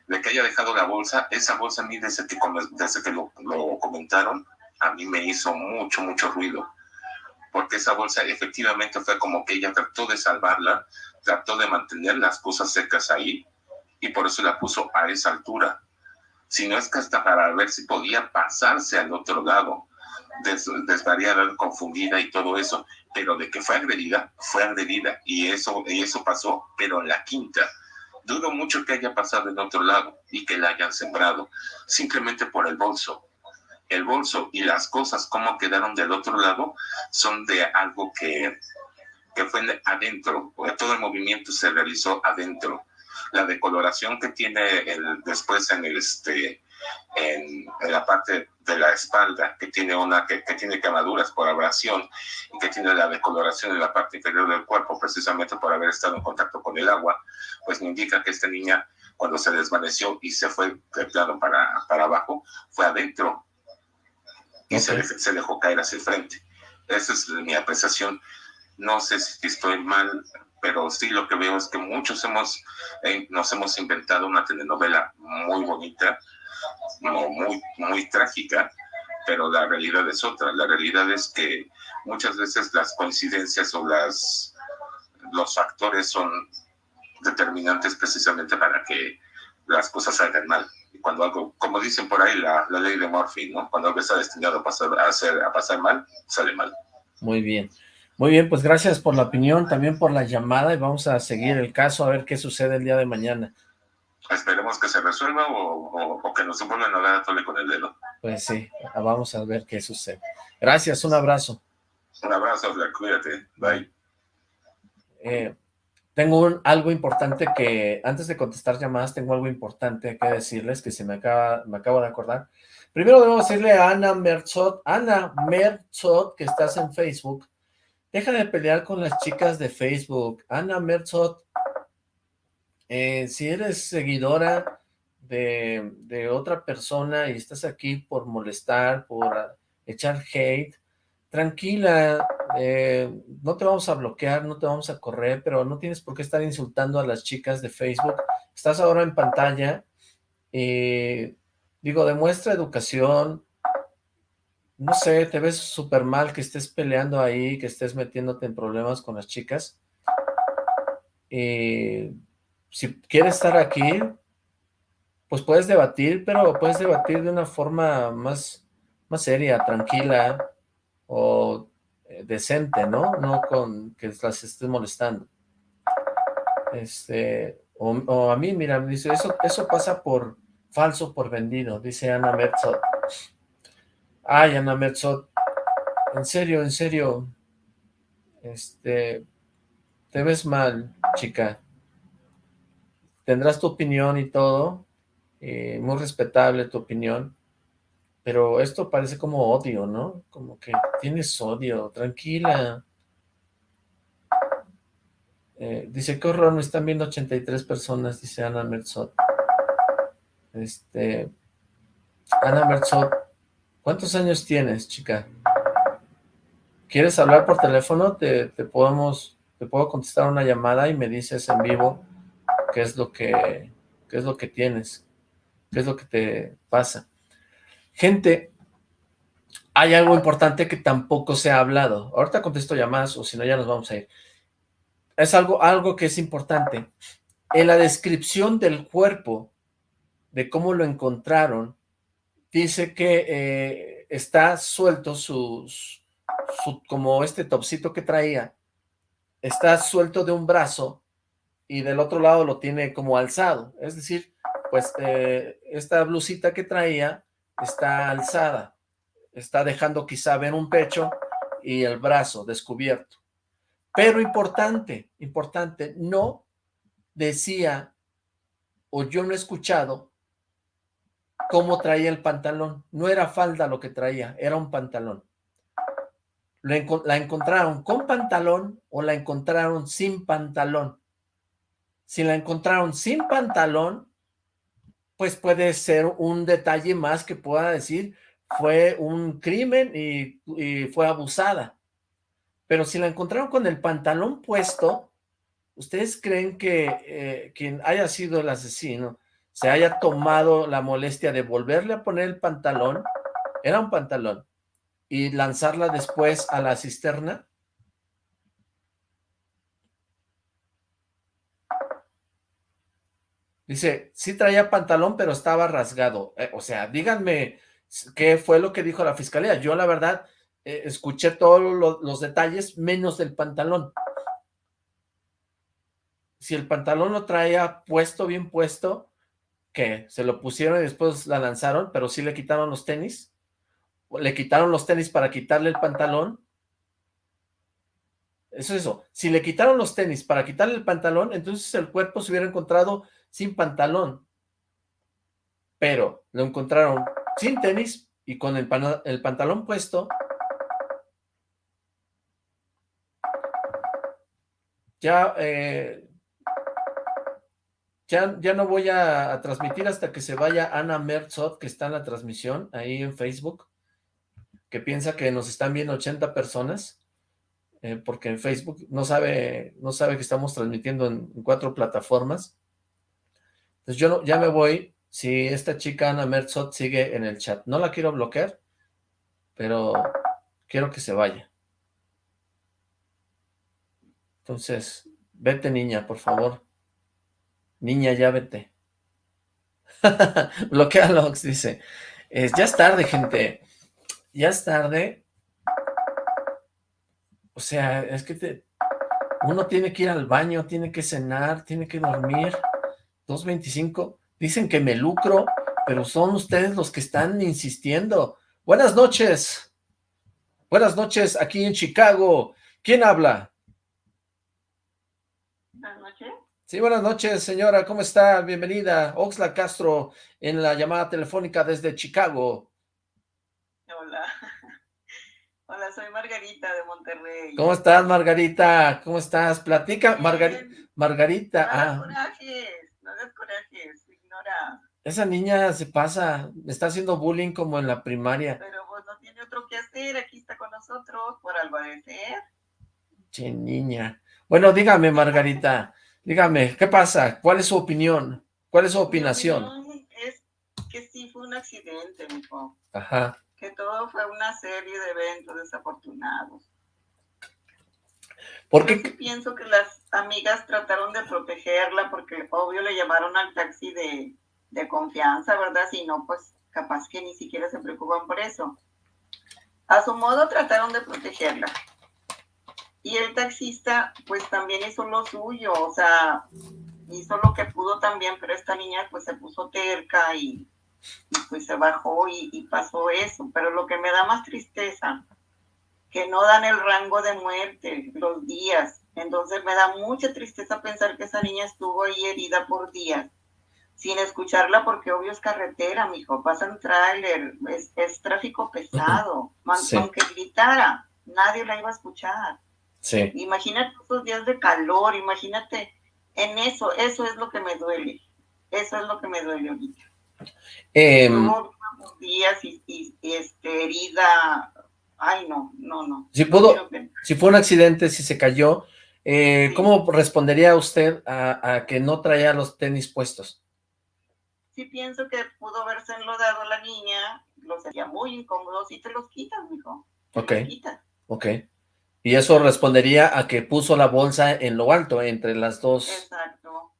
De que haya dejado la bolsa, esa bolsa a mí desde que, desde que lo, lo comentaron, a mí me hizo mucho, mucho ruido, porque esa bolsa efectivamente fue como que ella trató de salvarla, trató de mantener las cosas secas ahí, y por eso la puso a esa altura. Si no es que hasta para ver si podía pasarse al otro lado des, desvariada, confundida y todo eso, pero de que fue agredida, fue agredida y eso, y eso pasó, pero en la quinta. Dudo mucho que haya pasado en otro lado y que la hayan sembrado, simplemente por el bolso. El bolso y las cosas como quedaron del otro lado son de algo que, que fue adentro, todo el movimiento se realizó adentro. La decoloración que tiene el, después en el, este, en, la parte de la espalda, que tiene una que, tiene quemaduras por abrasión y que tiene la decoloración en la parte inferior del cuerpo, precisamente por haber estado en contacto con el agua, pues me indica que esta niña, cuando se desvaneció y se fue de plano para, para abajo, fue adentro. y se, se, dejó caer hacia el frente. Esa es mi apreciación. No sé si estoy mal, pero sí lo que veo es que muchos hemos, eh, nos hemos inventado una telenovela muy bonita, muy, muy trágica, pero la realidad es otra. La realidad es que muchas veces las coincidencias o las, los factores son determinantes precisamente para que las cosas salgan mal. Cuando algo, como dicen por ahí, la, la ley de Murphy, ¿no? Cuando algo está destinado a pasar, a pasar mal, sale mal. Muy bien. Muy bien, pues gracias por la opinión, también por la llamada y vamos a seguir el caso a ver qué sucede el día de mañana. Esperemos que se resuelva o, que nos vuelvan a dar a tole con el dedo. Pues sí, vamos a ver qué sucede. Gracias, un abrazo. Un abrazo, cuídate, bye. Eh, tengo algo importante que, antes de contestar llamadas, tengo algo importante que decirles que se me acaba, me acabo de acordar. Primero debo decirle a Ana Merzot, Ana Merzot, que estás en Facebook, Deja de pelear con las chicas de Facebook. Ana Merzot, eh, si eres seguidora de, otra persona y estás aquí por molestar, por echar hate, tranquila, eh, no te vamos a bloquear, no te vamos a correr, pero no tienes por qué estar insultando a las chicas de Facebook. Estás ahora en pantalla, y digo, demuestra educación, no sé, te ves súper mal que estés peleando ahí, que estés metiéndote en problemas con las chicas. Y si quieres estar aquí, pues puedes debatir, pero puedes debatir de una forma más, más seria, tranquila o eh, decente, ¿no? No con que las estés molestando. Este, o, a mí, mira, me dice, eso, eso pasa por falso, por vendido, dice Ana Merzot. Ay, Ana Merzot, en serio, en serio, este, te ves mal, chica. Tendrás tu opinión y todo, eh, muy respetable tu opinión, pero esto parece como odio, ¿no? Como que tienes odio, tranquila. Eh, dice, qué horror, me están viendo 83 personas, dice Ana Merzot. Este, Ana Merzot, ¿Cuántos años tienes, chica? ¿Quieres hablar por teléfono? Te, podemos, te puedo contestar una llamada y me dices en vivo qué es lo que, qué es lo que tienes, qué es lo que te pasa. Gente, hay algo importante que tampoco se ha hablado. Ahorita contesto llamadas o si no ya nos vamos a ir. Es algo, algo que es importante. En la descripción del cuerpo, de cómo lo encontraron, dice que eh, está suelto sus, su, como este topsito que traía, está suelto de un brazo y del otro lado lo tiene como alzado, es decir, pues eh, esta blusita que traía está alzada, está dejando quizá ver un pecho y el brazo descubierto. Pero importante, importante, no decía, o yo no he escuchado, cómo traía el pantalón. No era falda lo que traía, era un pantalón. La encontraron con pantalón o la encontraron sin pantalón. Si la encontraron sin pantalón, pues puede ser un detalle más que pueda decir fue un crimen y, fue abusada. Pero si la encontraron con el pantalón puesto, ¿ustedes creen que eh, quien haya sido el asesino se haya tomado la molestia de volverle a poner el pantalón, era un pantalón, y lanzarla después a la cisterna? Dice, sí traía pantalón, pero estaba rasgado. Eh, o sea, díganme qué fue lo que dijo la fiscalía. Yo, la verdad, eh, escuché todos los detalles, menos del pantalón. Si el pantalón lo traía puesto, bien puesto, que se lo pusieron y después la lanzaron, pero sí le quitaron los tenis. Le quitaron los tenis para quitarle el pantalón. Eso es eso. Si le quitaron los tenis para quitarle el pantalón, entonces el cuerpo se hubiera encontrado sin pantalón. Pero lo encontraron sin tenis y con el, el pantalón puesto. Ya eh, ya, ya no voy a, transmitir hasta que se vaya Ana Merzot, que está en la transmisión, ahí en Facebook. que piensa que nos están viendo 80 personas, eh, porque en Facebook no sabe, no sabe que estamos transmitiendo en, cuatro plataformas. Entonces yo ya me voy, si esta chica Ana Merzot sigue en el chat. No la quiero bloquear, pero quiero que se vaya. Entonces, vete niña, por favor. Niña, ya vete. *laughs* Bloquea logs, dice. ya es tarde, gente. Ya es tarde. O sea, es que te, uno tiene que ir al baño, tiene que cenar, tiene que dormir. 2.25. Dicen que me lucro, pero son ustedes los que están insistiendo. Buenas noches. Buenas noches aquí en Chicago. ¿Quién habla? Sí, buenas noches, señora. ¿Cómo está? Bienvenida. Oxla Castro en la llamada telefónica desde Chicago. Hola. *laughs* Hola, soy Margarita de Monterrey. ¿Cómo estás, Margarita? ¿Cómo estás? Platica, Margarita. Ah. Esa niña se pasa, está haciendo bullying como en la primaria. Pero pues no tiene otro que hacer, aquí está con nosotros por albarecer. Che, niña. Bueno, dígame, Margarita. Dígame, ¿qué pasa? ¿Cuál es su opinión? ¿Cuál es su opinación? es que sí fue un accidente, hijo. Ajá. Que todo fue una serie de eventos desafortunados. ¿Por qué? pienso que las amigas trataron de protegerla porque obvio le llamaron al taxi de, de confianza, ¿verdad? Si no, pues capaz que ni siquiera se preocupan por eso. A su modo trataron de protegerla. Y el taxista, pues también hizo lo suyo, o sea, hizo lo que pudo también, pero esta niña pues se puso terca y, pues se bajó y, y, pasó eso. Pero lo que me da más tristeza, que no dan el rango de muerte, los días. Entonces me da mucha tristeza pensar que esa niña estuvo ahí herida por días, sin escucharla porque obvio es carretera, mijo, pasan tráiler, es, es, tráfico pesado, aunque gritara, nadie la iba a escuchar. Imagínate esos días de calor, imagínate en eso, eso es lo que me duele. Eso es lo que me duele ahorita. Eh, días y, este, herida. Ay, no, no, no. Si pudo, si fue un accidente, si se cayó, eh, ¿cómo respondería usted a, que no traía los tenis puestos? Sí pienso que pudo haberse enlodado la niña, lo sería muy incómodo si te los quitas, mijo. Ok. Ok. Y eso respondería a que puso la bolsa en lo alto, entre las dos. Exacto.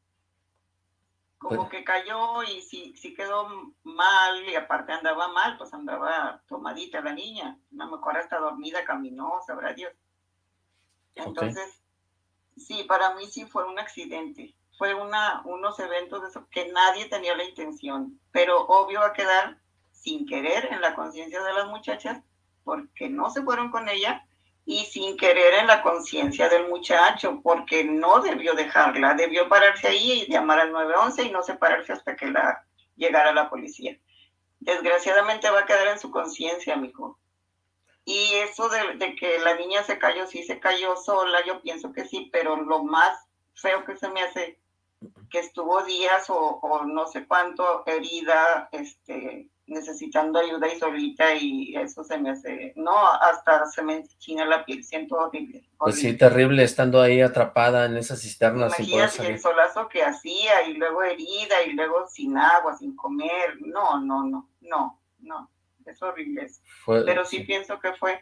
Como pues que cayó y si, si quedó mal y aparte andaba mal, pues andaba tomadita la niña. A lo mejor hasta dormida caminó, sabrá Dios. Entonces, sí, para mí sí fue un accidente. Fue una, unos eventos de eso que nadie tenía la intención. Pero obvio va a quedar sin querer en la conciencia de las muchachas porque no se fueron con ella y sin querer en la conciencia del muchacho, porque no debió dejarla, debió pararse ahí y llamar al 911 y no separarse hasta que la llegara la policía. Desgraciadamente va a quedar en su conciencia, amigo. Y eso de, que la niña se cayó, sí se cayó sola, yo pienso que sí, pero lo más feo que se me hace que estuvo días o no sé cuánto herida, este, necesitando ayuda y solita y eso se me hace, no, hasta se me enchina la piel, siento horrible. Pues sí, terrible estando ahí atrapada en esas cisternas sin poder el solazo que hacía y luego herida y luego sin agua, sin comer, no, no, no, no, no, es horrible Pero sí, pienso que fue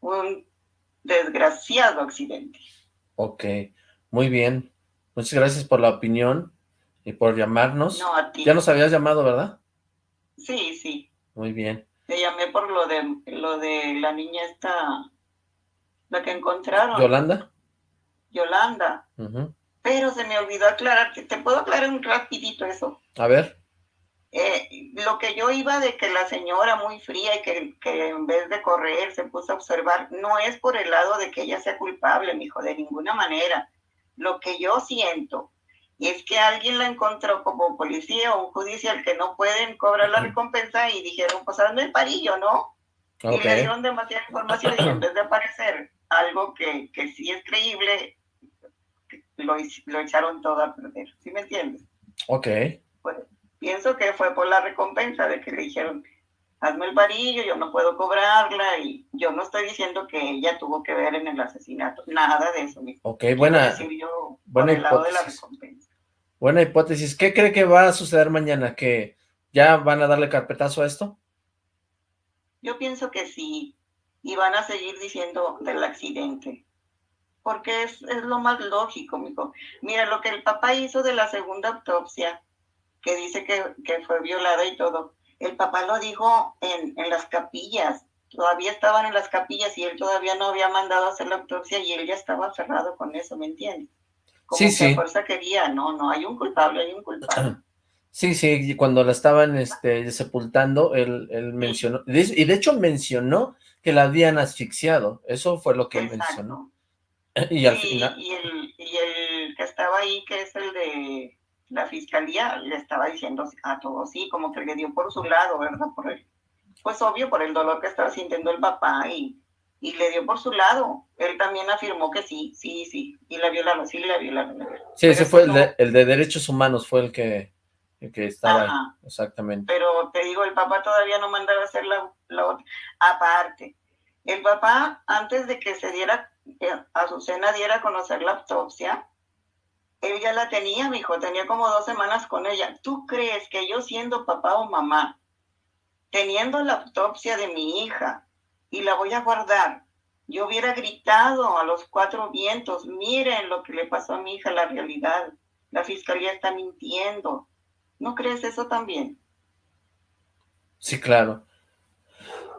un desgraciado accidente. Ok, muy bien. Muchas gracias por la opinión y por llamarnos. No, a ti. Ya nos habías llamado, ¿verdad? Sí, sí. Muy bien. Te llamé por lo de lo de la niña esta, la que encontraron. ¿Yolanda? Yolanda. Pero se me olvidó aclarar, te puedo aclarar un rapidito eso. A ver. Eh, lo que yo iba de que la señora muy fría y que, que, en vez de correr se puso a observar, no es por el lado de que ella sea culpable, mi hijo, de ninguna manera. Lo que yo siento y es que alguien la encontró como policía o un judicial que no pueden cobrar la recompensa y dijeron, pues hazme el parillo, ¿no? Y le dieron demasiada información y en vez de aparecer algo que, que sí es creíble, lo, lo, echaron todo a perder. ¿Sí me entiendes? Ok. Pues, pienso que fue por la recompensa de que le dijeron, hazme el varillo, yo no puedo cobrarla y yo no estoy diciendo que ella tuvo que ver en el asesinato, nada de eso. Ok, buena, buena hipótesis. Buena hipótesis. ¿Qué cree que va a suceder mañana? ¿Que ya van a darle carpetazo a esto? Yo pienso que sí, y van a seguir diciendo del accidente, porque es, es lo más lógico, mijo. Mira, lo que el papá hizo de la segunda autopsia, que dice que, que fue violada y todo, el papá lo dijo en, en las capillas, todavía estaban en las capillas y él todavía no había mandado a hacer la autopsia y él ya estaba cerrado con eso, ¿me entiendes? Como sí, que sí. a fuerza quería, no, no, hay un culpable, hay un culpable. Sí, sí, cuando la estaban este, sepultando, él, él mencionó, y de hecho mencionó que la habían asfixiado, eso fue lo que él mencionó. *clears throat* Y al final, y el, y el que estaba ahí, que es el de la fiscalía, le estaba diciendo a todos, sí, como que le dio por su lado, ¿verdad? Por el, pues obvio, por el dolor que estaba sintiendo el papá y, y le dio por su lado. Él también afirmó que sí, sí, sí, y la violaron, sí, la violaron. sí, ese fue el de, el de derechos humanos, fue el que, el que estaba Ajá. ahí, exactamente. Pero te digo, el papá todavía no mandaba a hacer la, la otra. Aparte, el papá, antes de que se diera, que Azucena diera a conocer la autopsia, él ya la tenía, mi hijo, tenía como dos semanas con ella. ¿Tú crees que yo siendo papá o mamá, teniendo la autopsia de mi hija y la voy a guardar, yo hubiera gritado a los cuatro vientos, miren lo que le pasó a mi hija, la realidad, la fiscalía está mintiendo. ¿No crees eso también? Sí, claro.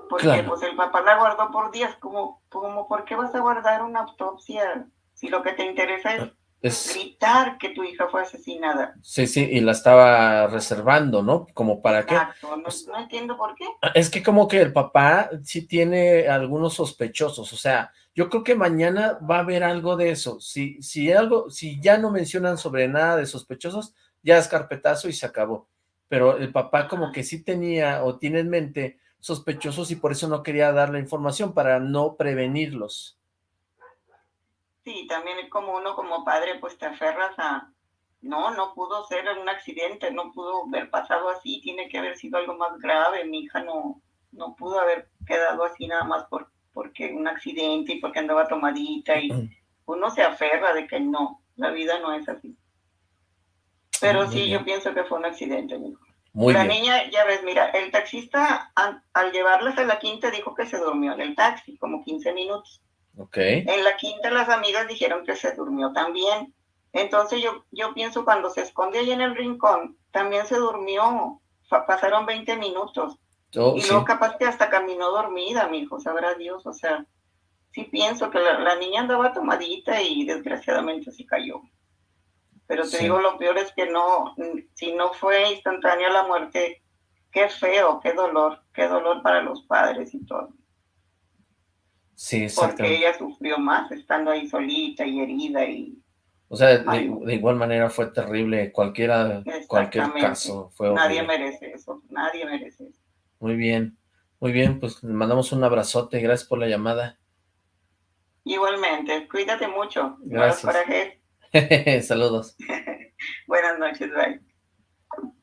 Porque Claro. pues el papá la guardó por días, como, como ¿por qué vas a guardar una autopsia si lo que te interesa es, Es, gritar que tu hija fue asesinada? sí, sí, y la estaba reservando, ¿no? Como para qué. Exacto, no, no entiendo por qué. Es que como que el papá sí tiene algunos sospechosos, o sea, yo creo que mañana va a haber algo de eso. Si, si algo, si ya no mencionan sobre nada de sospechosos, ya es carpetazo y se acabó. Pero el papá como que sí tenía o tiene en mente sospechosos y por eso no quería dar la información para no prevenirlos. Sí, también como uno como padre pues te aferras a, no, no pudo ser un accidente, no pudo haber pasado así, tiene que haber sido algo más grave, mi hija no, no pudo haber quedado así nada más por, porque un accidente y porque andaba tomadita y uno se aferra de que no, la vida no es así. Pero Muy sí, bien. yo pienso que fue un accidente, mi hijo. Muy la bien. niña, ya ves, mira, el taxista al, al llevarlas a la quinta dijo que se durmió en el taxi, como 15 minutos. En la quinta las amigas dijeron que se durmió también. Entonces yo, yo pienso cuando se esconde ahí en el rincón, también se durmió. Pasaron 20 minutos. Oh, y sí. luego capaz que hasta caminó dormida, mi hijo, sabrá Dios. O sea, sí pienso que la, la niña andaba tomadita y desgraciadamente se cayó. Pero te Sí. digo, lo peor es que no, si no fue instantánea la muerte, qué feo, qué dolor, qué dolor para los padres y todo. Sí, Porque ella sufrió más estando ahí solita y herida y O sea, de, igual manera fue terrible, cualquiera, cualquier caso fue nadie horrible. merece eso, nadie merece eso. Muy bien, muy bien, pues le mandamos un abrazote, gracias por la llamada. Igualmente, cuídate mucho. Gracias. *laughs* Saludos. *laughs* Buenas noches, bye.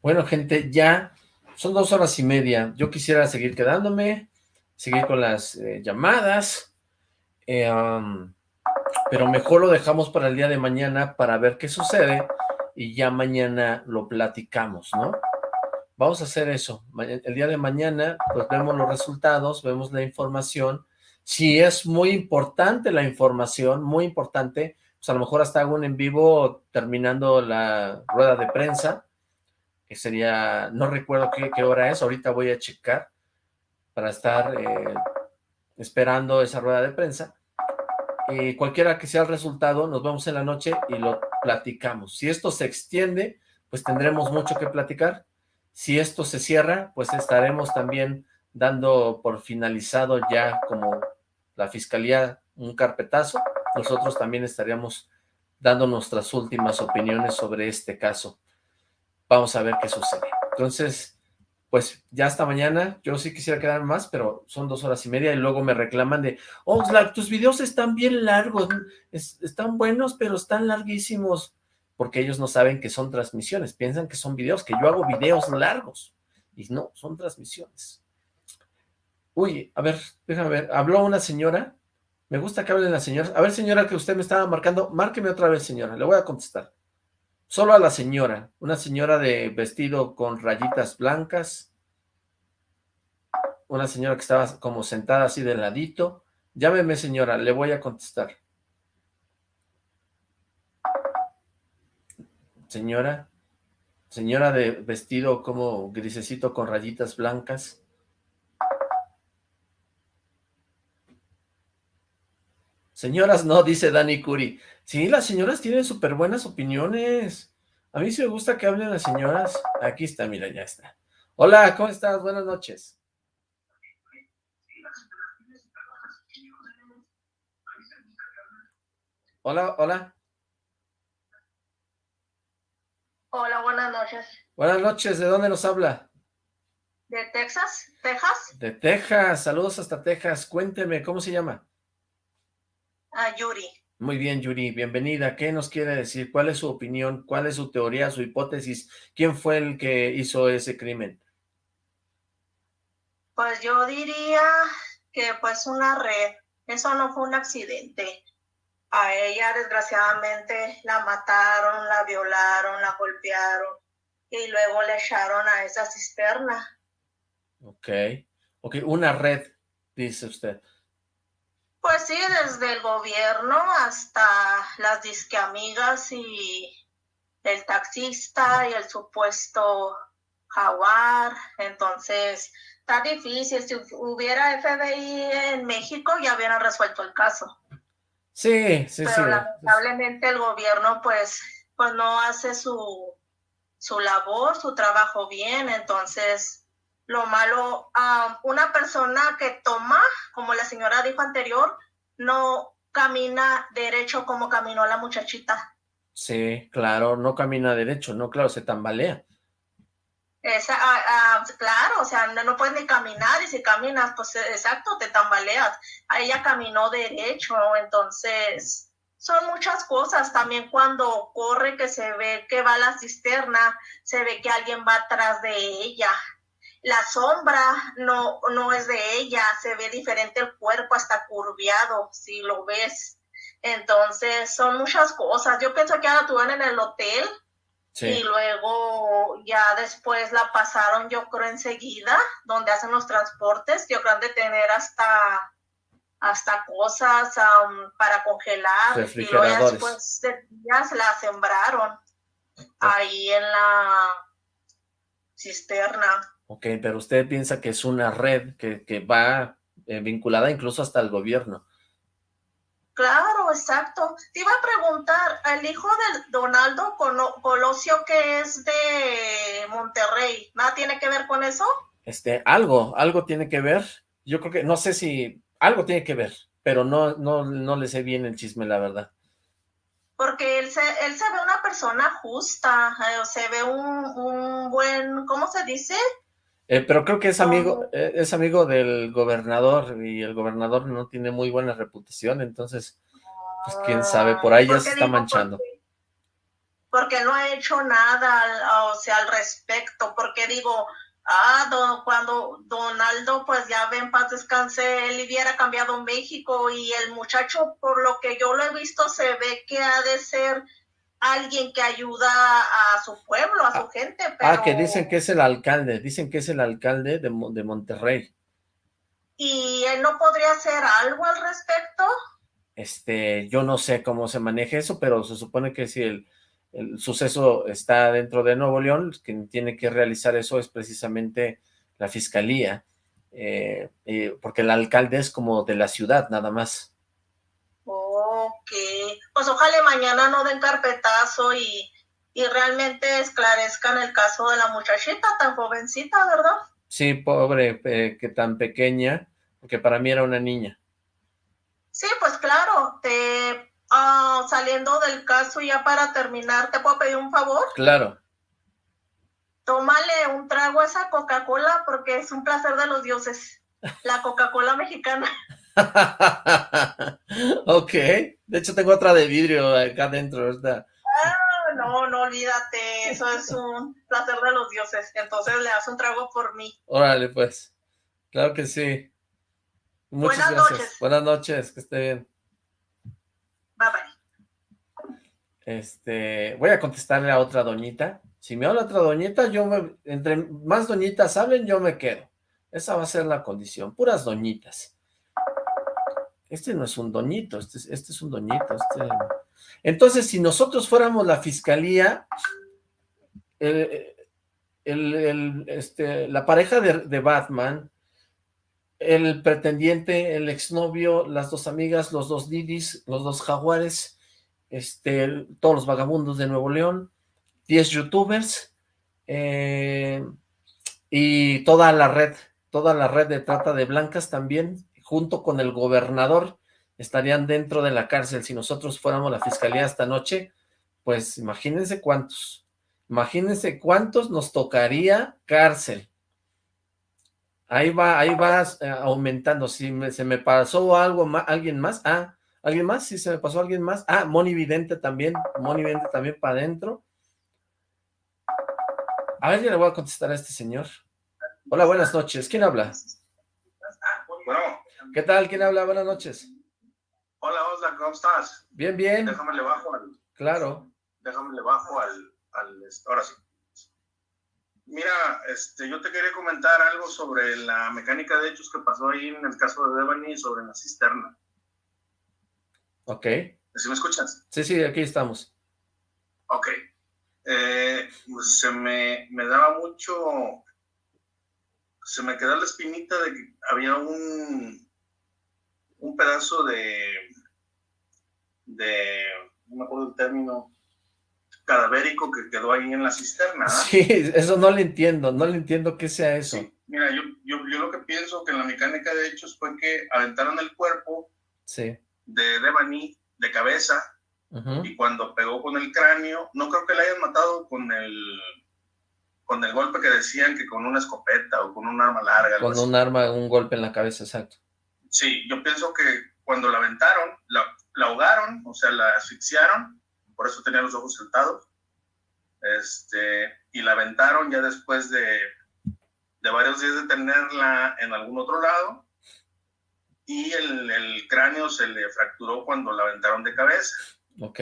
Bueno, gente, ya son dos horas y media. Yo quisiera seguir quedándome, seguir con las eh, llamadas, eh, pero mejor lo dejamos para el día de mañana para ver qué sucede y ya mañana lo platicamos, ¿no? Vamos a hacer eso. El día de mañana, pues vemos los resultados, vemos la información. Si es muy importante la información, muy importante, pues a lo mejor hasta hago en vivo terminando la rueda de prensa, que sería, no recuerdo qué, qué hora es, ahorita voy a checar para estar eh, esperando esa rueda de prensa. Y cualquiera que sea el resultado, nos vemos en la noche y lo platicamos. Si esto se extiende, pues tendremos mucho que platicar. Si esto se cierra, pues estaremos también dando por finalizado ya como la fiscalía un carpetazo. Nosotros también estaríamos dando nuestras últimas opiniones sobre este caso. Vamos a ver qué sucede. Entonces, pues ya hasta mañana. Yo sí quisiera quedar más, pero son dos horas y media y luego me reclaman de, Oxlack, tus videos están bien largos, es- están buenos, pero están larguísimos. Porque ellos no saben que son transmisiones, piensan que son videos, que yo hago videos largos. Y no, son transmisiones. Uy, a ver, déjame ver. Habló una señora. Me gusta que hablen las señoras. A ver, señora, que usted me estaba marcando. Márqueme otra vez, señora. Le voy a contestar. Solo a la señora. Una señora de vestido con rayitas blancas. Una señora que estaba como sentada así de ladito. Llámeme, señora. Le voy a contestar. Señora. Señora de vestido como grisecito con rayitas blancas. Señoras no, dice Dani Curi. Sí, las señoras tienen súper buenas opiniones. A mí sí me gusta que hablen las señoras. Aquí está, mira, ya está. Hola, ¿cómo estás? Buenas noches. Hola, hola. Hola, buenas noches. Buenas noches, ¿de dónde nos habla? ¿De Texas? ¿Texas? De Texas, saludos hasta Texas. Cuénteme, ¿cómo se llama? Ah, Yuri. Muy bien, Yuri, bienvenida. ¿Qué nos quiere decir? ¿Cuál es su opinión? ¿Cuál es su teoría, su hipótesis? ¿Quién fue el que hizo ese crimen? Pues yo diría que pues una red. Eso no fue un accidente. A ella desgraciadamente la mataron, la violaron, la golpearon y luego le echaron a esa cisterna. Ok, ok, una red, dice usted. Pues sí, desde el gobierno hasta las disqueamigas y el taxista y el supuesto jaguar. Entonces, está difícil. Si hubiera FBI en México, ya hubieran resuelto el caso. Sí, sí, Pero lamentablemente el gobierno, pues, pues no hace su, su labor, su trabajo bien. Entonces, lo malo, una persona que toma, como la señora dijo anterior, no camina derecho como caminó la muchachita. Sí, claro, no camina derecho, no, claro, se tambalea. Esa, ah, ah, claro, o sea, no, no, puedes ni caminar y si caminas, pues exacto, te tambaleas. Ella caminó derecho, entonces son muchas cosas. También cuando corre que se ve que va a la cisterna, se ve que alguien va atrás de ella la sombra no, no es de ella, se ve diferente el cuerpo, hasta curviado, si lo ves. Entonces, son muchas cosas. Yo pienso que la tuvieron en el hotel y luego ya después la pasaron, yo creo, enseguida, donde hacen los transportes. Yo creo de tener hasta hasta cosas um, para congelar y luego después de días la sembraron ahí en la cisterna. Ok, pero usted piensa que es una red que, va eh, vinculada incluso hasta el gobierno. Claro, exacto. Te iba a preguntar, el hijo de Donaldo Colosio que es de Monterrey, ¿nada tiene que ver con eso? Este, algo, algo tiene que ver. Yo creo que, no sé si, algo tiene que ver, pero no, no, no le sé bien el chisme, la verdad. Porque él se, él se ve una persona justa, eh, se ve un, un buen, ¿cómo se dice? Eh, pero creo que es amigo, eh, es amigo del gobernador y el gobernador no tiene muy buena reputación, entonces, pues quién sabe, por ahí ya se está manchando. Porque, no ha hecho nada, o sea, al respecto, porque digo, ah, cuando Donaldo, pues ya ven, paz descanse, él hubiera cambiado México y el muchacho, por lo que yo lo he visto, se ve que ha de ser alguien que ayuda a su pueblo, a su ah, gente. Ah, que dicen que es el alcalde, dicen que es el alcalde de, de Monterrey. ¿Y él no podría hacer algo al respecto? Este, yo no sé cómo se maneja eso, pero se supone que si el, suceso está dentro de Nuevo León, quien tiene que realizar eso es precisamente la fiscalía, eh, eh, porque el alcalde es como de la ciudad, nada más. Ok, pues ojalá mañana no den carpetazo y, realmente esclarezcan el caso de la muchachita tan jovencita, ¿verdad? Sí, pobre, que tan pequeña, porque para mí era una niña. Sí, pues claro, te, ah, saliendo del caso ya para terminar, ¿te puedo pedir un favor? Claro. Tómale un trago a esa Coca-Cola porque es un placer de los dioses, la Coca-Cola mexicana. *laughs* *laughs* ok, de hecho tengo otra de vidrio acá adentro. Ah, no, no olvídate, eso es un placer de los dioses, entonces le das un trago por mí. Órale, pues, claro que sí. Muchas Buenas gracias. Noches. Buenas noches, que esté bien. Bye bye. Este, voy a contestarle a otra doñita. Si me habla otra doñita, yo me, entre más doñitas hablen, yo me quedo. Esa va a ser la condición, puras doñitas. Este no es un doñito, este, este es un doñito. Este... Entonces, si nosotros fuéramos la fiscalía, este, la pareja de, Batman, el pretendiente, el exnovio, las dos amigas, los dos Didis, los dos jaguares, este, todos los vagabundos de Nuevo León, 10 youtubers, eh, y toda la red, toda la red de trata de blancas también, junto con el gobernador, estarían dentro de la cárcel. Si nosotros fuéramos la fiscalía esta noche, pues imagínense cuántos. Imagínense cuántos nos tocaría cárcel. Ahí va, ahí va eh, aumentando. Si se me pasó algo más, alguien más. Ah, ¿alguien más? Si se me pasó alguien más. Ah, Moni Vidente también. Moni Vidente también para adentro. A ver, ya le voy a contestar a este señor. Hola, buenas noches. ¿Quién habla? Bueno. ¿Qué tal? ¿Quién habla? Buenas noches. Hola, Osla, ¿cómo estás? Bien, bien. Déjame le bajo al... Claro. Déjame le bajo al ahora sí. Mira, este, yo te quería comentar algo sobre la mecánica de hechos que pasó ahí en el caso de Devani sobre la cisterna. Ok. ¿Sí me escuchas? Sí, sí, aquí estamos. Ok. Eh, pues se me, me daba mucho, se me quedó la espinita de que había un, un pedazo de, de, no me acuerdo el término, cadavérico que quedó ahí en la cisterna. Sí, eso no le entiendo, no le entiendo qué sea eso. Mira, yo, yo, yo, lo que pienso que en la mecánica de hechos fue que aventaron el cuerpo sí. de Devani de cabeza y cuando pegó con el cráneo, no creo que le hayan matado con el con el golpe que decían que con una escopeta o con un arma larga. Con un arma, un golpe en la cabeza, exacto. Sí, yo pienso que cuando la aventaron, la, la ahogaron, o sea, la asfixiaron por eso tenía los ojos saltados. Este, y la aventaron ya después de, de varios días de tenerla en algún otro lado. Y el, el cráneo se le fracturó cuando la aventaron de cabeza. Ok.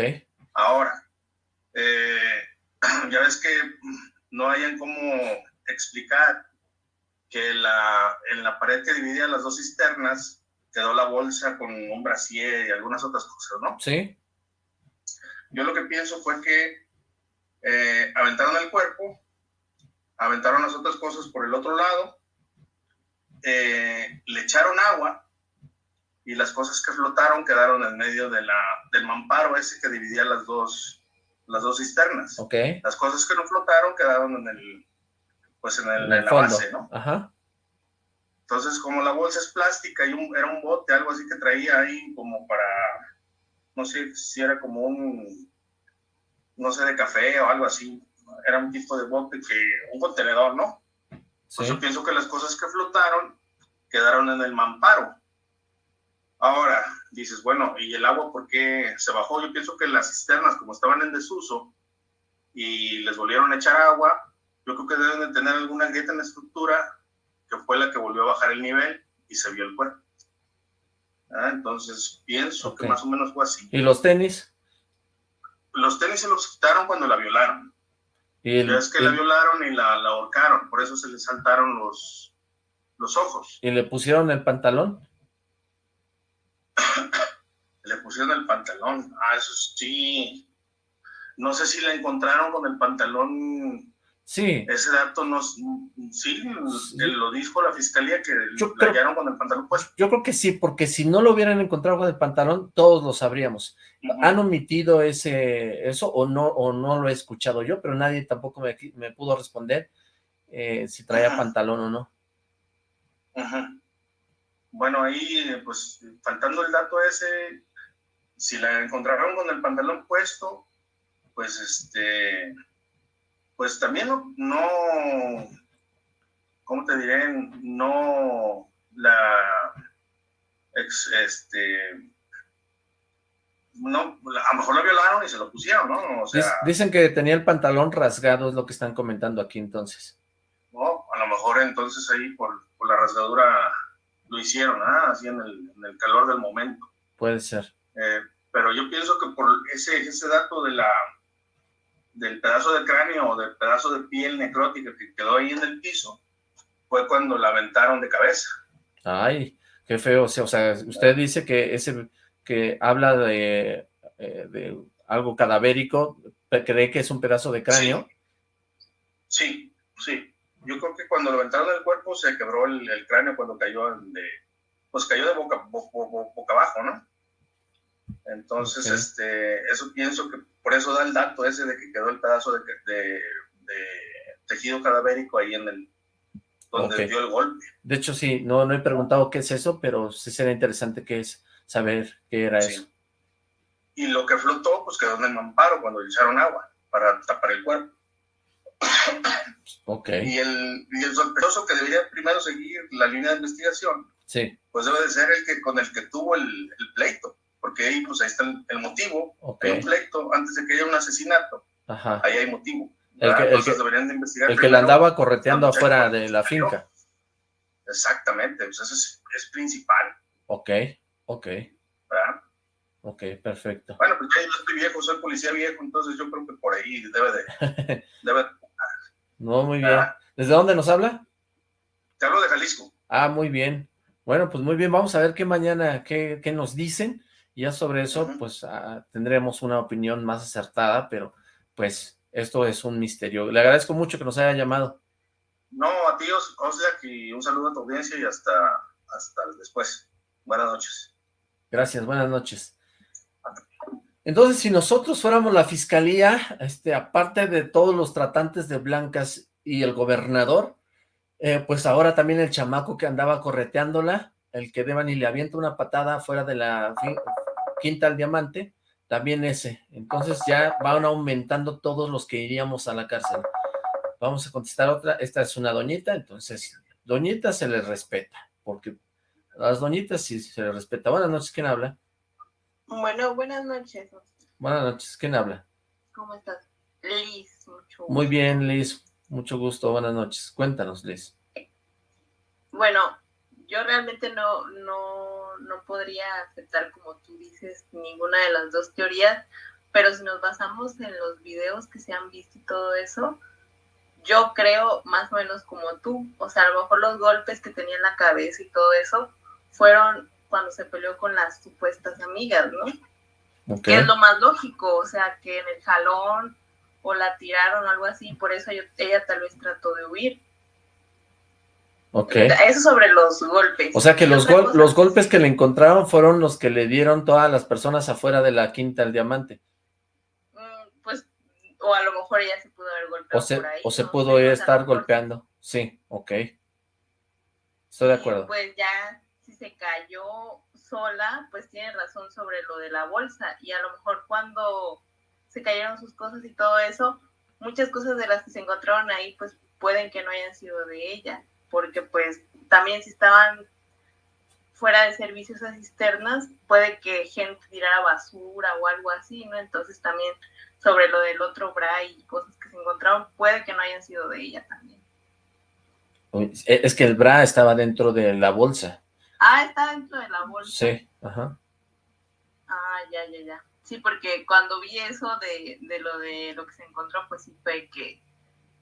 Ahora, eh, *clears throat* ya ves que no hayan cómo explicar que la, en la pared que dividía las dos cisternas quedó la bolsa con un brasier y algunas otras cosas, ¿no? Sí. Yo lo que pienso fue que eh, aventaron el cuerpo, aventaron las otras cosas por el otro lado, eh, le echaron agua y las cosas que flotaron quedaron en medio de la, del mamparo ese que dividía las dos, las dos cisternas. Okay. Las cosas que no flotaron quedaron en el, pues en, el, en, la base, ¿no? Ajá. Entonces, como la bolsa es plástica y un, era un bote, algo así que traía ahí como para no sé si era como un, no sé, de café o algo así. Era un tipo de bote que, un contenedor, ¿no? Pues yo pienso que las cosas que flotaron quedaron en el mamparo. Ahora, dices, bueno, ¿y el agua por qué se bajó? Yo pienso que las cisternas, como estaban en desuso y les volvieron a echar agua, yo creo que deben de tener alguna grieta en la estructura que fue la que volvió a bajar el nivel y se vio el cuerpo. Ah, entonces pienso que más o menos fue así. ¿Y los tenis? Los tenis se los quitaron cuando la violaron. ¿Y es que la violaron y la, la, ahorcaron, por eso se le saltaron los, los ojos. ¿Y le pusieron el pantalón? *coughs* le pusieron el pantalón, ah, eso sí. No sé si la encontraron con el pantalón Sí. Ese dato no, sí, lo dijo la fiscalía que yo la hallaron con el pantalón puesto. Yo creo que sí, porque si no lo hubieran encontrado con el pantalón, todos lo sabríamos. ¿Han omitido ese eso o no o no lo he escuchado yo? Pero nadie tampoco me, me pudo responder eh, si traía pantalón o no. Bueno, ahí, pues, faltando el dato ese, si la encontraron con el pantalón puesto, pues, este pues también no, no, ¿cómo te diré? No la, este, no, a lo mejor lo violaron y se lo pusieron, ¿no? Dicen que tenía el pantalón rasgado, es lo que están comentando aquí entonces. No, a lo mejor entonces ahí por, la rasgadura lo hicieron, ¿ah? así en el, en el, calor del momento. Puede ser. Eh, pero yo pienso que por ese, ese dato de la, del pedazo de cráneo o del pedazo de piel necrótica que quedó ahí en el piso, fue cuando la aventaron de cabeza. Ay, qué feo. O sea, usted dice que ese que habla de, eh, de algo cadavérico, ¿cree que es un pedazo de cráneo? Sí, sí. Yo creo que cuando lo aventaron del cuerpo se quebró el, cráneo cuando cayó de, pues cayó de boca, boca abajo, ¿no? Entonces, este, eso pienso que por eso da el dato ese de que quedó el pedazo de, de, tejido cadavérico ahí en el, donde dio el golpe. De hecho, sí, no, no he preguntado qué es eso, pero sí sería interesante que es saber qué era eso. Y lo que flotó, pues quedó en el mamparo cuando le echaron agua para tapar el cuerpo. Ok. Y el, y el sospechoso que debería primero seguir la línea de investigación, sí. pues debe de ser el que con el que tuvo el, el pleito porque ahí, pues, ahí está el, motivo, okay. hay un pleito, antes de que haya un asesinato, Ajá. ahí hay motivo. El que, el que, deberían de investigar el que la andaba correteando afuera de la finca. Exactamente, pues eso es, es principal. Ok, ok. ¿verdad? Ok, perfecto. Bueno, pues ya yo estoy viejo, soy policía viejo, entonces yo creo que por ahí debe de... *laughs* debe de no, muy bien. ¿Desde dónde nos habla? Te hablo de Jalisco. Ah, muy bien. Bueno, pues muy bien, vamos a ver qué mañana, qué, qué nos dicen. Ya sobre eso, pues uh, tendremos una opinión más acertada, pero pues esto es un misterio. Le agradezco mucho que nos haya llamado. No, a ti, Oslak, y un saludo a tu audiencia y hasta, hasta después. Buenas noches. Gracias, buenas noches. Entonces, si nosotros fuéramos la fiscalía, este, aparte de todos los tratantes de blancas y el gobernador, eh, pues ahora también el chamaco que andaba correteándola, el que deban y le avienta una patada fuera de la quinta al diamante, también ese. Entonces ya van aumentando todos los que iríamos a la cárcel. Vamos a contestar otra. Esta es una doñita, entonces, doñita se le respeta, porque a las doñitas sí se les respeta. Buenas noches, ¿quién habla? Bueno, buenas noches. Buenas noches, ¿quién habla? ¿Cómo estás? Liz, mucho Muy bien, Liz, mucho gusto, buenas noches. Cuéntanos, Liz. Bueno, yo realmente no, no, no podría aceptar, como tú dices, ninguna de las dos teorías, pero si nos basamos en los videos que se han visto y todo eso, yo creo más o menos como tú, o sea, a lo mejor los golpes que tenía en la cabeza y todo eso fueron cuando se peleó con las supuestas amigas, ¿no? Okay. Que es lo más lógico, o sea, que en el jalón o la tiraron o algo así, por eso ella tal vez trató de huir. Ok. Eso sobre los golpes. O sea que los, gol los golpes que le encontraron fueron los que le dieron todas las personas afuera de la quinta al diamante. Mm, pues, o a lo mejor ella se pudo haber golpeado o se, por ahí. O se no pudo sé, estar golpeando. Sí, ok. Estoy de acuerdo. Pues ya, si se cayó sola, pues tiene razón sobre lo de la bolsa. Y a lo mejor cuando se cayeron sus cosas y todo eso, muchas cosas de las que se encontraron ahí, pues pueden que no hayan sido de ella porque pues también si estaban fuera de servicios a cisternas, puede que gente tirara basura o algo así, ¿no? Entonces también sobre lo del otro bra y cosas que se encontraron, puede que no hayan sido de ella también. Es que el bra estaba dentro de la bolsa. Ah, está dentro de la bolsa. Sí, ajá. Ah, ya, ya, ya. Sí, porque cuando vi eso de, de lo de lo que se encontró, pues sí fue que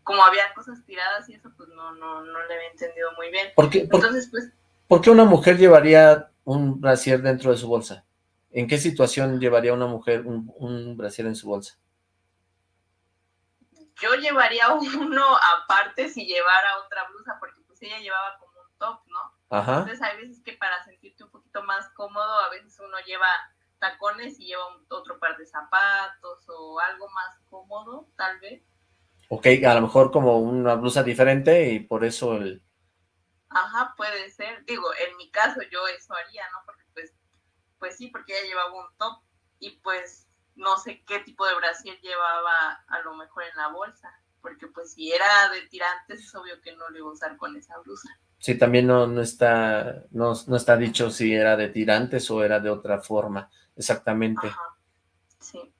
como había cosas tiradas y eso, pues no, no, no le había entendido muy bien. ¿Por qué, por, Entonces, pues... ¿Por qué una mujer llevaría un brasier dentro de su bolsa? ¿En qué situación llevaría una mujer un, un brasier en su bolsa? Yo llevaría *laughs* uno aparte si llevara otra blusa, porque pues ella llevaba como un top, ¿no? Ajá. Entonces hay veces que para sentirte un poquito más cómodo, a veces uno lleva tacones y lleva un, otro par de zapatos o algo más cómodo, tal vez. Ok, a lo mejor como una blusa diferente y por eso el... Ajá, puede ser. Digo, en mi caso yo eso haría, ¿no? Porque pues, pues sí, porque ella llevaba un top y pues no sé qué tipo de brasier llevaba a lo mejor en la bolsa. Porque pues si era de tirantes es obvio que no lo iba a usar con esa blusa. Sí, también no, no, está, no, no está dicho si era de tirantes o era de otra forma, exactamente. Ajá, sí.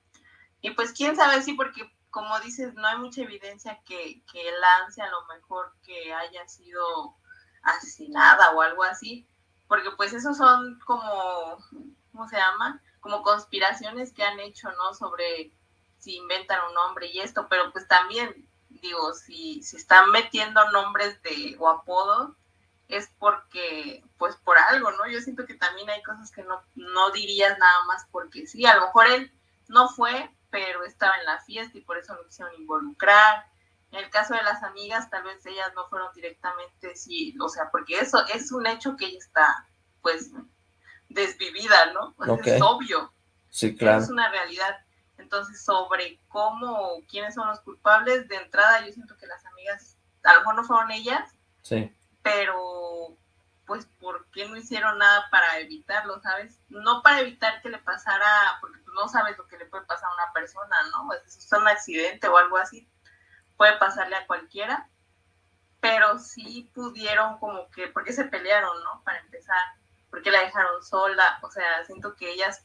Y pues quién sabe, sí, porque como dices, no hay mucha evidencia que, que Lance a lo mejor que haya sido asesinada o algo así, porque pues esos son como, ¿cómo se llama? Como conspiraciones que han hecho, ¿no? Sobre si inventan un nombre y esto, pero pues también, digo, si, si están metiendo nombres de o apodos, es porque, pues por algo, ¿no? Yo siento que también hay cosas que no, no dirías nada más porque sí, a lo mejor él no fue, pero estaba en la fiesta y por eso lo quisieron involucrar. En el caso de las amigas, tal vez ellas no fueron directamente, sí, o sea, porque eso es un hecho que ella está, pues, desvivida, ¿no? Es obvio. Sí, claro. Es una realidad. Entonces, sobre cómo, quiénes son los culpables, de entrada yo siento que las amigas, a lo mejor no fueron ellas, sí. pero pues, ¿por qué no hicieron nada para evitarlo, sabes? No para evitar que le pasara, porque tú no sabes lo que le puede pasar a una persona, ¿no? Pues es un accidente o algo así, puede pasarle a cualquiera, pero sí pudieron como que, porque se pelearon, ¿no? Para empezar, porque la dejaron sola, o sea, siento que ellas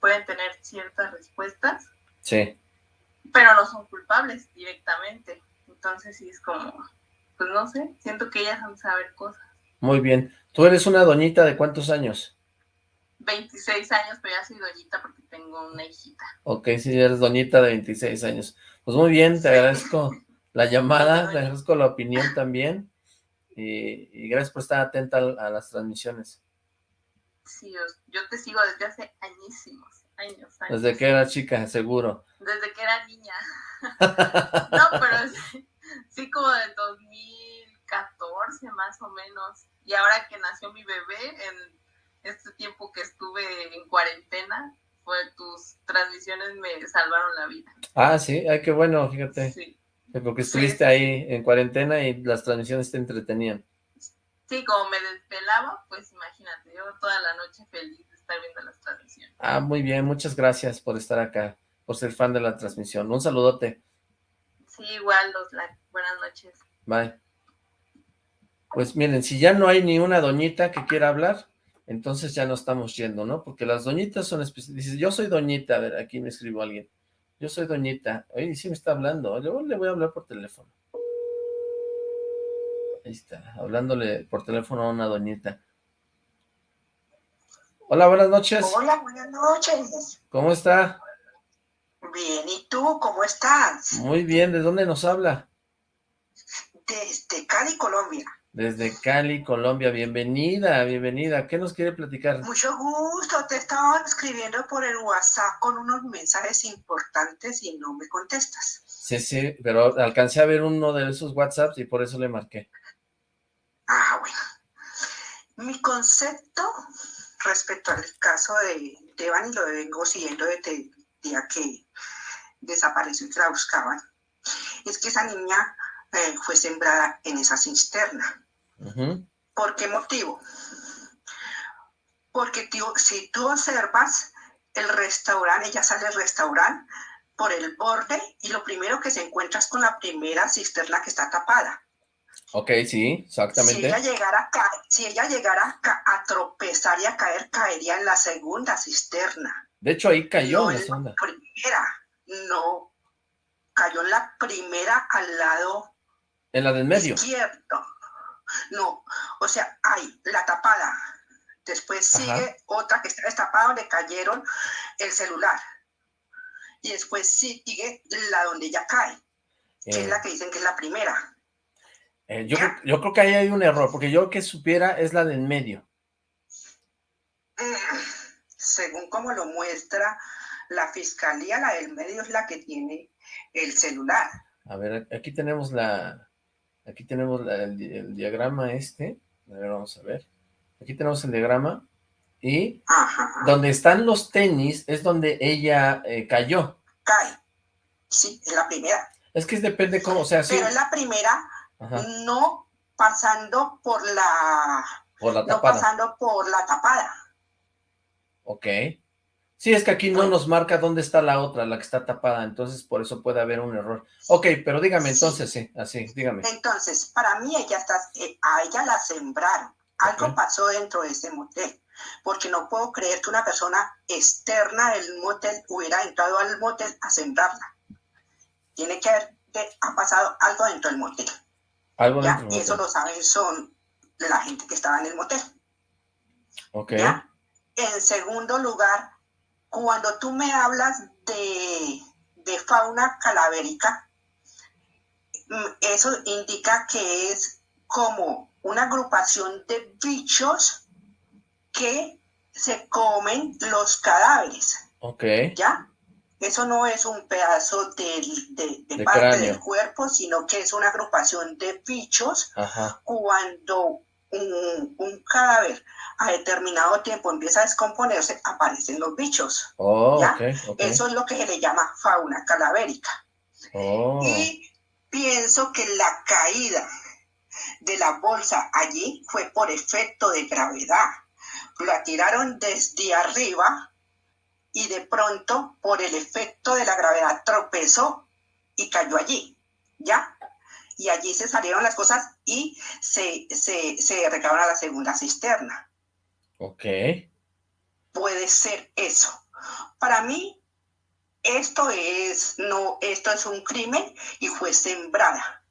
pueden tener ciertas respuestas. Sí. Pero no son culpables directamente. Entonces sí es como, pues no sé, siento que ellas han saber cosas. Muy bien. ¿Tú eres una doñita de cuántos años? 26 años, pero ya soy doñita porque tengo una hijita. Ok, sí, eres doñita de 26 años. Pues muy bien, te agradezco la llamada, te agradezco la opinión también. Y, gracias por estar atenta a las transmisiones. Sí, yo, te sigo desde hace añísimos, años, Desde que era chica, seguro. Desde que era niña. *laughs* *laughs* no, pero sí, como de 2014 más o menos. Y ahora que nació mi bebé, en este tiempo que estuve en cuarentena, fue tus transmisiones me salvaron la vida. Ah, sí, ay, qué bueno, fíjate. Sí. Porque estuviste ahí en cuarentena y las transmisiones te entretenían. Sí, como me desvelaba, pues imagínate, yo toda la noche feliz de estar viendo las transmisiones. Ah, muy bien, muchas gracias por estar acá, por ser fan de la transmisión. Un saludote. Sí, igual, los buenas noches. Bye. Pues miren, si ya no hay ni una doñita que quiera hablar, entonces ya no estamos yendo, ¿no? Porque las doñitas son especiales. Dice, yo soy doñita, a ver, aquí me escribo alguien. Yo soy doñita. Oye, sí me está hablando. Luego le voy a hablar por teléfono. Ahí está, hablándole por teléfono a una doñita. Hola, buenas noches. Hola, buenas noches. ¿Cómo está? Bien, ¿y tú cómo estás? Muy bien, ¿de dónde nos habla? Desde Cali, Colombia. Desde Cali, Colombia. Bienvenida, bienvenida. ¿Qué nos quiere platicar? Mucho gusto. Te estaba escribiendo por el WhatsApp con unos mensajes importantes y no me contestas. Sí, sí, pero alcancé a ver uno de esos WhatsApps y por eso le marqué. Ah, bueno. Mi concepto respecto al caso de Devan, y lo vengo siguiendo desde el día que desapareció y que la buscaban, es que esa niña eh, fue sembrada en esa cisterna. ¿Por qué motivo? Porque tío, si tú observas el restaurante, ella sale del restaurante por el borde y lo primero que se encuentra es con la primera cisterna que está tapada. Ok, sí, exactamente. Si ella llegara, a, si ella llegara a, tropezar y a caer, caería en la segunda cisterna. De hecho, ahí cayó no en la segunda. primera, no. Cayó en la primera al lado en la del medio. Izquierdo. No, o sea, hay la tapada. Después sigue otra que está destapada donde cayeron el celular. Y después sigue la donde ya cae, que es eh. la que dicen que es la primera. Eh, yo, yo, creo que ahí hay un error, porque yo que supiera es la del medio. Mm, según como lo muestra la fiscalía, la del medio es la que tiene el celular. A ver, aquí tenemos la, aquí tenemos el, diagrama este, a ver, vamos a ver. Aquí tenemos el diagrama y donde están los tenis es donde ella eh, cayó. Cae, sí, es la primera. Es que depende cómo, o sea, Pero es la primera no pasando por la... Por la tapada. No pasando por la tapada. Ok. Sí, es que aquí no nos marca dónde está la otra, la que está tapada, entonces por eso puede haber un error. Ok, pero dígame entonces, sí, así, dígame. Entonces, para mí ella está, eh, a ella la sembraron. Algo pasó dentro de ese motel, porque no puedo creer que una persona externa del motel hubiera entrado al motel a sembrarla. Tiene que haber ha pasado algo dentro del motel. Algo Y eso lo saben son la gente que estaba en el motel. Ok. En segundo lugar, cuando tú me hablas de, de fauna calavérica, mm, eso indica que es como una agrupación de bichos que se comen los cadáveres. Ok. ¿Ya? Eso no es un pedazo de, de, parte del cuerpo, sino que es una agrupación de bichos. Cuando un, un, cadáver a determinado tiempo empieza a descomponerse, aparecen los bichos. Oh, Eso es lo que se le llama fauna calavérica. Oh. Y pienso que la caída de la bolsa allí fue por efecto de gravedad. La tiraron desde arriba y de pronto, por el efecto de la gravedad, tropezó y cayó allí, ¿ya? Y allí se salieron las cosas y se, se, se a la segunda cisterna. Ok. Puede ser eso. Para mí, esto es, no, esto es un crimen y fue sembrada.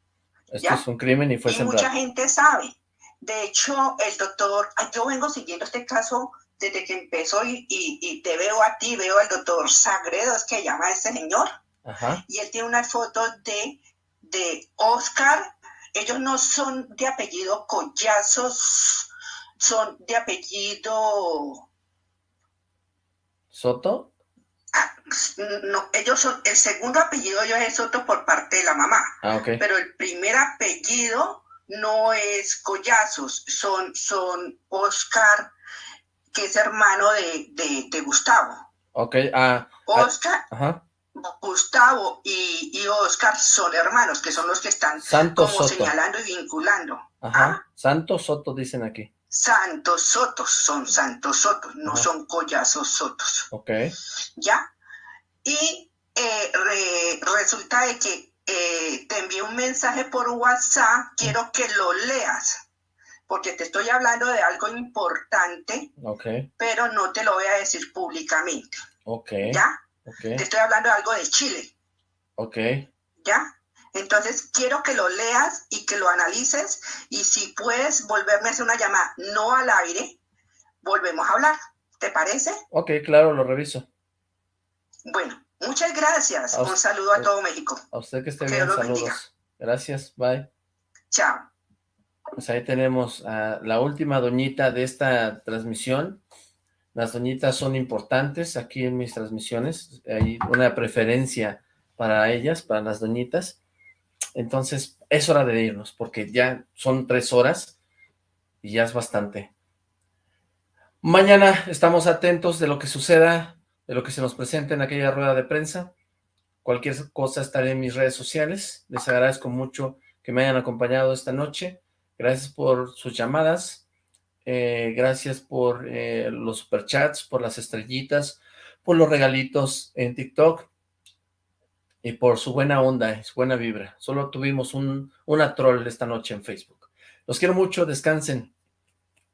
Esto es un crimen y fue y Mucha gente sabe. De hecho, el doctor, yo vengo siguiendo este caso desde que empezó y, te veo a ti, veo al doctor Sagredo, es que llama a ese señor. Y él tiene una foto de, de Oscar. Ellos no son de apellido Collazos, son de apellido... ¿Soto? Ah, no, ellos son, el segundo apellido yo es Soto por parte de la mamá. Ah, Pero el primer apellido no es Collazos, son, son Oscar que es hermano de, de, Gustavo. Ok, ah. Oscar, Gustavo y, y, Oscar son hermanos, que son los que están como señalando y vinculando. Ajá. ¿Ah? Santos Soto dicen aquí. Santos Sotos, son Santos Sotos, no son Collazos Sotos. Ok. ¿Ya? Y eh, resulta de que eh, te envié un mensaje por WhatsApp, quiero que lo leas porque te estoy hablando de algo importante, pero no te lo voy a decir públicamente. ¿Ya? Te estoy hablando de algo de Chile. Ok. ¿Ya? Entonces quiero que lo leas y que lo analices y si puedes volverme a hacer una llamada no al aire, volvemos a hablar. ¿Te parece? Ok, claro, lo reviso. Bueno, muchas gracias. Un saludo a todo México. A usted que esté bien, saludos. Gracias, bye. Chao. Pues ahí tenemos a la última doñita de esta transmisión. Las doñitas son importantes aquí en mis transmisiones. Hay una preferencia para ellas, para las doñitas. Entonces, es hora de irnos, porque ya son tres horas y ya es bastante. Mañana estamos atentos de lo que suceda, de lo que se nos presente en aquella rueda de prensa. Cualquier cosa estaré en mis redes sociales. Les agradezco mucho que me hayan acompañado esta noche. Gracias por sus llamadas. Eh, gracias por eh, los superchats, por las estrellitas, por los regalitos en TikTok y por su buena onda, su buena vibra. Solo tuvimos un, una troll esta noche en Facebook. Los quiero mucho, descansen.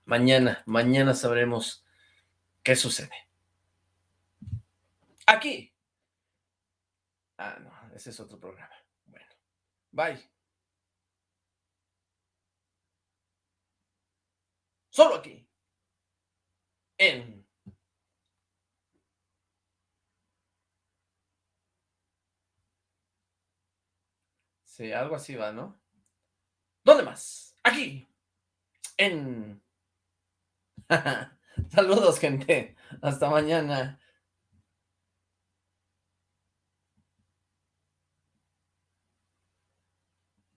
Mañana, mañana sabremos qué sucede. Aquí. Ah, no, ese es otro programa. Bueno, bye. Solo aquí. En... Sí, algo así va, ¿no? ¿Dónde más? Aquí. En... *laughs* Saludos, gente. Hasta mañana.